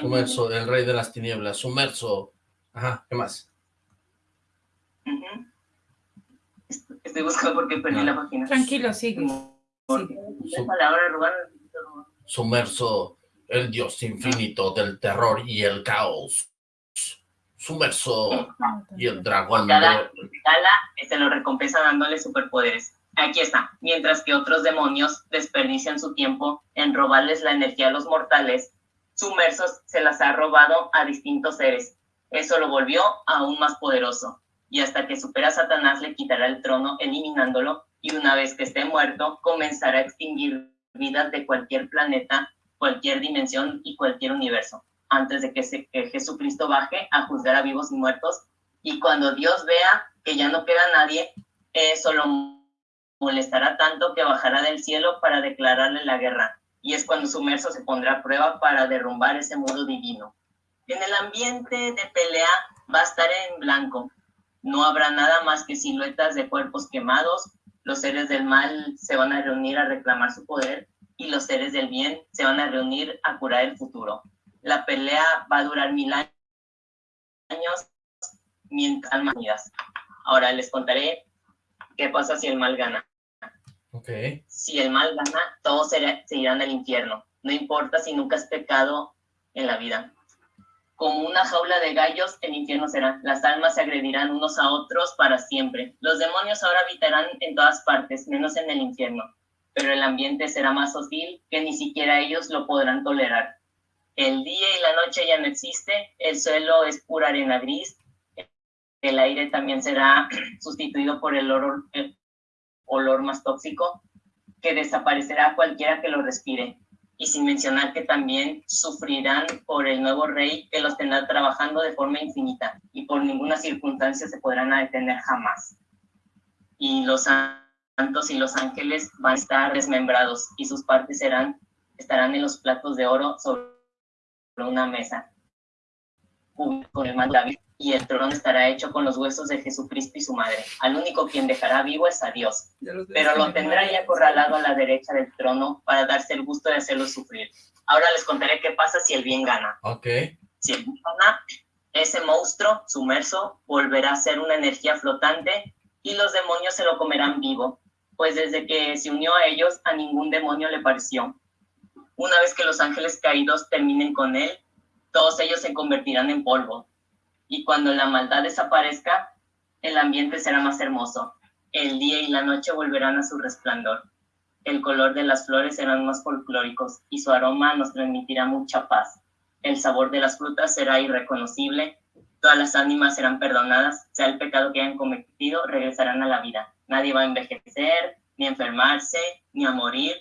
sumerso, el rey de las tinieblas, sumerso. Ajá, ¿qué más? Estoy- Estoy buscando porque perdí Ah. la página. Tranquilo, sigue. Porque sigue. Su- palabra robar Sumerso, el dios infinito del terror y el caos. Sumerso y el dragón. Cada gala se lo recompensa dándole superpoderes. Aquí está. Mientras que otros demonios desperdician su tiempo en robarles la energía a los mortales, sumersos se las ha robado a distintos seres. Eso lo volvió aún más poderoso. Y hasta que supera Satanás le quitará el trono eliminándolo y una vez que esté muerto comenzará a extinguir vidas de cualquier planeta, cualquier dimensión y cualquier universo antes de que, que Jesucristo baje a juzgar a vivos y muertos. Y cuando Dios vea que ya no queda nadie, eso lo molestará tanto que bajará del cielo para declararle la guerra. Y es cuando Sumerso se pondrá a prueba para derrumbar ese mundo divino. En el ambiente de pelea va a estar en blanco. No habrá nada más que siluetas de cuerpos quemados. Los seres del mal se van a reunir a reclamar su poder y los seres del bien se van a reunir a curar el futuro. La pelea va a durar mil años mientras almas Ahora les contaré qué pasa si el mal gana. Si el mal gana, todos se, irán al infierno. No importa si nunca has pecado en la vida. Como una jaula de gallos, el infierno será. Las almas se agredirán unos a otros para siempre. Los demonios ahora habitarán en todas partes, menos en el infierno. Pero el ambiente será más hostil que ni siquiera ellos lo podrán tolerar. El día y la noche ya no existe, el suelo es pura arena gris, el aire también será sustituido por el olor, olor más tóxico que desaparecerá cualquiera que lo respire. Y sin mencionar que también sufrirán por el nuevo rey que los tendrá trabajando de forma infinita y por ninguna circunstancia se podrán detener jamás. Y los santos y los ángeles van a estar desmembrados y sus partes serán, estarán en los platos de oro sobre una mesa con el mando y el trono estará hecho con los huesos de Jesucristo y su madre. Al único quien dejará vivo es a Dios, pero lo tendrá ya acorralado a la derecha del trono para darse el gusto de hacerlo sufrir. Ahora les contaré qué pasa si el bien gana. Ok. Si el bien gana, ese monstruo sumerso volverá a ser una energía flotante y los demonios se lo comerán vivo, pues desde que se unió a ellos, a ningún demonio le pareció. Una vez que los ángeles caídos terminen con él, todos ellos se convertirán en polvo. Y cuando la maldad desaparezca, el ambiente será más hermoso. El día y la noche volverán a su resplandor. El color de las flores serán más folclóricos y su aroma nos transmitirá mucha paz. El sabor de las frutas será irreconocible. Todas las ánimas serán perdonadas, sea el pecado que hayan cometido, regresarán a la vida. Nadie va a envejecer, ni a enfermarse, ni a morir,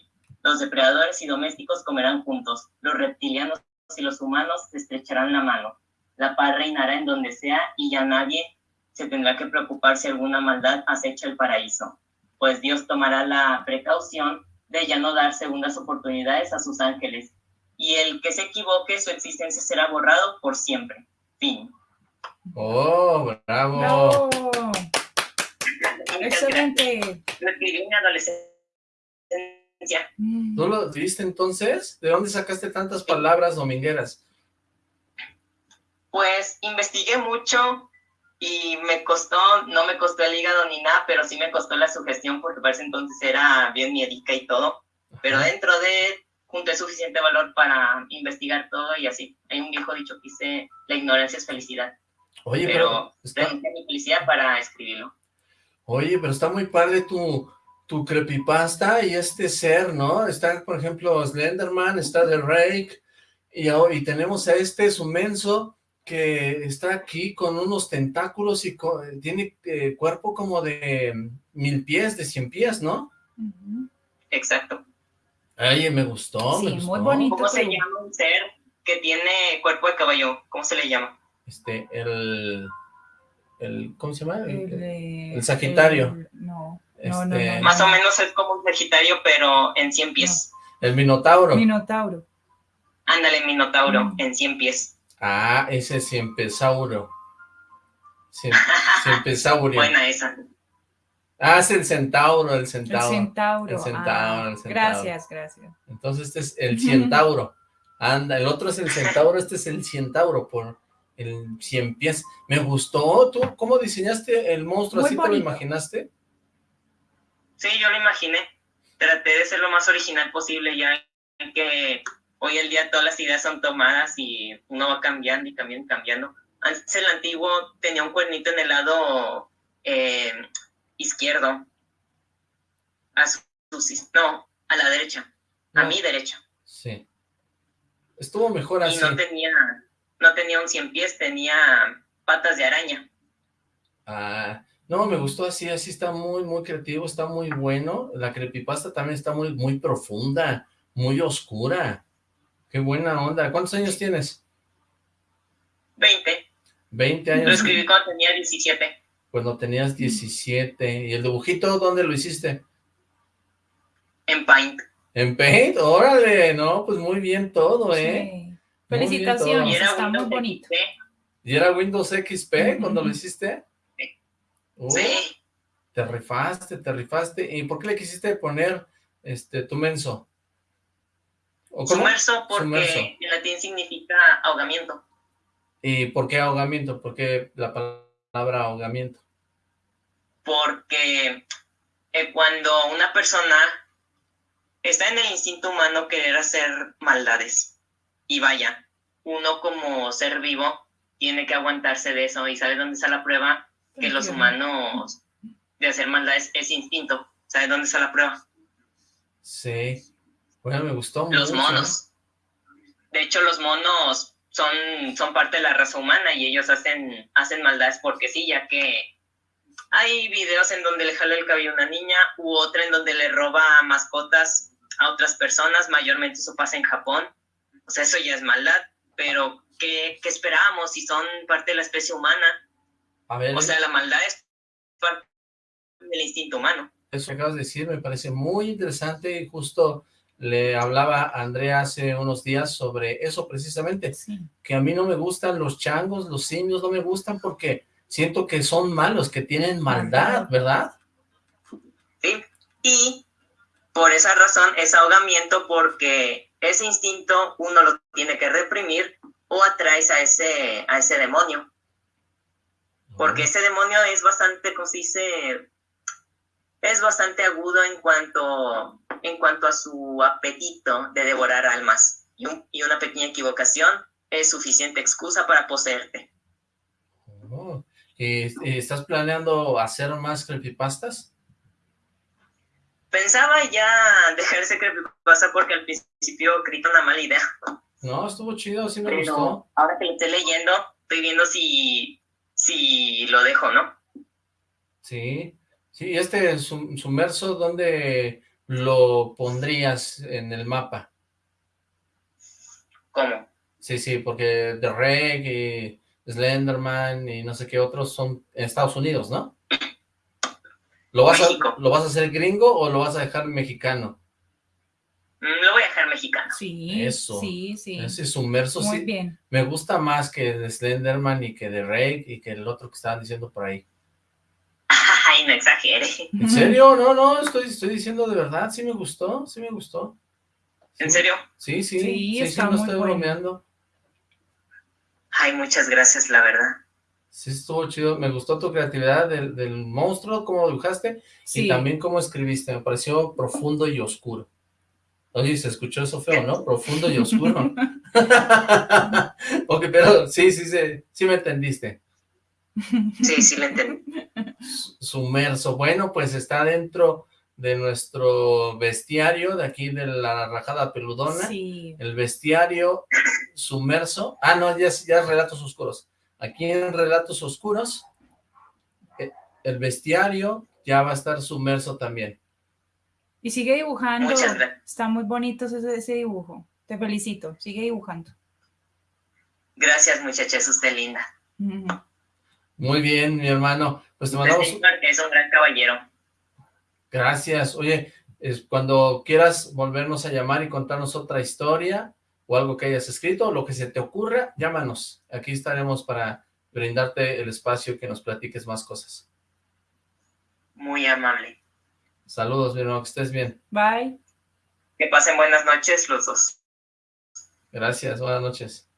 los depredadores y domésticos comerán juntos, los reptilianos y los humanos estrecharán la mano. La paz reinará en donde sea y ya nadie se tendrá que preocupar si alguna maldad acecha el paraíso, pues Dios tomará la precaución de ya no dar segundas oportunidades a sus ángeles, y el que se equivoque, su existencia será borrado por siempre. Fin. ¡Oh, bravo! ¡Excelente! Lo escribí en adolescencia ¿No lo viste entonces? ¿De dónde sacaste tantas palabras domingueras? Pues investigué mucho y me costó, no me costó el hígado ni nada, pero sí me costó la sugestión porque para ese entonces era bien miedica y todo. Pero dentro de junté suficiente valor para investigar todo y así. Hay un viejo dicho que dice, la ignorancia es felicidad. Oye, pero, pero mi felicidad para escribirlo. Oye, pero está muy padre tu, tu creepypasta y este ser, ¿no? Está, por ejemplo, Slenderman, está The Rake, y, y tenemos a este sumenso que está aquí con unos tentáculos y tiene eh, cuerpo como de mil pies, de cien pies, ¿no? Exacto. Ay, me gustó, me gustó. muy bonito. ¿Cómo se llama un ser que tiene cuerpo de caballo? ¿Cómo se le llama? Este, el... el ¿Cómo se llama? El, el Sagitario. no. Este, Más o menos es como un Sagitario, pero en 100 pies. El Minotauro. Minotauro. Ándale, Minotauro, mm. en 100 pies. Ah, ese es Ciempesauro. Cien, Ciempesaurio. Buena esa. Ah, es el centauro, el centauro. El centauro. El centauro, el centauro. Gracias, gracias. Entonces este es el centauro. Anda, el otro es el centauro, este es el centauro por el cien pies. Me gustó, ¿tú cómo diseñaste el monstruo? Muy ¿Así bonito. te lo imaginaste? Sí, yo lo imaginé. Traté de ser lo más original posible, ya que hoy en día todas las ideas son tomadas y uno va cambiando y cambiando y cambiando. Antes el antiguo tenía un cuernito en el lado eh, izquierdo. A su, no, a la derecha. A mi derecha. Sí. Estuvo mejor Y así. no tenía, no tenía un cien pies, tenía patas de araña. Ah, no, me gustó así, así está muy, muy creativo, está muy bueno. La creepypasta también está muy, muy profunda, muy oscura. Qué buena onda. ¿Cuántos años tienes? 20. 20 Lo años. escribí cuando tenía 17. Cuando tenías 17. ¿Y el dibujito dónde lo hiciste? En Paint. ¿En Paint? Órale, no, pues muy bien todo, ¿eh? Sí. Muy Felicitaciones, Y era está muy Windows bonito. XP. ¿Y era Windows XP cuando lo hiciste? Uh, Sí. Te rifaste, te rifaste. ¿Y por qué le quisiste poner este tu menso? Sumerso porque Sumerso. en latín significa ahogamiento. ¿Y por qué ahogamiento? ¿Por qué la palabra ahogamiento? Porque eh, cuando una persona está en el instinto humano querer hacer maldades, y vaya, uno como ser vivo tiene que aguantarse de eso, y ¿sabe dónde está la prueba? Que los humanos de hacer maldades es instinto. ¿Sabe dónde está la prueba? Sí. Bueno, me gustó Los mucho. monos. De hecho, los monos son, son parte de la raza humana y ellos hacen, hacen maldades porque sí, ya que hay videos en donde le jala el cabello a una niña u otra en donde le roba mascotas a otras personas, mayormente eso pasa en Japón. O sea, eso ya es maldad, pero ¿qué, qué esperábamos si son parte de la especie humana? A ver, O sea, la maldad es parte del instinto humano. eso que acabas de decir me parece muy interesante y justo le hablaba a Andrea hace unos días sobre eso precisamente, Sí. que a mí no me gustan los changos, los simios, no me gustan porque siento que son malos, que tienen maldad, ¿verdad? ¿sí? Y por esa razón es ahogamiento porque ese instinto uno lo tiene que reprimir o atraes a ese, a ese demonio. Porque ese demonio es bastante, como se dice, es bastante agudo en cuanto, en cuanto a su apetito de devorar almas. Y, un- y una pequeña equivocación es suficiente excusa para poseerte. Oh, ¿y- y ¿Estás planeando hacer más creepypastas? Pensaba ya dejar ese creepypasta porque al principio creí una mala idea. No, estuvo chido, sí me gustó. Ahora que lo estoy leyendo, estoy viendo si, si lo dejo, ¿no? Sí, sí, este sum- sumerso, ¿dónde lo pondrías en el mapa? ¿Cómo? Sí, sí, porque The Reg y Slenderman y no sé qué otros son en Estados Unidos, ¿no? ¿Lo vas, a. ¿Lo vas a hacer gringo o lo vas a dejar mexicano? Lo voy a dejar mexicano. Sí, Eso. sí, sí. Ese sumerso Muy sí, bien. me gusta más que de Slenderman y que de Reg y que el otro que estaban diciendo por ahí. Ay, no exagere. ¿En serio? No, no, estoy, estoy diciendo de verdad, sí me gustó, sí me gustó. ¿En serio? Sí, sí, Sí, sí, sí, está no muy estoy bueno. bromeando. Ay, muchas gracias, la verdad. Sí, estuvo chido. Me gustó tu creatividad del, del monstruo, cómo lo dibujaste, Sí. y también cómo escribiste. Me pareció profundo y oscuro. Oye, se escuchó eso feo, ¿no? Profundo y oscuro. ok, pero sí, sí, sí, sí me entendiste. Sí, sí, lo entendí. Sumerso. Bueno, pues está dentro de nuestro bestiario de aquí de la rajada peludona. Sí. El bestiario sumerso. Ah, no, ya, es- ya Relatos Oscuros. Aquí en Relatos Oscuros, eh, el bestiario ya va a estar sumerso también. Y sigue dibujando. Muchas gracias. Está muy bonito ese, ese dibujo. Te felicito. Sigue dibujando. Gracias, muchachas, usted linda. Muy bien, mi hermano. Pues te mandamos es un gran caballero. gracias. Oye, es, cuando quieras volvernos a llamar y contarnos otra historia o algo que hayas escrito, lo que se te ocurra, llámanos. Aquí estaremos para brindarte el espacio que nos platiques más cosas. Muy amable. Saludos, mi hermano, que estés bien. Bye. Que pasen buenas noches los dos. Gracias, buenas noches.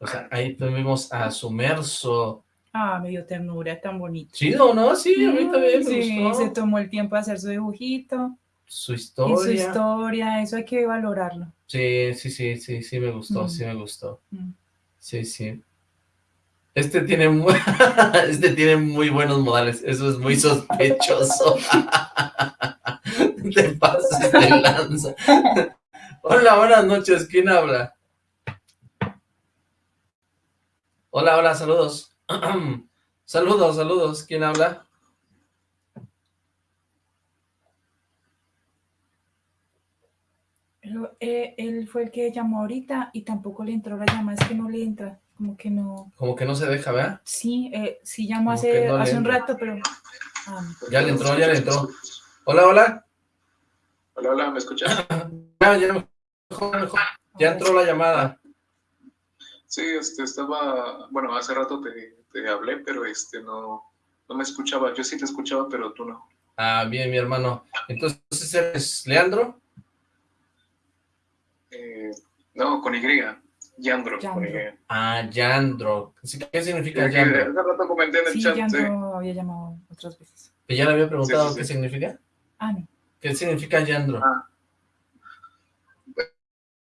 O sea, ahí tuvimos a Sumerso. Ah, me dio ternura, tan bonito. Sí, ¿no? no, Sí, a mí también me sí, se tomó el tiempo de hacer su dibujito. Su historia. Su historia, eso hay que valorarlo. Sí, sí, sí, sí, sí me gustó, mm. sí me gustó. Mm. Sí, sí. Este tiene, muy, este tiene muy buenos modales, eso es muy sospechoso. Te pasas de lanza. Hola, buenas noches, ¿quién habla? Hola, hola, saludos. saludos, saludos. ¿Quién habla? Pero, eh, él fue el que llamó ahorita y tampoco le entró la llamada, es que no le entra, como que no... Como que no se deja, ¿verdad? Sí, eh, sí llamó Como hace, no hace un entra. rato, pero... ah, Ya le entró, ya le entró. Hola, hola. Hola, hola, ¿me escuchas? Ya, ya, mejor, mejor. Ya entró la llamada. Sí, este, estaba, bueno, hace rato te, te hablé, pero este, no, no me escuchaba. Yo sí te escuchaba, pero tú no. Ah, bien, mi hermano. Entonces, ¿eres Leandro? Eh, no, con Y. Yandro, con Y. Ah, Yandro. ¿Qué significa Sí, Yandro? hace rato comenté en el Sí, chat. ya sí. no había llamado otras veces. ¿Que ya le había preguntado Sí, sí, qué sí. significa? Ah, no. ¿Qué significa Yandro? Ah.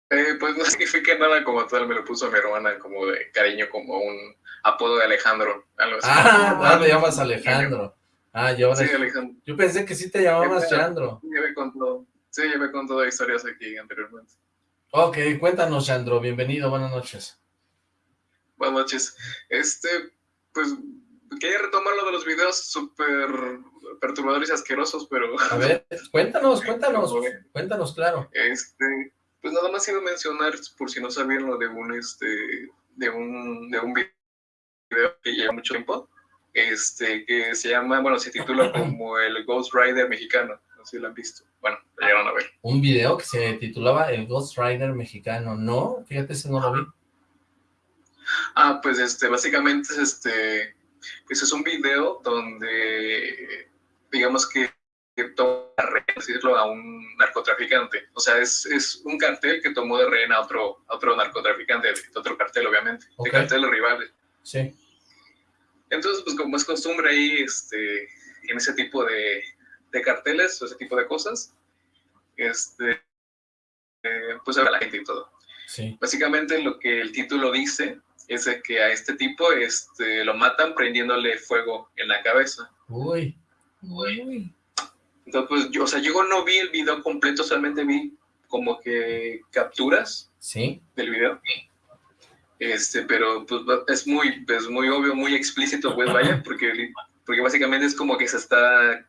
Eh, pues no significa nada como tal, me lo puso mi hermana como de cariño, como un apodo de Alejandro. Algo así. Ah, ah, le llamas Alejandro. Ah, y ahora... Sí, Alejandro. Yo pensé que sí te llamabas Yandro. Llevé con todo. Sí, llevé con todo historias aquí anteriormente. Ok, cuéntanos, Yandro. Bienvenido, buenas noches. Buenas noches. Este, pues, quería retomar lo de los videos súper perturbadores y asquerosos, pero... A ver, cuéntanos, cuéntanos. Cuéntanos, claro. Este, pues nada más iba a mencionar, por si no sabían, lo de un, este, de un, de un video que lleva mucho tiempo, este, que se llama, bueno, se titula como el Ghost Rider mexicano. No sé si lo han visto. Bueno, lo llegaron a ver. Un video que se titulaba El Ghost Rider mexicano. No, fíjate, ese no lo vi. Ah, pues este, básicamente es este, pues es un video donde, digamos que, que toma de rehén, decirlo, a un narcotraficante. O sea, es, es un cartel que tomó de rehén a otro, a otro narcotraficante, de otro cartel, obviamente, Ok. de carteles rivales. Sí. Entonces, pues como es costumbre ahí, este, en ese tipo de, de carteles o ese tipo de cosas, este, eh, pues habla la gente y todo. Sí. Básicamente lo que el título dice es de que a este tipo este, lo matan prendiéndole fuego en la cabeza. Uy. Uy. Entonces, pues yo, o sea, yo no vi el video completo, solamente vi como que capturas Sí. del video. Este, pero pues es muy, es muy obvio, muy explícito, pues vaya, porque, porque básicamente es como que se está,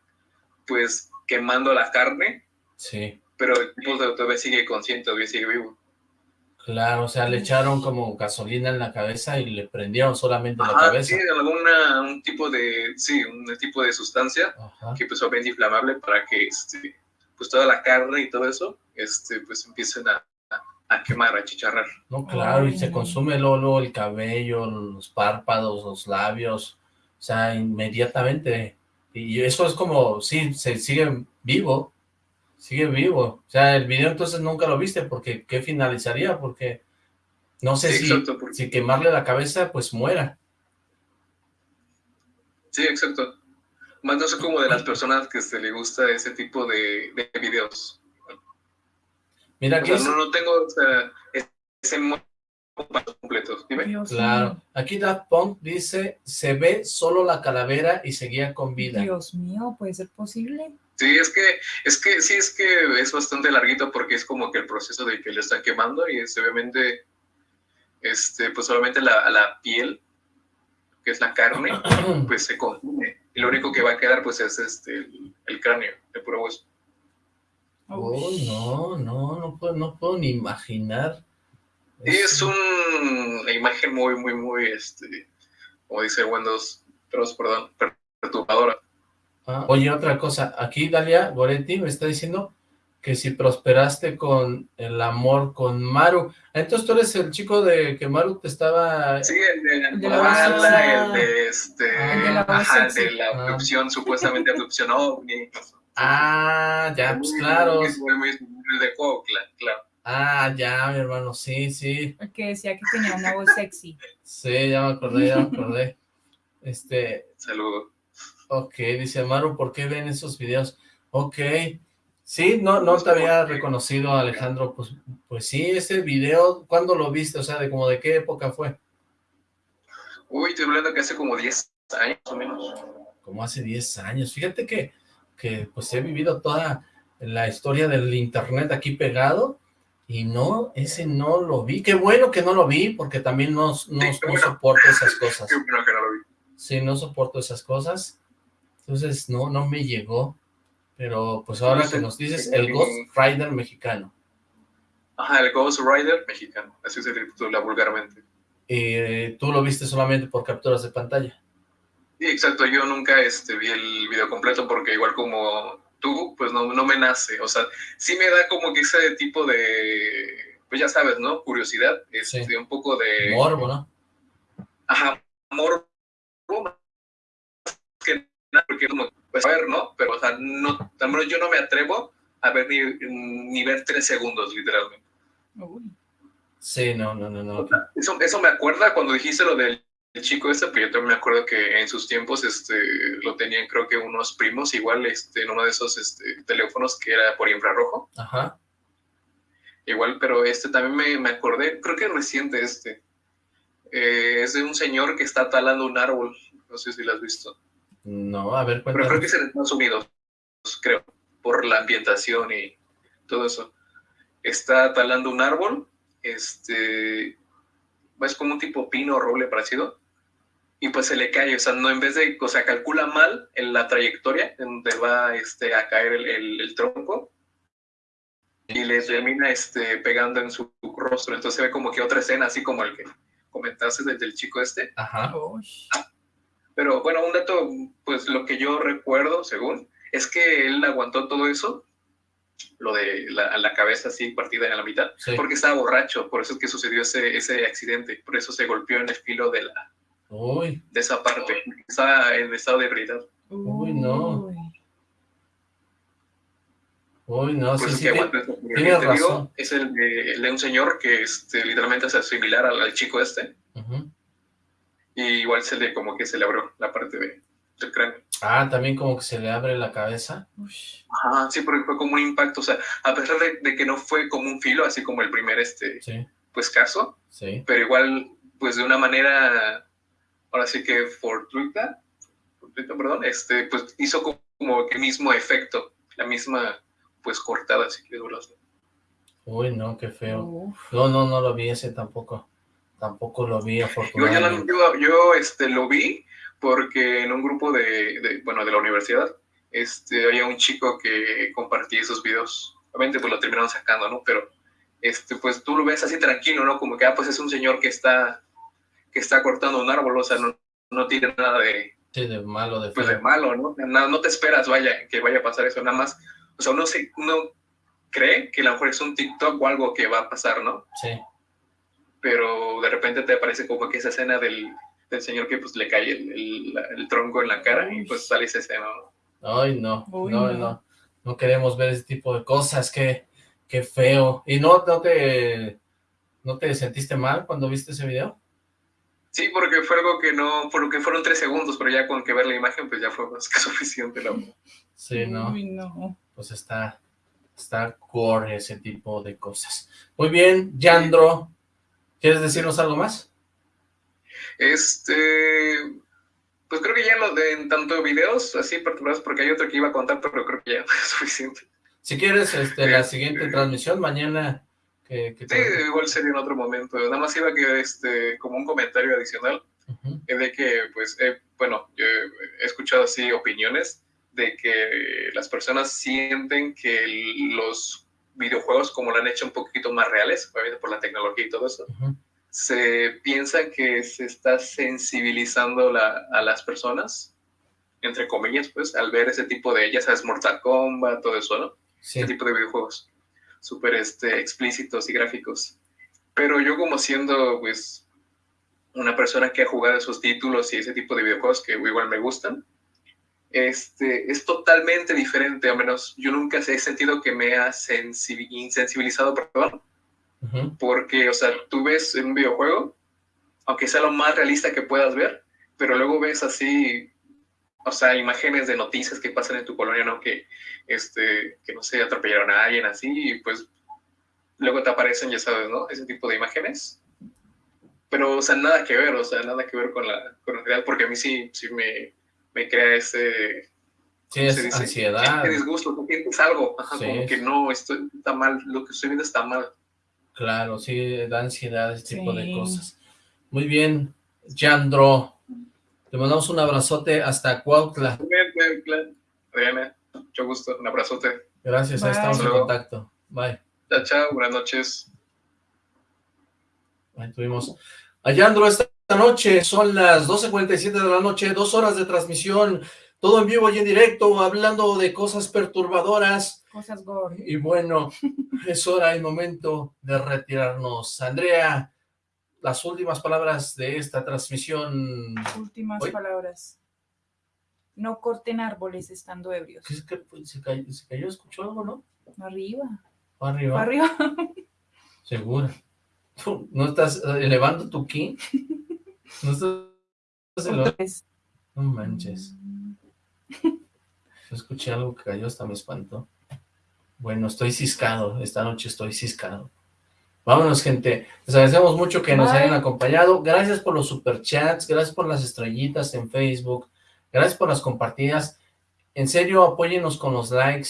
pues, quemando la carne, Sí. pero el tipo todavía sigue consciente, todavía sigue vivo. Claro, o sea, le echaron como gasolina en la cabeza y le prendieron solamente la Ajá, cabeza. sí, alguna, un tipo de, sí, un tipo de sustancia Ajá. que pues obviamente inflamable para que, este, pues toda la carne y todo eso, este, pues empiecen a, a, quemar, a chicharrar. No, claro, y se consume luego, luego el cabello, los párpados, los labios, o sea, inmediatamente. Y eso es como, sí, se sigue vivo, sigue vivo. O sea, el video entonces nunca lo viste, porque ¿qué finalizaría? Porque no sé Sí, si, exacto, porque- si quemarle la cabeza, pues muera. Sí, exacto. Más no sé como de las personas que se le gusta ese tipo de, de videos. Mira O que sea, es, no, no tengo o sea, ese modo completo. Dime. Dios claro, mío. aquí Daft Punk dice, se ve solo la calavera y seguía con vida. Dios mío, ¿puede ser posible? Sí, es que, es que, sí, es que es bastante larguito porque es como que el proceso de que le están quemando y es obviamente, este, pues solamente la, la piel, que es la carne, pues se consume. Y lo único que va a quedar, pues, es este, el, el cráneo, el puro hueso. Uy, no, no, no puedo, no puedo ni imaginar. Es un- una imagen muy, muy, muy, este, como dice Windows, perdón, perturbadora. Ah, oye, otra cosa, aquí Dalia Goretti me está diciendo que si prosperaste con el amor con Maru. Entonces tú eres el chico de que Maru te estaba... Sí, el de la de la koala, voz el de este, Ah, de la ajá, de Ah. abducción, supuestamente abducción ovni. Ah, ya, pues claro. Muy, muy, muy, muy de Cuautla, claro. Ah, ya, mi hermano, sí, sí. El que decía que tenía una voz sexy. Sí, ya me acordé, ya me acordé. Este, Saludo. Ok, dice Maru, ¿por qué ven esos videos? Ok, sí, no, no te había reconocido, Alejandro, pues, pues sí, ese video, ¿cuándo lo viste? O sea, de como de qué época fue? Uy, estoy hablando que hace como 10 años o menos. como hace 10 años. Fíjate que, que pues he vivido toda la historia del internet aquí pegado Y no, ese no lo vi. Qué bueno que no lo vi, porque también no, no, no soporto esas cosas. Qué bueno que no lo vi. Sí, no soporto esas cosas. Entonces, no, no me llegó. Pero, pues ahora que nos dices, el Ghost Rider mexicano. Ajá, el Ghost Rider mexicano. Así se titula vulgarmente. Eh, ¿Tú lo viste solamente por capturas de pantalla? Sí, exacto. Yo nunca este, vi el video completo porque igual como tú, pues no, no me nace. O sea, sí me da como que ese tipo de, pues ya sabes, ¿no? Curiosidad, este, un poco de... Morbo, ¿no? Ajá, morbo. Que porque como, pues a ver, ¿no? Pero, o sea, no, al menos yo no me atrevo a ver ni, ni ver tres segundos, literalmente. Sí, no, no, no, no. Eso, eso me acuerda cuando dijiste lo del el chico este, pero yo también me acuerdo que en sus tiempos este, lo tenían creo que unos primos, igual este, en uno de esos este, teléfonos que era por infrarrojo. Ajá. Igual, pero este también me, me acordé, creo que reciente este. Eh, es de un señor que está talando un árbol, no sé si lo has visto. No, a ver, cuéntame. Pero creo que es en Estados Unidos, creo, por la ambientación y todo eso. Está talando un árbol, este, es como un tipo pino o roble parecido, y pues se le cae, o sea, no en vez de, o sea, calcula mal en la trayectoria en donde va este, a caer el, el, tronco y le termina este, pegando en su rostro, entonces se ve como que otra escena, así como el que comentaste del, del chico este. Ajá. Pero bueno, un dato, pues lo que yo recuerdo, según, es que él aguantó todo eso, lo de la, la cabeza así partida en la mitad, porque estaba borracho, por eso es que sucedió ese, ese accidente, por eso se golpeó en el filo de la, Uy. de esa parte. Está en estado de ebriedad. Uy, no. Uy, no, pues sí, es sí. Tiene razón. es el de, un señor que este, literalmente es similar al, chico este. Y igual se le, como que se le abrió la parte de, del cráneo. Ah, también como que se le abre la cabeza. Ajá, sí, porque fue como un impacto. O sea, a pesar de, que no fue como un filo, así como el primer, este, pues, caso. Sí. Pero igual, pues, de una manera ahora sí que fortuita, fortuita perdón, este, pues hizo como, que mismo efecto, la misma, pues cortada, si quieres verlo Uy, no, qué feo. No, no, no lo vi ese tampoco. Tampoco lo vi, afortunadamente. Yo, yo, este, lo vi porque en un grupo de, bueno, de la universidad, este, había un chico que compartía esos videos. Obviamente, pues lo terminaron sacando, ¿no? Pero, este, pues tú lo ves así tranquilo, ¿no? Como que, ah, pues es un señor que está que está cortando un árbol, o sea, no, no tiene nada de... Sí, de malo, de Pues de malo, ¿no? No, no te esperas, vaya, que vaya a pasar eso, nada más, o sea, uno, se, uno cree que a lo mejor es un TikTok o algo que va a pasar, ¿no? Sí. Pero de repente te aparece como que esa escena del, del señor que pues le cae el, el, tronco en la cara y pues sale esa escena, ¿no? Ay, no, no, no, no, queremos ver ese tipo de cosas, qué, qué feo. ¿Y no, no, te, no te sentiste mal cuando viste ese video? Sí, porque fue algo que no, por lo que fueron tres segundos, pero ya con que ver la imagen, pues ya fue más que suficiente. La... Sí, ¿no? no. Pues está, está core ese tipo de cosas. Muy bien, Yandro, ¿quieres decirnos algo más? Este, pues creo que ya lo de en tanto videos así particulares, porque hay otro que iba a contar, pero creo que ya es suficiente. Si quieres, este, la siguiente transmisión, mañana sí, igual sería en otro momento. Nada más iba que, este, como un comentario adicional, de que, pues, bueno, yo he escuchado así opiniones de que las personas sienten que los videojuegos, como lo han hecho un poquito más reales, obviamente por la tecnología y todo eso, se piensa que se está sensibilizando la, a las personas, entre comillas, pues, al ver ese tipo de, ya sabes, Mortal Kombat, todo eso, ¿no? Ese tipo de videojuegos súper este, explícitos y gráficos. Pero yo como siendo, pues, una persona que ha jugado esos títulos y ese tipo de videojuegos que igual me gustan, este, es totalmente diferente, al menos yo nunca he sentido que me ha insensibilizado, perdón, porque, o sea, tú ves en un videojuego, aunque sea lo más realista que puedas ver, pero luego ves así o sea, imágenes de noticias que pasan en tu colonia, ¿no? Que, este, que no sé, atropellaron a alguien así, y pues luego te aparecen, ya sabes, ¿no? Ese tipo de imágenes. Pero, o sea, nada que ver, o sea, nada que ver con la, con la realidad, porque a mí sí, sí me, me crea ese... Sí, es ansiedad. Qué disgusto, tú sientes algo, Ajá, como que no, esto está mal, lo que estoy viendo está mal. Claro, sí, da ansiedad ese tipo de Sí. cosas. Muy bien, Yandro. Te mandamos un abrazote hasta Cuautla. Realmente, mucho gusto. Un abrazote. Gracias, ahí Bye. estamos en contacto. Bye. Chao, chao. Buenas noches. Ahí tuvimos a Yandro esta noche, son las 12.47 de la noche, dos horas de transmisión, todo en vivo y en directo, hablando de cosas perturbadoras, Cosas gore. y bueno, es hora y momento de retirarnos. Andrea, las últimas palabras de esta transmisión. Últimas palabras. No corten árboles estando ebrios. ¿Qué es que se cayó, se cayó? ¿Escuchó algo, no? Arriba. Arriba. Arriba. Seguro. ¿Tú no estás elevando tu ki? ¿No estás elevando? Pues, No manches. Yo escuché algo que cayó, hasta me espantó. Bueno, estoy ciscado. Esta noche estoy ciscado. Vámonos, gente. Les agradecemos mucho que nos hayan acompañado. Gracias por los superchats. Gracias por las estrellitas en Facebook. Gracias por las compartidas. En serio, apóyennos con los likes.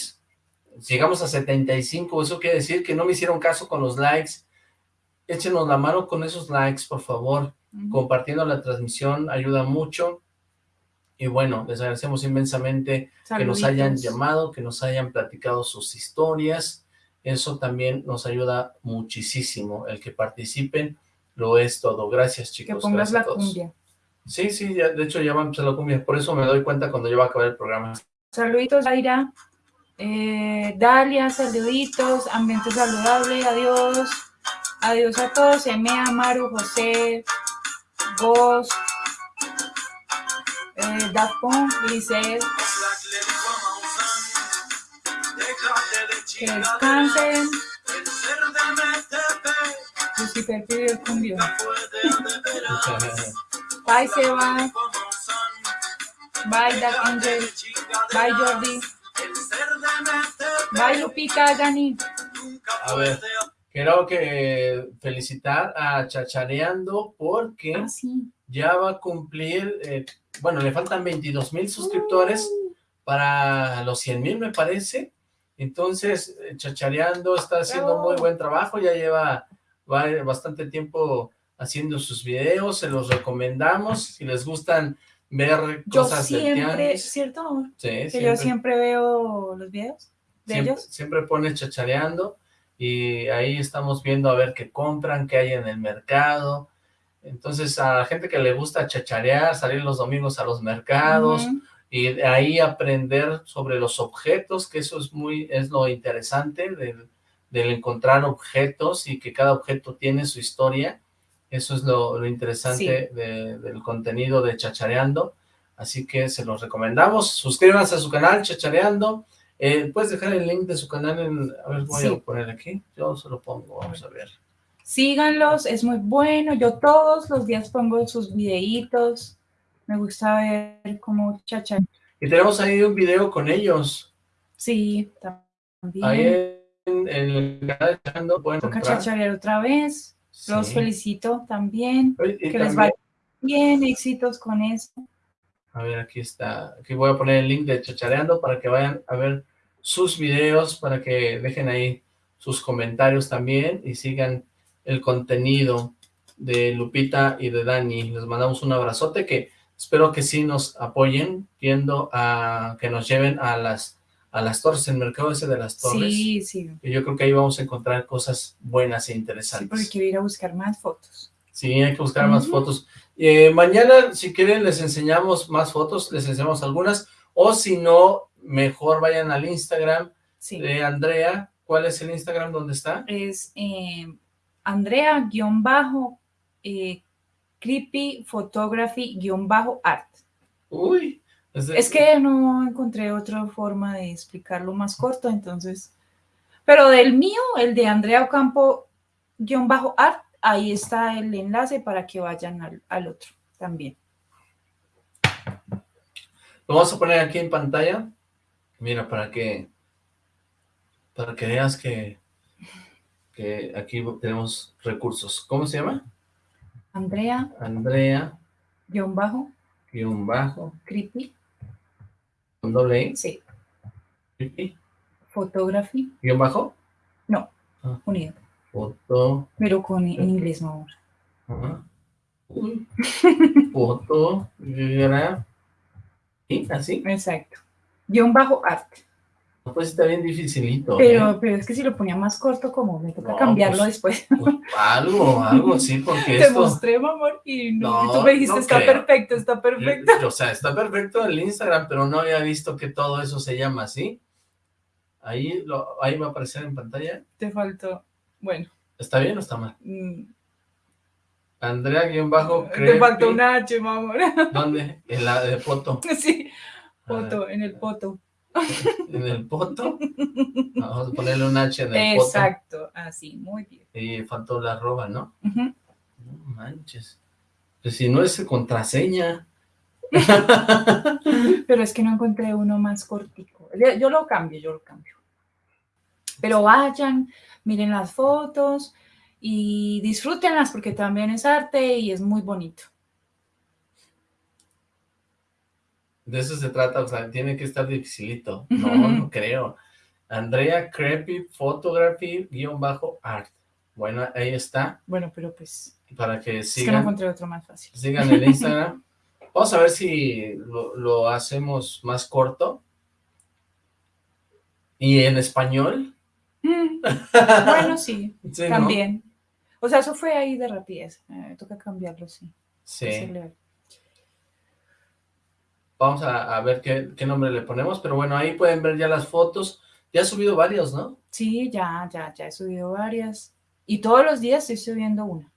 Llegamos a 75. Eso quiere decir que no me hicieron caso con los likes. Échenos la mano con esos likes, por favor compartiendo la transmisión ayuda mucho. Y bueno, les agradecemos inmensamente que nos hayan llamado, que nos hayan platicado sus historias. Eso también nos ayuda muchísimo. El que participen lo es todo. Gracias, Que chicos. pongas Gracias a la todos. cumbia. Sí, sí, ya- de hecho ya va a empezar la cumbia. Por eso me doy cuenta cuando ya va a acabar el programa. Saluditos, Aira. Eh, Dalia, saluditos. Ambiente saludable. Adiós. Adiós a todos. Emea, Maru, José, Gos, eh, Dafon, Lisset. Que descansen. Lucifer el cumbión. Bye, Seba. Bye, Dark Angel. Bye, Jordi. Bye, Lupita, Dani. A ver, quiero que felicitar a Chachareando porque Ah, sí. ya va a cumplir, eh, bueno, le faltan 22 mil suscriptores para los 100 mil, me parece. Entonces, eh, Chachareando está haciendo Bravo. muy buen trabajo, ya lleva va- bastante tiempo haciendo sus videos, se los recomendamos. Si les gustan ver Yo cosas del siempre, tianguis, ¿cierto? sí, Que siempre, yo siempre veo los videos de siempre, ellos. siempre pone Chachareando y ahí estamos viendo a ver qué compran, qué hay en el mercado. Entonces, a la gente que le gusta chacharear, salir los domingos a los mercados, Ujú. y de ahí aprender sobre los objetos, que eso es muy, es lo interesante del, del encontrar objetos y que cada objeto tiene su historia. Eso es lo, lo interesante de- del contenido de Chachareando. Así que se los recomendamos. Suscríbanse a su canal, Chachareando. Eh, Puedes dejar el link de su canal en... A ver, voy Sí. a poner aquí. Yo se lo pongo, vamos a ver. Síganlos, es muy bueno. Yo todos los días pongo sus videitos. Me gusta ver cómo chacha. Y tenemos ahí un video con ellos. Sí, también. Ahí en, en el canal de Chachareando pueden Toca chacharear otra vez. Los felicito también. Y- y Que les vaya bien, éxitos con eso. A ver, aquí está. Aquí voy a poner el link de Chachareando para que vayan a ver sus videos, para que dejen ahí sus comentarios también y sigan el contenido de Lupita y de Dani. Les mandamos un abrazote que espero que sí nos apoyen, viendo a que nos lleven a las a las torres, el mercado ese de las torres. Sí, sí. Y yo creo que ahí vamos a encontrar cosas buenas e Sí, interesantes. porque quiero ir a buscar más fotos. Sí, hay que buscar más fotos. Eh, mañana, si quieren, les enseñamos más fotos, les enseñamos algunas, o si no, mejor vayan al Instagram Sí. de Andrea. ¿Cuál es el Instagram donde está? Es eh, Andrea eh, creepy photography art. Uy. de- Es que no encontré otra forma de explicarlo más corto, entonces. Pero del mío, el de Andrea Ocampo guion bajo art, ahí está el enlace para que vayan al, al otro también. Lo vamos a poner aquí en pantalla. Mira, para que para que veas que, que aquí tenemos recursos. ¿Cómo se llama? Andrea Andrea, guion bajo guion bajo, creepy, con doble I, sí, y- photography, guion bajo, no, Ah. unido. Foto. Pero con en inglés, no. Ajá. Uy. Foto. ¿Y así? Exacto. Guión bajo arte. Pues está bien dificilito. Pero, ¿eh? pero es que si lo ponía más corto, como me toca No, cambiarlo pues, después. Pues, algo, algo, sí, porque Te esto... mostré, mi amor, y no, No, tú me dijiste, no está creo. perfecto, está perfecto. O sea, está perfecto el Instagram, pero no había visto que todo eso se llama así. Ahí, lo, ahí va a aparecer en pantalla. Te faltó, bueno, ¿Está bien o está mal? mm, Andrea-bajo te faltó una H, mi amor. ¿Dónde? En la de foto. Sí, En el foto. ¿En el poto? Vamos a ponerle un H en el poto. Exacto, así, muy bien. Y faltó la arroba, ¿no? No manches. Pues si no es contraseña. Pero es que no encontré uno más cortico. Yo lo cambio, yo lo cambio. Pero vayan, miren las fotos y disfrútenlas porque también es arte y es muy bonito. De eso se trata, o sea, tiene que estar dificilito. No, no creo. Andrea Creepy Photography guion bajo art. Bueno, ahí está, Bueno, pero pues para que es que no sigan, encontré otro más fácil. sigan el Instagram. Vamos a ver si lo, lo hacemos más corto. Y en español. Mm, Bueno, sí, Sí, ¿no? también. O sea, eso fue ahí de rapidez. Eh, toca cambiarlo, sí. Sí. Vamos a, a ver qué, qué nombre le ponemos, pero bueno, ahí pueden ver ya las fotos. Ya ha subido varios, ¿no? Sí, ya, ya, ya he subido varias. Y todos los días estoy subiendo una.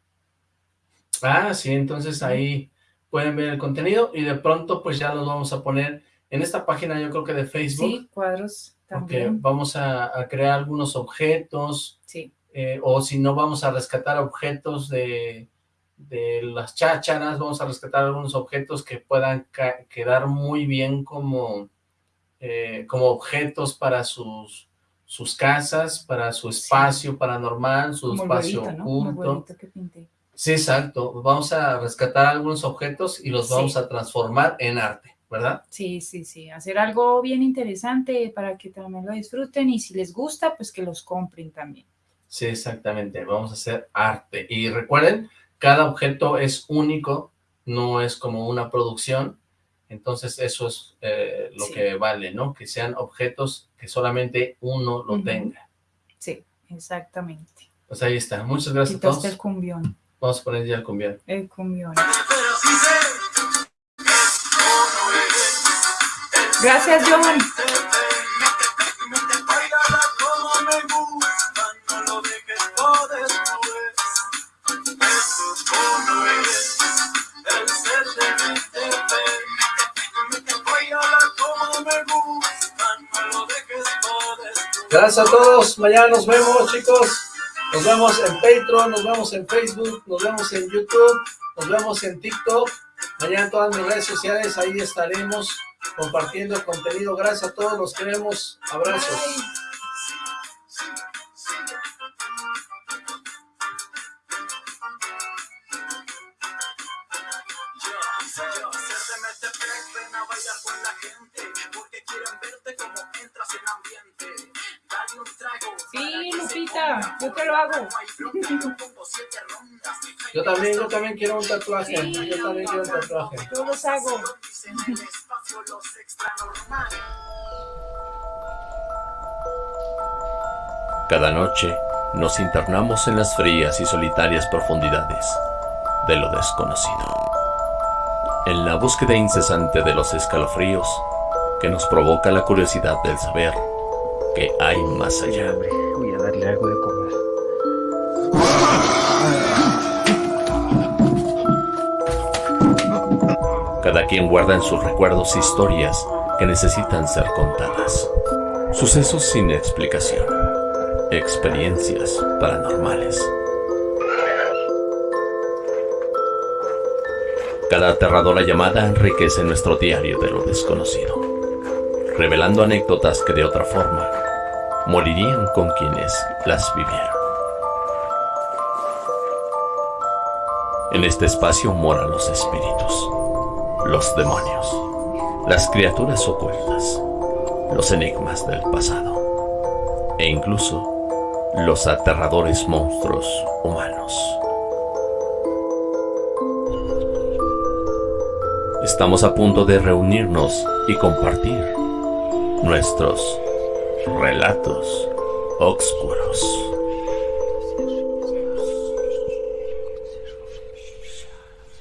Ah, sí, entonces ahí pueden ver el contenido y de pronto pues ya los vamos a poner en esta página yo creo que de Facebook, Sí, cuadros porque también. vamos a, a crear algunos objetos Sí, eh, o si no vamos a rescatar objetos de, de las chácharas, vamos a rescatar algunos objetos que puedan quedar muy bien como, eh, como objetos para sus, sus casas, para su espacio paranormal, su como espacio oculto. huevito que pinté. Sí, exacto. Vamos a rescatar algunos objetos y los Sí. vamos a transformar en arte, ¿verdad? Sí, sí, sí. Hacer algo bien interesante para que también lo disfruten y si les gusta, pues que los compren también. Sí, exactamente. Vamos a hacer arte. Y recuerden, cada objeto es único, no es como una producción. Entonces eso es eh, lo Sí. que vale, ¿no? Que sean objetos que solamente uno lo tenga. Sí, exactamente. Pues ahí está. Muchas gracias a todos. el cumbión. Vamos a poner ya el cumbión. El cumbión. Gracias, John. Gracias a todos. Mañana nos vemos, chicos. Nos vemos en Patreon, nos vemos en Facebook, nos vemos en YouTube, nos vemos en TikTok. Mañana en todas mis redes sociales, ahí estaremos compartiendo contenido. Gracias a todos, los queremos. Abrazos. Hago. Yo también, yo también quiero un tatuaje. Sí. Yo también quiero un tatuaje. Yo los hago. Cada noche nos internamos en las frías y solitarias profundidades de lo desconocido. En la búsqueda incesante de los escalofríos que nos provoca la curiosidad del saber que hay más allá. Voy a darle algo de comer. Cada quien guarda en sus recuerdos historias que necesitan ser contadas. Sucesos sin explicación. Experiencias paranormales. Cada aterradora llamada enriquece nuestro diario de lo desconocido, revelando anécdotas que de otra forma morirían con quienes las vivieron. En este espacio moran los espíritus, los demonios, las criaturas ocultas, los enigmas del pasado e incluso los aterradores monstruos humanos. Estamos a punto de reunirnos y compartir nuestros relatos oscuros.